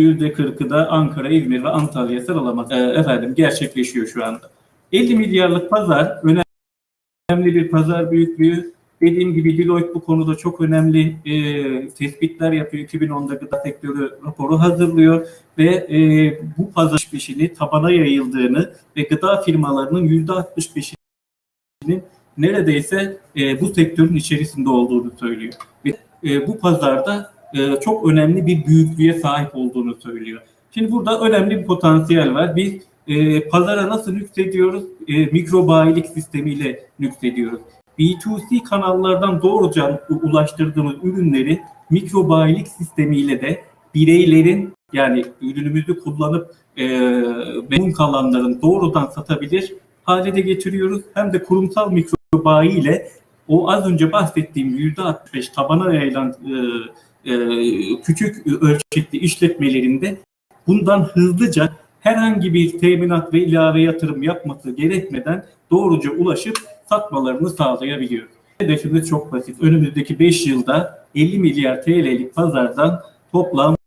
Speaker 5: %40'ı da Ankara, İzmir ve Antalya sıralaması e, efendim gerçekleşiyor şu anda. 50 milyarlık pazar önemli bir pazar büyüklüğü. Dediğim gibi Deloitte bu konuda çok önemli e, tespitler yapıyor. 2010'da gıda sektörü raporu hazırlıyor ve e, bu pazar peşini tabana yayıldığını ve gıda firmalarının %65'inin neredeyse e, bu sektörün içerisinde olduğunu söylüyor. Ve e, bu pazarda e, çok önemli bir büyüklüğe sahip olduğunu söylüyor. Şimdi burada önemli bir potansiyel var. Biz e, pazara nasıl nüksediyoruz? E, mikro bayilik sistemiyle nüksediyoruz. B2C kanallardan doğrudan u- ulaştırdığımız ürünleri mikro bayilik sistemiyle de bireylerin yani ürünümüzü kullanıp e, memnun kalanların doğrudan satabilir hale de getiriyoruz. Hem de kurumsal mikro bayi ile o az önce bahsettiğim %65 tabana yayılan e, e, küçük ölçekli işletmelerinde bundan hızlıca herhangi bir teminat ve ilave yatırım yapması gerekmeden doğruca ulaşıp satmalarını sağlayabiliyor. Hedefimiz çok basit. Önümüzdeki 5 yılda 50 milyar TL'lik pazardan toplam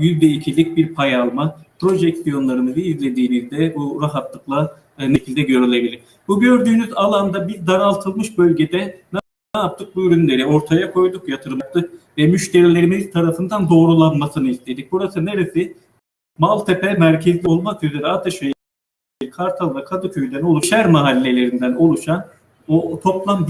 Speaker 5: %2'lik bir pay alma. Projeksiyonlarımızı izlediğinizde bu rahatlıkla e, şekilde görülebilir. Bu gördüğünüz alanda bir daraltılmış bölgede ne yaptık? Bu ürünleri ortaya koyduk, yatırım yaptık ve müşterilerimiz tarafından doğrulanmasını istedik. Burası neresi? Maltepe merkezli olmak üzere Ataşehir, Kartal ve Kadıköy'den oluşan mahallelerinden oluşan o toplam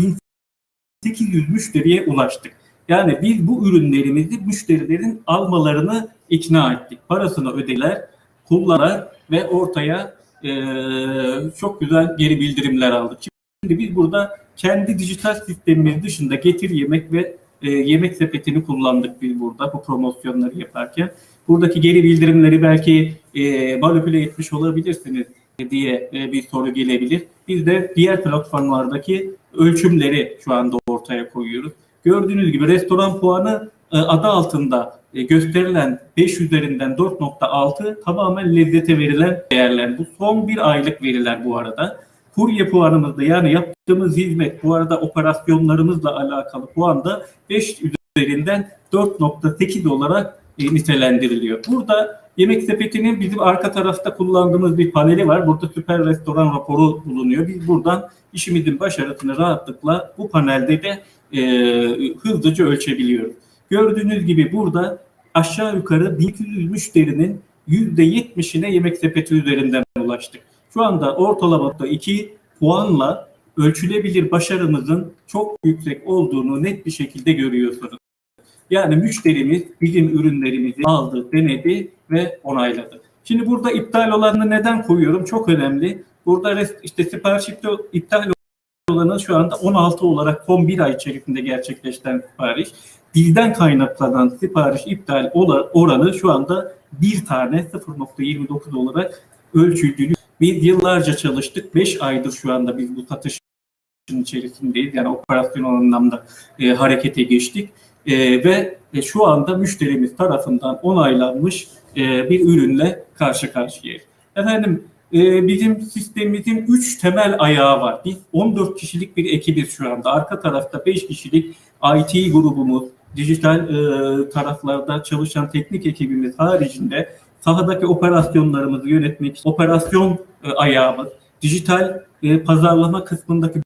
Speaker 5: 1800 müşteriye ulaştık. Yani biz bu ürünlerimizi müşterilerin almalarını ikna ettik. Parasını ödeler, kullanır ve ortaya eee, çok güzel geri bildirimler aldık. Şimdi biz burada kendi dijital sistemimiz dışında getir yemek ve e, yemek sepetini kullandık biz burada bu promosyonları yaparken. Buradaki geri bildirimleri belki e, manipüle etmiş olabilirsiniz diye e, bir soru gelebilir. Biz de diğer platformlardaki ölçümleri şu anda ortaya koyuyoruz. Gördüğünüz gibi restoran puanı e, adı altında e, gösterilen 5 üzerinden 4.6 tamamen lezzete verilen değerler. Bu son bir aylık veriler bu arada. Kurye puanımızda yani yaptığımız hizmet bu arada operasyonlarımızla alakalı puanda 5 üzerinden 4.8 olarak e, nitelendiriliyor. Burada Yemek Sepeti'nin bizim arka tarafta kullandığımız bir paneli var. Burada süper restoran raporu bulunuyor. Biz buradan işimizin başarısını rahatlıkla bu panelde de e, hızlıca ölçebiliyoruz. Gördüğünüz gibi burada aşağı yukarı 1200 müşterinin %70'ine Yemek Sepeti üzerinden ulaştık. Şu anda ortalamada 2 puanla ölçülebilir başarımızın çok yüksek olduğunu net bir şekilde görüyorsunuz. Yani müşterimiz bizim ürünlerimizi aldı, denedi ve onayladı. Şimdi burada iptal olanı neden koyuyorum? Çok önemli. Burada işte sipariş iptal olanı şu anda 16 olarak son bir ay içerisinde gerçekleşen sipariş. Bizden kaynaklanan sipariş iptal oranı şu anda bir tane 0.29 olarak ölçüldüğünü biz yıllarca çalıştık. 5 aydır şu anda biz bu satışın içerisindeyiz. Yani operasyon anlamda e, harekete geçtik. E, ve e, şu anda müşterimiz tarafından onaylanmış e, bir ürünle karşı karşıyayız. Efendim e, bizim sistemimizin 3 temel ayağı var. Biz 14 kişilik bir ekibiz şu anda. Arka tarafta 5 kişilik IT grubumuz, dijital e, taraflarda çalışan teknik ekibimiz haricinde sahadaki operasyonlarımızı yönetmek, operasyon e, ayağımız, dijital e, pazarlama kısmındaki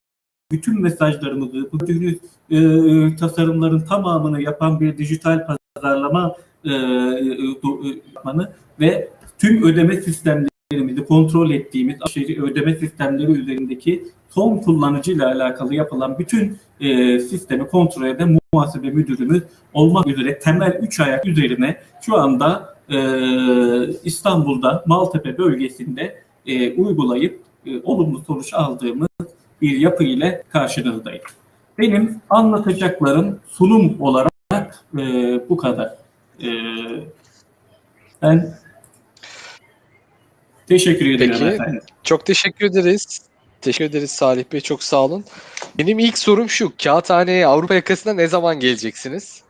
Speaker 5: bütün mesajlarımızı, bu gördüğünüz e, tasarımların tamamını yapan bir dijital pazarlama e, yapmanı ve tüm ödeme sistemlerimizi kontrol ettiğimiz ödeme sistemleri üzerindeki son kullanıcıyla alakalı yapılan bütün e, sistemi kontrol eden muhasebe müdürümüz olmak üzere temel üç ayak üzerine şu anda e, İstanbul'da Maltepe bölgesinde e, uygulayıp e, olumlu sonuç aldığımız bir yapı ile karşınızdayım. Benim anlatacaklarım sunum olarak e, bu kadar. E, ben teşekkür ederim
Speaker 1: Peki.
Speaker 5: efendim.
Speaker 1: Çok teşekkür ederiz. Teşekkür ederiz Salih Bey. Çok sağ olun. Benim ilk sorum şu. Kağıthane'ye Avrupa yakasına ne zaman geleceksiniz?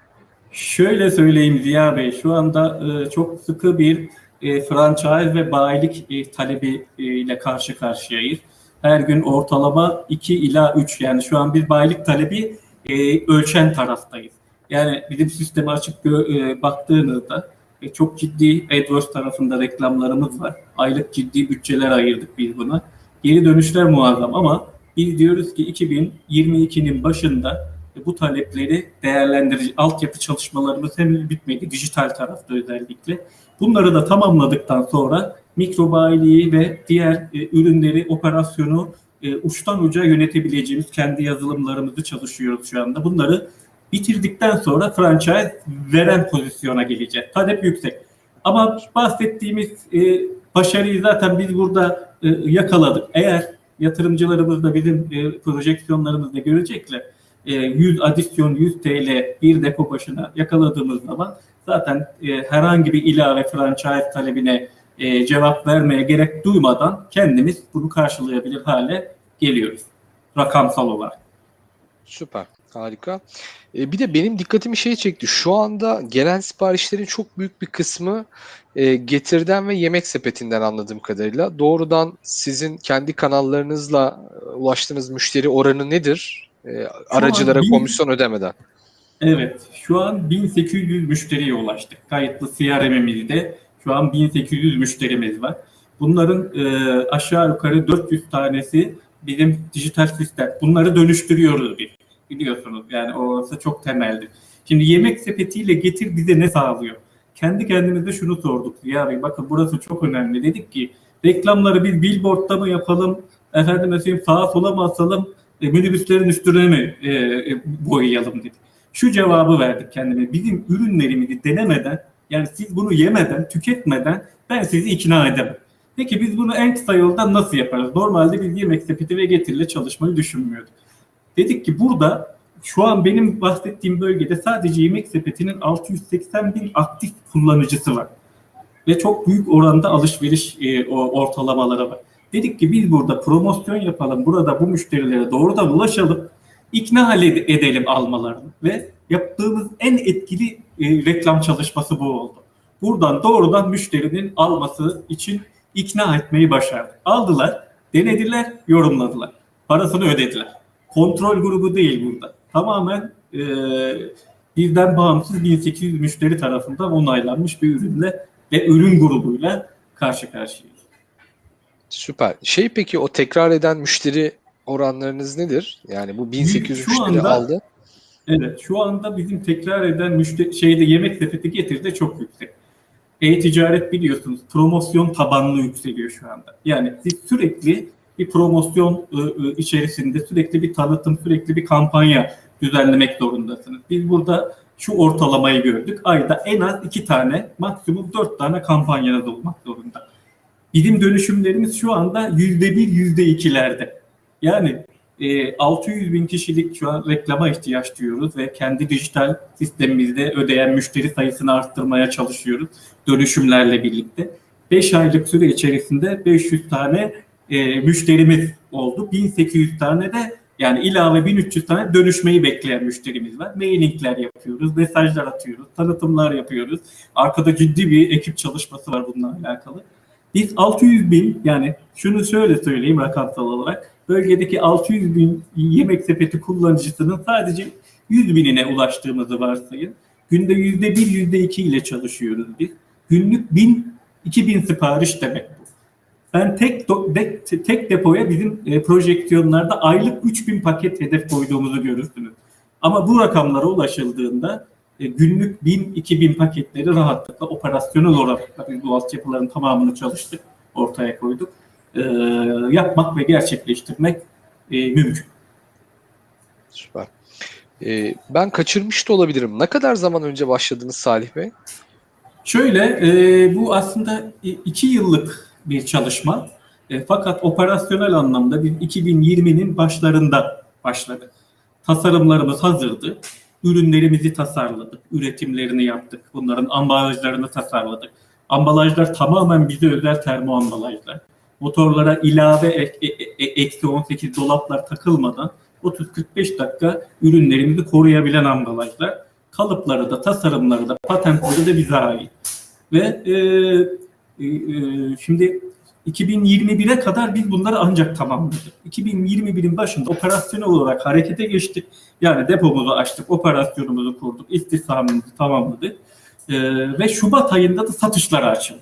Speaker 5: Şöyle söyleyeyim Ziya Bey, şu anda e, çok sıkı bir e, franchise ve bayilik e, talebi e, ile karşı karşıyayız. Her gün ortalama 2 ila 3 yani şu an bir bayilik talebi e, ölçen taraftayız. Yani bizim sisteme açık e, baktığınızda e, çok ciddi AdWords tarafında reklamlarımız var. Aylık ciddi bütçeler ayırdık biz buna. Geri dönüşler muazzam ama biz diyoruz ki 2022'nin başında bu talepleri değerlendirici altyapı çalışmalarımız henüz bitmedi dijital tarafta özellikle. Bunları da tamamladıktan sonra mikro bayiliği ve diğer e, ürünleri operasyonu e, uçtan uca yönetebileceğimiz kendi yazılımlarımızı çalışıyoruz şu anda. Bunları bitirdikten sonra franchise veren pozisyona geleceğiz. Talep yüksek. Ama bahsettiğimiz e, başarıyı zaten biz burada e, yakaladık. Eğer yatırımcılarımız da bizim e, projeksiyonlarımızda görecekler. E, 100 adisyon 100 TL bir depo başına yakaladığımız zaman zaten e, herhangi bir ilave franchise talebine e, cevap vermeye gerek duymadan kendimiz bunu karşılayabilir hale geliyoruz rakamsal olarak.
Speaker 1: Süper. Harika. E, bir de benim dikkatimi şey çekti. Şu anda gelen siparişlerin çok büyük bir kısmı e, Getir'den ve Yemek Sepeti'nden anladığım kadarıyla. Doğrudan sizin kendi kanallarınızla e, ulaştığınız müşteri oranı nedir? E, aracılara
Speaker 5: bin-
Speaker 1: komisyon ödemeden.
Speaker 5: Evet, şu an 1800 müşteriye ulaştık. Kayıtlı CRM'imizde şu an 1800 müşterimiz var. Bunların e, aşağı yukarı 400 tanesi bizim dijital sistem. Bunları dönüştürüyoruz biz. Biliyorsunuz yani orası çok temeldir. Şimdi yemek sepetiyle getir bize ne sağlıyor? Kendi kendimize şunu sorduk. Ya Bey bakın burası çok önemli. Dedik ki reklamları biz billboardda mı yapalım? Efendim mesela sağa sola mı asalım? E, minibüslerin üstüne mi e, e, boyayalım dedik şu cevabı verdik kendime. Bizim ürünlerimizi denemeden, yani siz bunu yemeden, tüketmeden ben sizi ikna edemem. Peki biz bunu en kısa yoldan nasıl yaparız? Normalde biz yemek sepeti ve getirle çalışmayı düşünmüyorduk. Dedik ki burada şu an benim bahsettiğim bölgede sadece yemek sepetinin 680 bin aktif kullanıcısı var. Ve çok büyük oranda alışveriş e, ortalamaları var. Dedik ki biz burada promosyon yapalım. Burada bu müşterilere doğrudan ulaşalım ikna edelim almalarını ve yaptığımız en etkili e, reklam çalışması bu oldu. Buradan doğrudan müşterinin alması için ikna etmeyi başardık. Aldılar, denediler, yorumladılar. Parasını ödediler. Kontrol grubu değil burada. Tamamen e, bizden bağımsız 1800 müşteri tarafından onaylanmış bir ürünle ve ürün grubuyla karşı karşıyayız.
Speaker 1: Süper. Şey peki o tekrar eden müşteri oranlarınız nedir? Yani bu 1800
Speaker 5: Şu
Speaker 1: müşteri
Speaker 5: anda-
Speaker 1: aldı.
Speaker 5: Evet, şu anda bizim tekrar eden müşteri şeyde yemek sepeti getirdi çok yüksek. E-ticaret biliyorsunuz promosyon tabanlı yükseliyor şu anda. Yani siz sürekli bir promosyon ı, ı, içerisinde sürekli bir tanıtım, sürekli bir kampanya düzenlemek zorundasınız. Biz burada şu ortalamayı gördük. Ayda en az iki tane, maksimum dört tane kampanyanız olmak zorunda. Bizim dönüşümlerimiz şu anda yüzde bir, yüzde ikilerde. Yani e, 600 bin kişilik şu an reklama ihtiyaç duyuyoruz ve kendi dijital sistemimizde ödeyen müşteri sayısını arttırmaya çalışıyoruz dönüşümlerle birlikte. 5 aylık süre içerisinde 500 tane e, müşterimiz oldu. 1800 tane de yani ilave 1300 tane dönüşmeyi bekleyen müşterimiz var. Mailingler yapıyoruz, mesajlar atıyoruz, tanıtımlar yapıyoruz. Arkada ciddi bir ekip çalışması var bununla alakalı. Biz 600 bin yani şunu şöyle söyleyeyim rakamsal olarak bölgedeki 600 bin yemek sepeti kullanıcısının sadece 100 binine ulaştığımızı varsayın. Günde yüzde bir, yüzde iki ile çalışıyoruz biz. Günlük 1000, 2000 sipariş demek bu. Ben tek do- de- tek depoya bizim e, projeksiyonlarda aylık 3000 paket hedef koyduğumuzu görürsünüz. Ama bu rakamlara ulaşıldığında e, günlük 1000-2000 paketleri rahatlıkla operasyonel olarak biz bu altyapıların tamamını çalıştık, ortaya koyduk. E, yapmak ve gerçekleştirmek e, mümkün.
Speaker 1: Süper. E, ben kaçırmış da olabilirim. Ne kadar zaman önce başladınız Salih Bey?
Speaker 5: Şöyle, e, bu aslında iki yıllık bir çalışma. E, fakat operasyonel anlamda biz 2020'nin başlarında başladık. Tasarımlarımız hazırdı. Ürünlerimizi tasarladık. Üretimlerini yaptık. Bunların ambalajlarını tasarladık. Ambalajlar tamamen bize özel termo ambalajlar. Motorlara ilave ek- e- e- eksi 18 dolaplar takılmadan 30-45 dakika ürünlerimizi koruyabilen ambalajlar. Kalıpları da, tasarımları da, patentleri de bize ait. Ve e, e, e, şimdi 2021'e kadar biz bunları ancak tamamladık. 2021'in başında operasyonel olarak harekete geçtik. Yani depomuzu açtık, operasyonumuzu kurduk, istihdamımızı tamamladık. E, ve Şubat ayında da satışlara açıldı.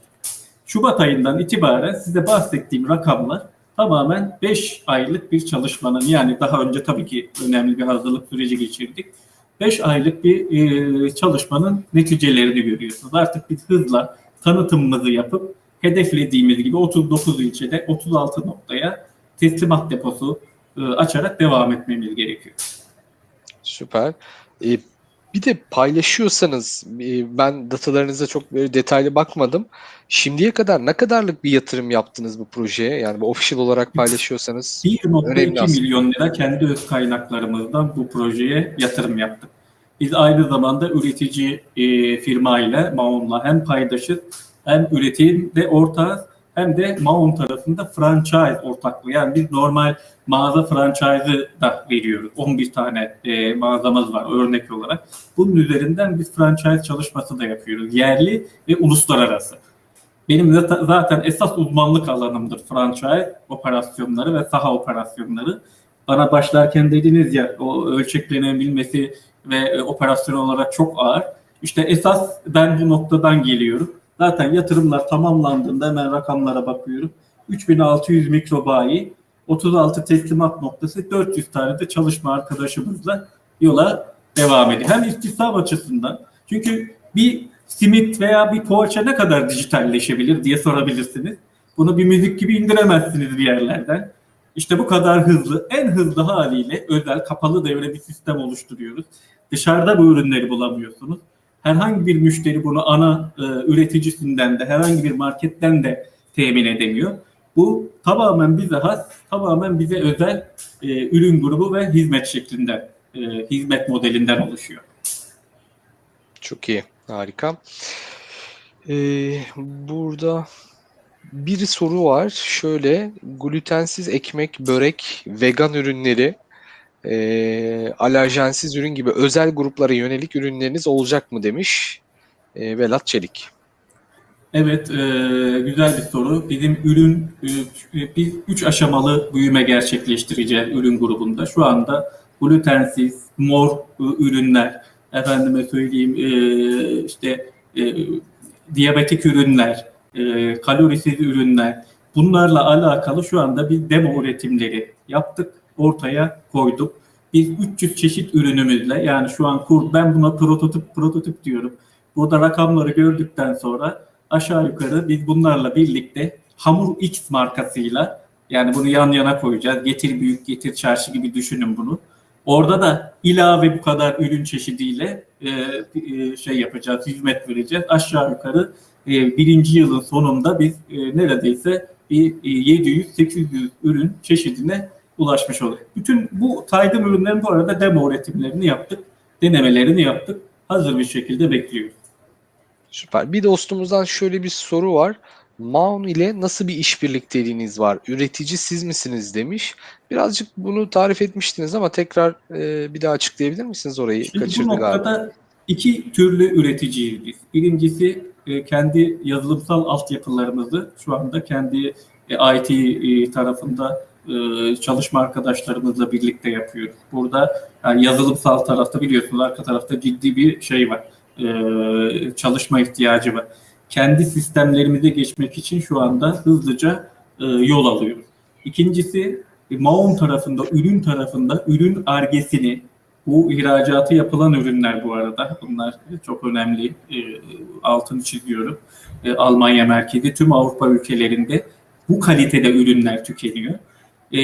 Speaker 5: Şubat ayından itibaren size bahsettiğim rakamlar tamamen 5 aylık bir çalışmanın yani daha önce tabii ki önemli bir hazırlık süreci geçirdik. 5 aylık bir e, çalışmanın neticelerini görüyorsunuz. Artık biz hızla tanıtımımızı yapıp hedeflediğimiz gibi 39 ilçede 36 noktaya teslimat deposu e, açarak devam etmemiz gerekiyor.
Speaker 1: Süper. E, bir de paylaşıyorsanız e, ben datalarınıza çok böyle detaylı bakmadım. Şimdiye kadar ne kadarlık bir yatırım yaptınız bu projeye? Yani bu official olarak paylaşıyorsanız. Önemli
Speaker 5: 1.2
Speaker 1: aslında.
Speaker 5: milyon lira kendi öz kaynaklarımızdan bu projeye yatırım yaptık. Biz aynı zamanda üretici e, firma ile Maon'la hem paydaşız hem üretimde ortağız hem de Maun tarafında franchise ortaklığı. Yani biz normal mağaza franchise'ı da veriyoruz. 11 tane e, mağazamız var örnek olarak. Bunun üzerinden biz franchise çalışması da yapıyoruz. Yerli ve uluslararası. Benim zaten esas uzmanlık alanımdır franchise operasyonları ve saha operasyonları. Bana başlarken dediniz ya o ölçeklenebilmesi ve e, operasyon olarak çok ağır. İşte esas ben bu noktadan geliyorum. Zaten yatırımlar tamamlandığında hemen rakamlara bakıyorum. 3600 mikrobayi, 36 teslimat noktası, 400 tane de çalışma arkadaşımızla yola devam ediyor. Hem istihdam açısından çünkü bir simit veya bir poğaça ne kadar dijitalleşebilir diye sorabilirsiniz. Bunu bir müzik gibi indiremezsiniz bir yerlerden. İşte bu kadar hızlı, en hızlı haliyle özel kapalı devre bir sistem oluşturuyoruz. Dışarıda bu ürünleri bulamıyorsunuz. Herhangi bir müşteri bunu ana e, üreticisinden de herhangi bir marketten de temin edemiyor. Bu tamamen bize has, tamamen bize özel e, ürün grubu ve hizmet şeklinden, e, hizmet modelinden oluşuyor.
Speaker 1: Çok iyi. Harika. Ee, burada bir soru var. Şöyle glutensiz ekmek, börek, vegan ürünleri, e, alerjensiz ürün gibi özel gruplara yönelik ürünleriniz olacak mı demiş e, Velat Çelik.
Speaker 5: Evet, e, güzel bir soru. Bizim ürün, e, biz üç aşamalı büyüme gerçekleştireceğiz ürün grubunda. Şu anda glutensiz, mor e, ürünler, efendime söyleyeyim e, işte e, diyabetik ürünler, e, kalorisiz ürünler, bunlarla alakalı şu anda biz demo üretimleri yaptık, ortaya koyduk. Biz 300 çeşit ürünümüzle yani şu an kur, ben buna prototip prototip diyorum. Burada rakamları gördükten sonra aşağı yukarı biz bunlarla birlikte Hamur X markasıyla yani bunu yan yana koyacağız. Getir büyük, getir çarşı gibi düşünün bunu. Orada da ilave bu kadar ürün çeşidiyle e, e, şey yapacağız, hizmet vereceğiz. Aşağı yukarı e, birinci yılın sonunda biz e, neredeyse bir e, 700-800 ürün çeşidine ulaşmış olduk. Bütün bu saydığım ürünlerin bu arada demo üretimlerini yaptık, denemelerini yaptık. Hazır bir şekilde bekliyoruz.
Speaker 1: Süper. Bir dostumuzdan şöyle bir soru var. Maun ile nasıl bir işbirlikteliğiniz var? Üretici siz misiniz demiş. Birazcık bunu tarif etmiştiniz ama tekrar e, bir daha açıklayabilir misiniz orayı?
Speaker 5: Şimdi bu
Speaker 1: Kaçırdı
Speaker 5: noktada
Speaker 1: galiba.
Speaker 5: iki türlü üreticiyiz biz. Birincisi e, kendi yazılımsal altyapılarımızı şu anda kendi e, IT e, tarafında e, çalışma arkadaşlarımızla birlikte yapıyoruz. Burada yani yazılımsal tarafta biliyorsunuz arka tarafta ciddi bir şey var. E, çalışma ihtiyacı var. Kendi sistemlerimize geçmek için şu anda hızlıca e, yol alıyoruz. İkincisi Maon tarafında, ürün tarafında ürün argesini, bu ihracatı yapılan ürünler bu arada. Bunlar çok önemli. Altını çiziyorum. Almanya merkezi tüm Avrupa ülkelerinde bu kalitede ürünler tükeniyor. E,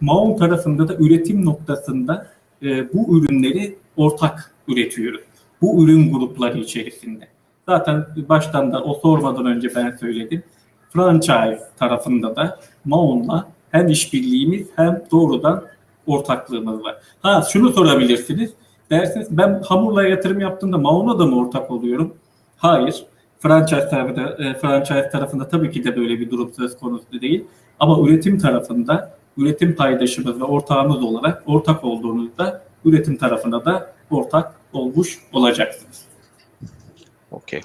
Speaker 5: Maon tarafında da üretim noktasında e, bu ürünleri ortak üretiyoruz. Bu ürün grupları içerisinde. Zaten baştan da o sormadan önce ben söyledim. Franchise tarafında da Maon'la hem işbirliğimiz hem doğrudan ortaklığımız var. Ha şunu sorabilirsiniz. Dersiniz ben hamurla yatırım yaptığımda Maon'a da mı ortak oluyorum? Hayır. Franchise tarafında, e, franchise tarafında tabii ki de böyle bir durum söz konusu değil. Ama üretim tarafında üretim paydaşımız ve ortağımız olarak ortak olduğunuzda üretim tarafında da ortak olmuş olacaksınız.
Speaker 1: Okey.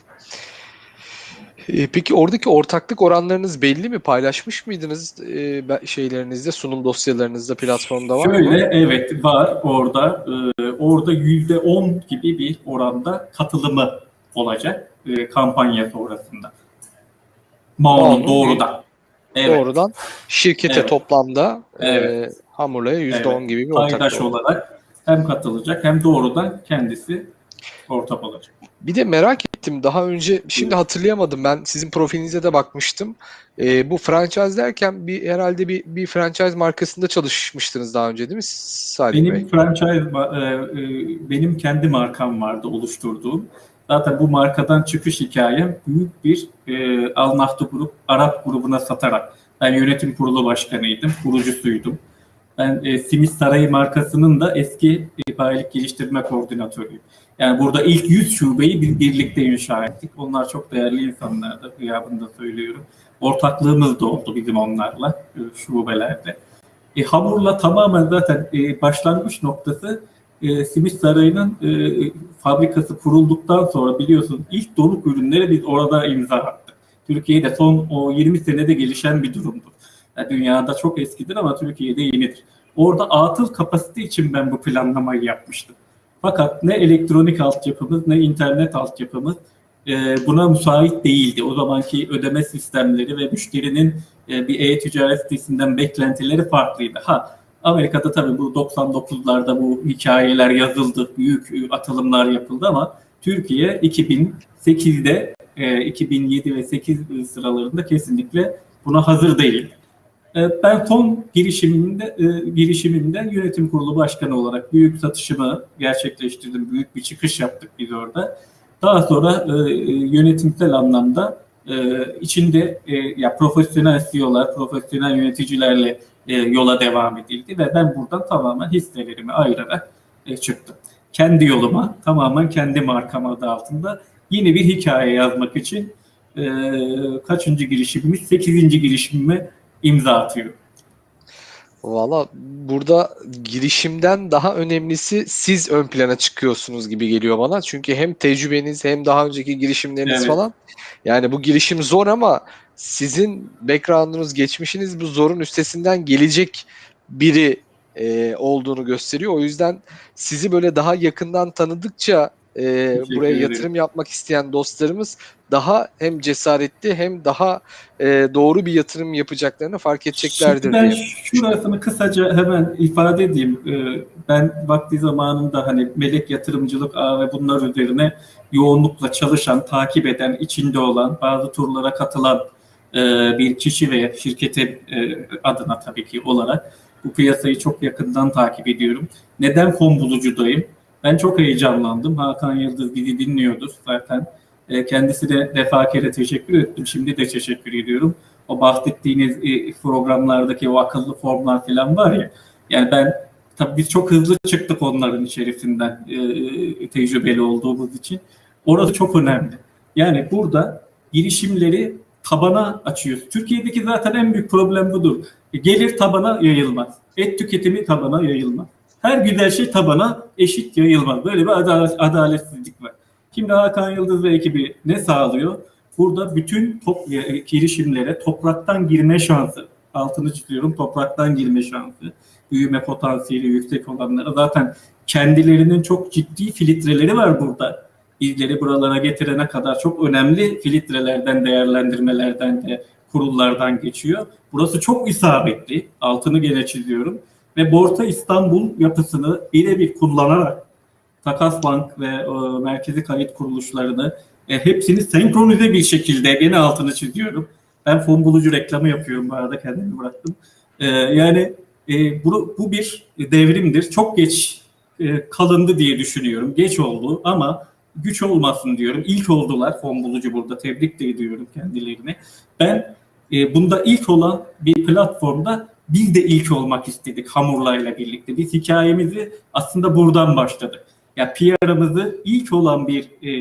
Speaker 1: E, peki oradaki ortaklık oranlarınız belli mi? Paylaşmış mıydınız e, şeylerinizde, sunum dosyalarınızda, platformda var mı?
Speaker 5: Şöyle evet var orada. Ee, orada yüzde on gibi bir oranda katılımı olacak e, kampanya sonrasında. Mao'nun doğrudan. Evet.
Speaker 1: Doğrudan şirkete
Speaker 5: Evet.
Speaker 1: toplamda e,
Speaker 5: Evet.
Speaker 1: Hamurla'ya %10
Speaker 5: Evet.
Speaker 1: gibi bir
Speaker 5: Paydaş
Speaker 1: ortaklık.
Speaker 5: olarak hem katılacak hem doğrudan kendisi ortak olacak.
Speaker 1: Bir de merak ettim daha önce şimdi hatırlayamadım ben sizin profilinize de bakmıştım. Ee, bu franchise derken bir herhalde bir bir franchise markasında çalışmıştınız daha önce değil mi Salih Bey?
Speaker 5: Benim franchise, e, e, benim kendi markam vardı oluşturduğum. Zaten bu markadan çıkış hikayem büyük bir e, Al Nahdi Grup, Arap grubuna satarak. Ben yönetim kurulu başkanıydım, kurucusuydum. Ben e, Simit Sarayı markasının da eski e, bayilik geliştirme koordinatörüyüm. Yani burada ilk 100 şubeyi bir, birlikte inşa ettik. Onlar çok değerli insanlardı, gıyabında söylüyorum. ortaklığımız da oldu bizim onlarla e, şubelerde. E, hamurla tamamen zaten e, başlangıç noktası e, Simit Sarayı'nın e, fabrikası kurulduktan sonra biliyorsun ilk donuk ürünleri biz orada imza attık. Türkiye'de son o 20 senede gelişen bir durumdur. Yani dünyada çok eskidir ama Türkiye'de yenidir. Orada atıl kapasite için ben bu planlamayı yapmıştım. Fakat ne elektronik altyapımız ne internet altyapımız e, buna müsait değildi. O zamanki ödeme sistemleri ve müşterinin e, bir e-ticaret sitesinden beklentileri farklıydı. Ha Amerika'da tabii bu 99'larda bu hikayeler yazıldı, büyük e, atılımlar yapıldı ama Türkiye 2008'de, e, 2007 ve 8 sıralarında kesinlikle buna hazır değil. E, Ben son girişimimde, e, girişimimde yönetim kurulu başkanı olarak büyük satışımı gerçekleştirdim. Büyük bir çıkış yaptık biz orada. Daha sonra e, yönetimsel anlamda e, içinde e, ya profesyonel CEO'lar, profesyonel yöneticilerle e, yola devam edildi ve ben buradan tamamen hisselerimi ayırarak e, çıktım. Kendi yoluma, tamamen kendi markam adı altında yeni bir hikaye yazmak için e, kaçıncı girişimimiz? Sekizinci girişimime imza atıyorum.
Speaker 1: Valla burada girişimden daha önemlisi siz ön plana çıkıyorsunuz gibi geliyor bana. Çünkü hem tecrübeniz hem daha önceki girişimleriniz
Speaker 5: Evet.
Speaker 1: falan. Yani bu girişim zor ama sizin background'unuz, geçmişiniz bu zorun üstesinden gelecek biri e, olduğunu gösteriyor. O yüzden sizi böyle daha yakından tanıdıkça e, buraya
Speaker 5: ederim.
Speaker 1: yatırım yapmak isteyen dostlarımız daha hem cesaretli hem daha e, doğru bir yatırım yapacaklarını fark edeceklerdir
Speaker 5: Şimdi ben
Speaker 1: diye.
Speaker 5: şurasını kısaca hemen ifade edeyim. Ee, Ben vakti zamanında hani melek yatırımcılık ağı ve bunlar üzerine yoğunlukla çalışan, takip eden, içinde olan, bazı turlara katılan e, bir kişi ve şirketi e, adına tabii ki olarak bu piyasayı çok yakından takip ediyorum. Neden fon bulucudayım? Ben çok heyecanlandım. Hakan Yıldız bizi dinliyordur zaten. E, Kendisine defakere teşekkür ettim. Şimdi de teşekkür ediyorum. O bahsettiğiniz programlardaki o akıllı formlar falan var ya. Yani ben tabii biz çok hızlı çıktık onların içerisinden e, tecrübeli olduğumuz için. Orası çok önemli. Yani burada girişimleri tabana açıyoruz. Türkiye'deki zaten en büyük problem budur. E, Gelir tabana yayılmaz. Et tüketimi tabana yayılmaz. Her güzel şey tabana eşit yayılmaz. Böyle bir adalet, adaletsizlik var. Şimdi Hakan Yıldız ve ekibi ne sağlıyor? Burada bütün top, e, girişimlere topraktan girme şansı, altını çiziyorum topraktan girme şansı, büyüme potansiyeli yüksek olanlara zaten kendilerinin çok ciddi filtreleri var burada. Bizleri buralara getirene kadar çok önemli filtrelerden, değerlendirmelerden de kurullardan geçiyor. Burası çok isabetli, altını gene çiziyorum. Ve Borsa İstanbul yapısını birebir kullanarak Takas Bank ve e, merkezi kayıt kuruluşlarını e, hepsini senkronize bir şekilde gene altını çiziyorum. Ben fon bulucu reklamı yapıyorum bu arada kendimi bıraktım. E, yani e, bu, bu bir devrimdir. Çok geç e, kalındı diye düşünüyorum. Geç oldu ama güç olmasın diyorum. İlk oldular fon bulucu burada. Tebrik de ediyorum kendilerine. Ben e, bunda ilk olan bir platformda biz de ilk olmak istedik Hamurlay'la birlikte. Biz hikayemizi aslında buradan başladık. Ya PR'ımızı ilk olan bir e,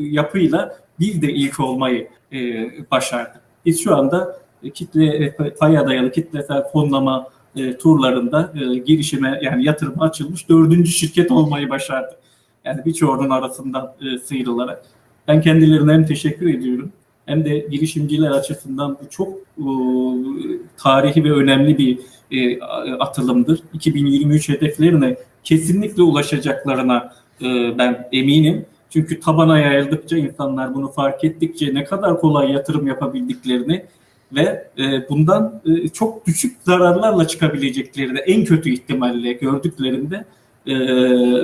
Speaker 5: yapıyla biz de ilk olmayı e, başardık. Biz şu anda kitle paya dayalı kitlesel fonlama e, turlarında e, girişime yani yatırıma açılmış dördüncü şirket olmayı başardık. Yani birçoğunun arasından e, sıyrılarak. Ben kendilerine hem teşekkür ediyorum hem de girişimciler açısından bu çok e, tarihi ve önemli bir e, atılımdır. 2023 hedeflerine kesinlikle ulaşacaklarına e, ben eminim. Çünkü tabana yayıldıkça insanlar bunu fark ettikçe ne kadar kolay yatırım yapabildiklerini ve e, bundan e, çok düşük zararlarla çıkabileceklerini en kötü ihtimalle gördüklerinde e,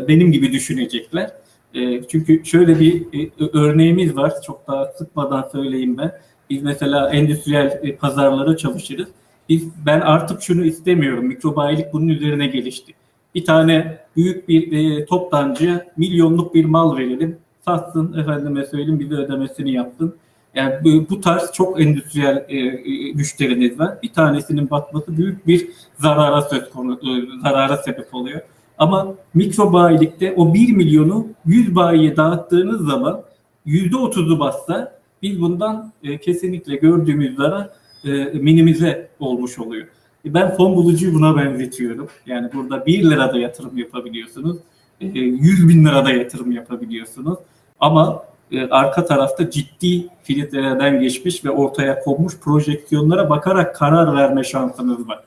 Speaker 5: benim gibi düşünecekler. E, çünkü şöyle bir e, örneğimiz var. Çok daha sıkmadan söyleyeyim ben. Biz mesela endüstriyel e, pazarlara çalışırız. Biz, ben artık şunu istemiyorum. Mikrobayilik bunun üzerine gelişti. Bir tane büyük bir e, toptancıya milyonluk bir mal verelim. Satsın efendime söyleyeyim bize ödemesini yapsın. Yani bu, bu tarz çok endüstriyel e, e, müşteriniz var. Bir tanesinin batması büyük bir zarara söz konu, e, zarara sebep oluyor. Ama mikro bayilikte o 1 milyonu 100 bayiye dağıttığınız zaman %30'u bassa Biz bundan e, kesinlikle gördüğümüz zarar e, minimize olmuş oluyor. E, Ben fon bulucuyu buna benzetiyorum. Yani burada 1 lirada yatırım yapabiliyorsunuz. e, 100 bin lirada yatırım yapabiliyorsunuz. Ama e, arka tarafta ciddi filtrelerden geçmiş ve ortaya konmuş projeksiyonlara bakarak karar verme şansınız var.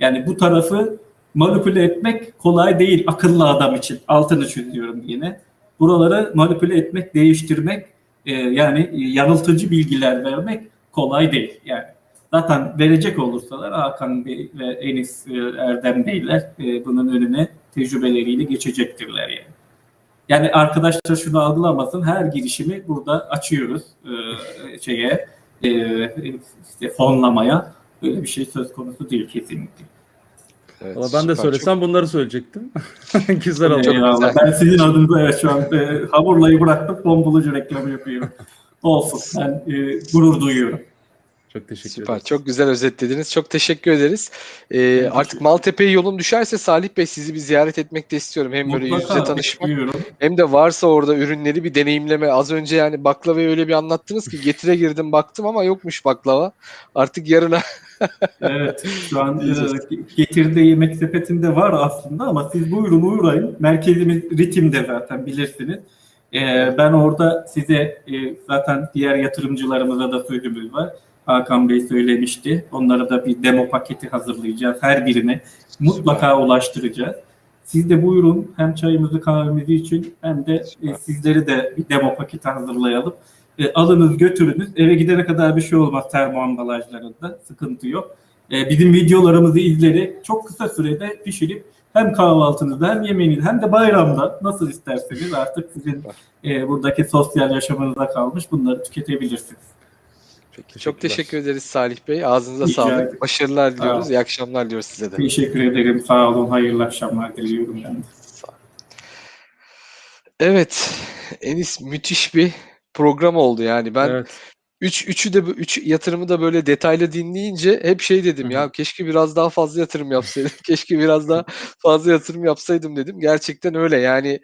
Speaker 5: Yani bu tarafı manipüle etmek kolay değil akıllı adam için. Altını çiziyorum yine. Buraları manipüle etmek, değiştirmek, e, yani yanıltıcı bilgiler vermek kolay değil. Yani zaten verecek olursalar Hakan Bey ve Enis e, Erdem Beyler e, bunun önüne tecrübeleriyle geçecektirler yani. Yani arkadaşlar şunu algılamasın. Her girişimi burada açıyoruz e, şeye e, işte fonlamaya. Böyle bir şey söz konusu değil kesinlikle.
Speaker 1: Evet,
Speaker 2: Valla ben de söylesem bunları söyleyecektim. [laughs] güzel oldu.
Speaker 5: Eyvallah. Ben sizin adınıza evet şu an e, hamurlayı bıraktım. Fon bulucu reklamı yapıyorum. Olsun. Ben e, gurur duyuyorum.
Speaker 2: Çok teşekkür
Speaker 1: Süper.
Speaker 2: ederim.
Speaker 1: Çok güzel özetlediniz. Çok teşekkür ederiz. Ee, artık Maltepe'ye yolum düşerse Salih Bey sizi bir ziyaret etmek de istiyorum. Hem böyle yüz yüze
Speaker 5: Mutlaka
Speaker 1: tanışmak
Speaker 5: bekliyorum.
Speaker 1: hem de varsa orada ürünleri bir deneyimleme. Az önce yani baklavayı öyle bir anlattınız ki getire girdim baktım ama yokmuş baklava. Artık yarına [laughs]
Speaker 5: Evet, şu an e, getirdiği yemek sepetinde var aslında ama siz buyurun uğrayın. Merkezimiz ritimde zaten bilirsiniz. E, ben orada size e, zaten diğer yatırımcılarımıza da sözümüz var. Hakan Bey söylemişti. Onlara da bir demo paketi hazırlayacağız. Her birine mutlaka ulaştıracağız. Siz de buyurun hem çayımızı kahvemizi için hem de e, sizleri de bir demo paketi hazırlayalım. E, alınız götürünüz. Eve gidene kadar bir şey olmaz termo ambalajlarında. Sıkıntı yok. E, bizim videolarımızı izleyerek çok kısa sürede pişirip hem kahvaltınızda hem yemeğinizde hem de bayramda nasıl isterseniz artık sizin e, buradaki sosyal yaşamınıza kalmış bunları tüketebilirsiniz.
Speaker 1: Peki, çok teşekkür ederiz Salih Bey. Ağzınıza
Speaker 5: Rica
Speaker 1: sağlık.
Speaker 5: ederim.
Speaker 1: Başarılar diliyoruz.
Speaker 5: Sağ.
Speaker 1: İyi akşamlar diliyoruz size de.
Speaker 5: Teşekkür ederim. Sağ olun. Hayırlı akşamlar diliyorum ben de.
Speaker 1: Evet. Enis müthiş bir program oldu yani. Ben
Speaker 2: Evet.
Speaker 1: Üç, üçü de bu- üç yatırımı da böyle detaylı dinleyince hep şey dedim
Speaker 2: Hı
Speaker 1: ya keşke biraz daha fazla yatırım yapsaydım. [laughs] keşke biraz daha fazla yatırım yapsaydım dedim. Gerçekten öyle yani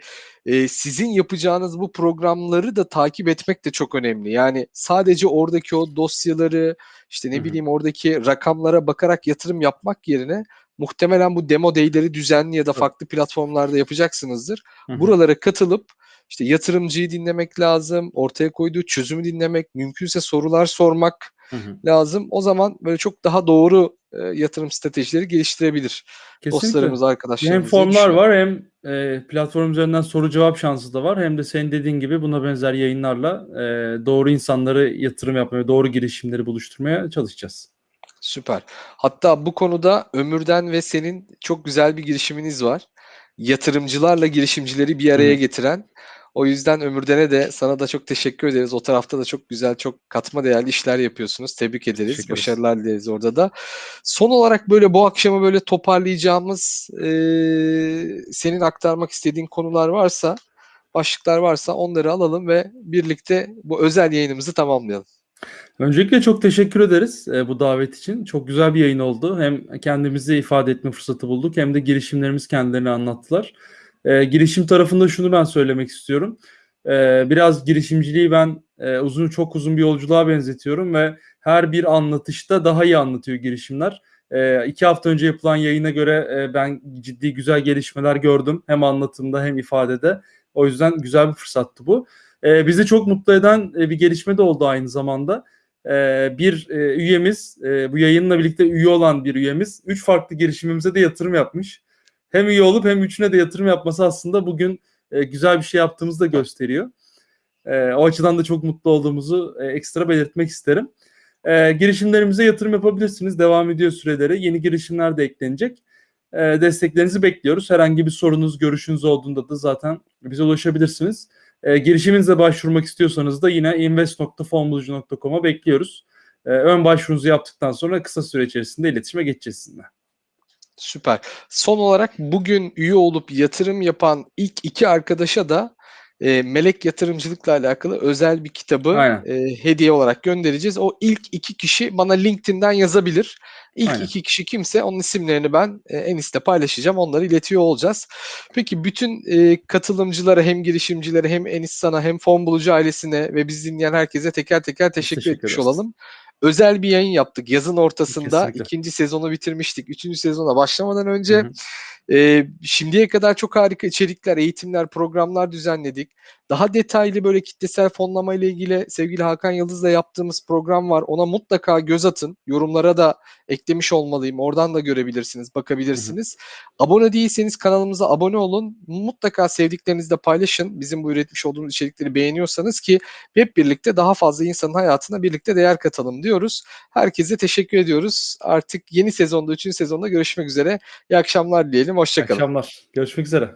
Speaker 1: e, sizin yapacağınız bu programları da takip etmek de çok önemli. Yani sadece oradaki o dosyaları işte ne
Speaker 2: Hı hı.
Speaker 1: bileyim oradaki rakamlara bakarak yatırım yapmak yerine muhtemelen bu demo day'leri düzenli ya da
Speaker 2: Tabii.
Speaker 1: farklı platformlarda yapacaksınızdır.
Speaker 2: Hı hı.
Speaker 1: Buralara katılıp işte yatırımcıyı dinlemek lazım, ortaya koyduğu çözümü dinlemek, mümkünse sorular sormak
Speaker 2: Hı hı.
Speaker 1: lazım. O zaman böyle çok daha doğru e, yatırım stratejileri geliştirebilir
Speaker 2: Kesinlikle.
Speaker 1: dostlarımız, arkadaşlarımız.
Speaker 2: Hem formlar var hem e, platform üzerinden soru cevap şansı da var. Hem de senin dediğin gibi buna benzer yayınlarla e, doğru insanları yatırım yapmaya, doğru girişimleri buluşturmaya çalışacağız.
Speaker 1: Süper. Hatta bu konuda Ömür'den ve senin çok güzel bir girişiminiz var. Yatırımcılarla girişimcileri bir araya getiren. O yüzden Ömürden'e de sana da çok teşekkür ederiz. O tarafta da çok güzel, çok katma değerli işler yapıyorsunuz. Tebrik ederiz. Başarılar dileriz orada da. Son olarak böyle bu akşamı böyle toparlayacağımız eee, senin aktarmak istediğin konular varsa, başlıklar varsa onları alalım ve birlikte bu özel yayınımızı tamamlayalım.
Speaker 2: Öncelikle çok teşekkür ederiz e, bu davet için. Çok güzel bir yayın oldu. Hem kendimizi ifade etme fırsatı bulduk hem de girişimlerimiz kendilerini anlattılar. E, girişim tarafında şunu ben söylemek istiyorum. E, biraz girişimciliği ben e, uzun çok uzun bir yolculuğa benzetiyorum ve her bir anlatışta daha iyi anlatıyor girişimler. E, iki hafta önce yapılan yayına göre e, ben ciddi güzel gelişmeler gördüm. Hem anlatımda hem ifadede. O yüzden güzel bir fırsattı bu. E, bizi çok mutlu eden e, bir gelişme de oldu aynı zamanda. Ee, bir e, üyemiz, e, bu yayınla birlikte üye olan bir üyemiz, üç farklı girişimimize de yatırım yapmış. Hem üye olup hem üçüne de yatırım yapması aslında bugün e, güzel bir şey yaptığımızı da gösteriyor. E, o açıdan da çok mutlu olduğumuzu e, ekstra belirtmek isterim. E, girişimlerimize yatırım yapabilirsiniz. Devam ediyor süreleri. Yeni girişimler de eklenecek. E, desteklerinizi bekliyoruz. Herhangi bir sorunuz, görüşünüz olduğunda da zaten bize ulaşabilirsiniz. E, girişiminize başvurmak istiyorsanız da yine invest.fonbulucu.com'a bekliyoruz. E, ön başvurunuzu yaptıktan sonra kısa süre içerisinde iletişime geçeceğiz sizinle.
Speaker 1: Süper. Son olarak bugün üye olup yatırım yapan ilk iki arkadaşa da e, melek yatırımcılıkla alakalı özel bir kitabı
Speaker 2: Aynen.
Speaker 1: e, hediye olarak göndereceğiz. O ilk iki kişi bana LinkedIn'den yazabilir. İlk
Speaker 2: Aynen.
Speaker 1: iki kişi kimse onun isimlerini ben e, Enis'te paylaşacağım. Onları iletiyor olacağız. Peki bütün e, katılımcılara hem girişimcilere hem Enis sana hem Fon Bulucu ailesine ve bizi dinleyen herkese teker teker teşekkür,
Speaker 2: teşekkür
Speaker 1: etmiş
Speaker 2: ederiz.
Speaker 1: olalım. Özel bir yayın yaptık. Yazın ortasında
Speaker 2: Kesinlikle.
Speaker 1: ikinci sezonu bitirmiştik. Üçüncü sezona başlamadan önce
Speaker 2: Hı hı.
Speaker 1: Ee, şimdiye kadar çok harika içerikler, eğitimler, programlar düzenledik. Daha detaylı böyle kitlesel fonlama ile ilgili sevgili Hakan Yıldız'la yaptığımız program var. Ona mutlaka göz atın. Yorumlara da eklemiş olmalıyım. Oradan da görebilirsiniz, bakabilirsiniz. Abone değilseniz kanalımıza abone olun. Mutlaka sevdiklerinizle paylaşın. Bizim bu üretmiş olduğumuz içerikleri beğeniyorsanız ki hep birlikte daha fazla insanın hayatına birlikte değer katalım diyoruz. Herkese teşekkür ediyoruz. Artık yeni sezonda, 3. sezonda görüşmek üzere. İyi akşamlar diyelim. Hoşçakalın.
Speaker 2: akşamlar. Görüşmek üzere.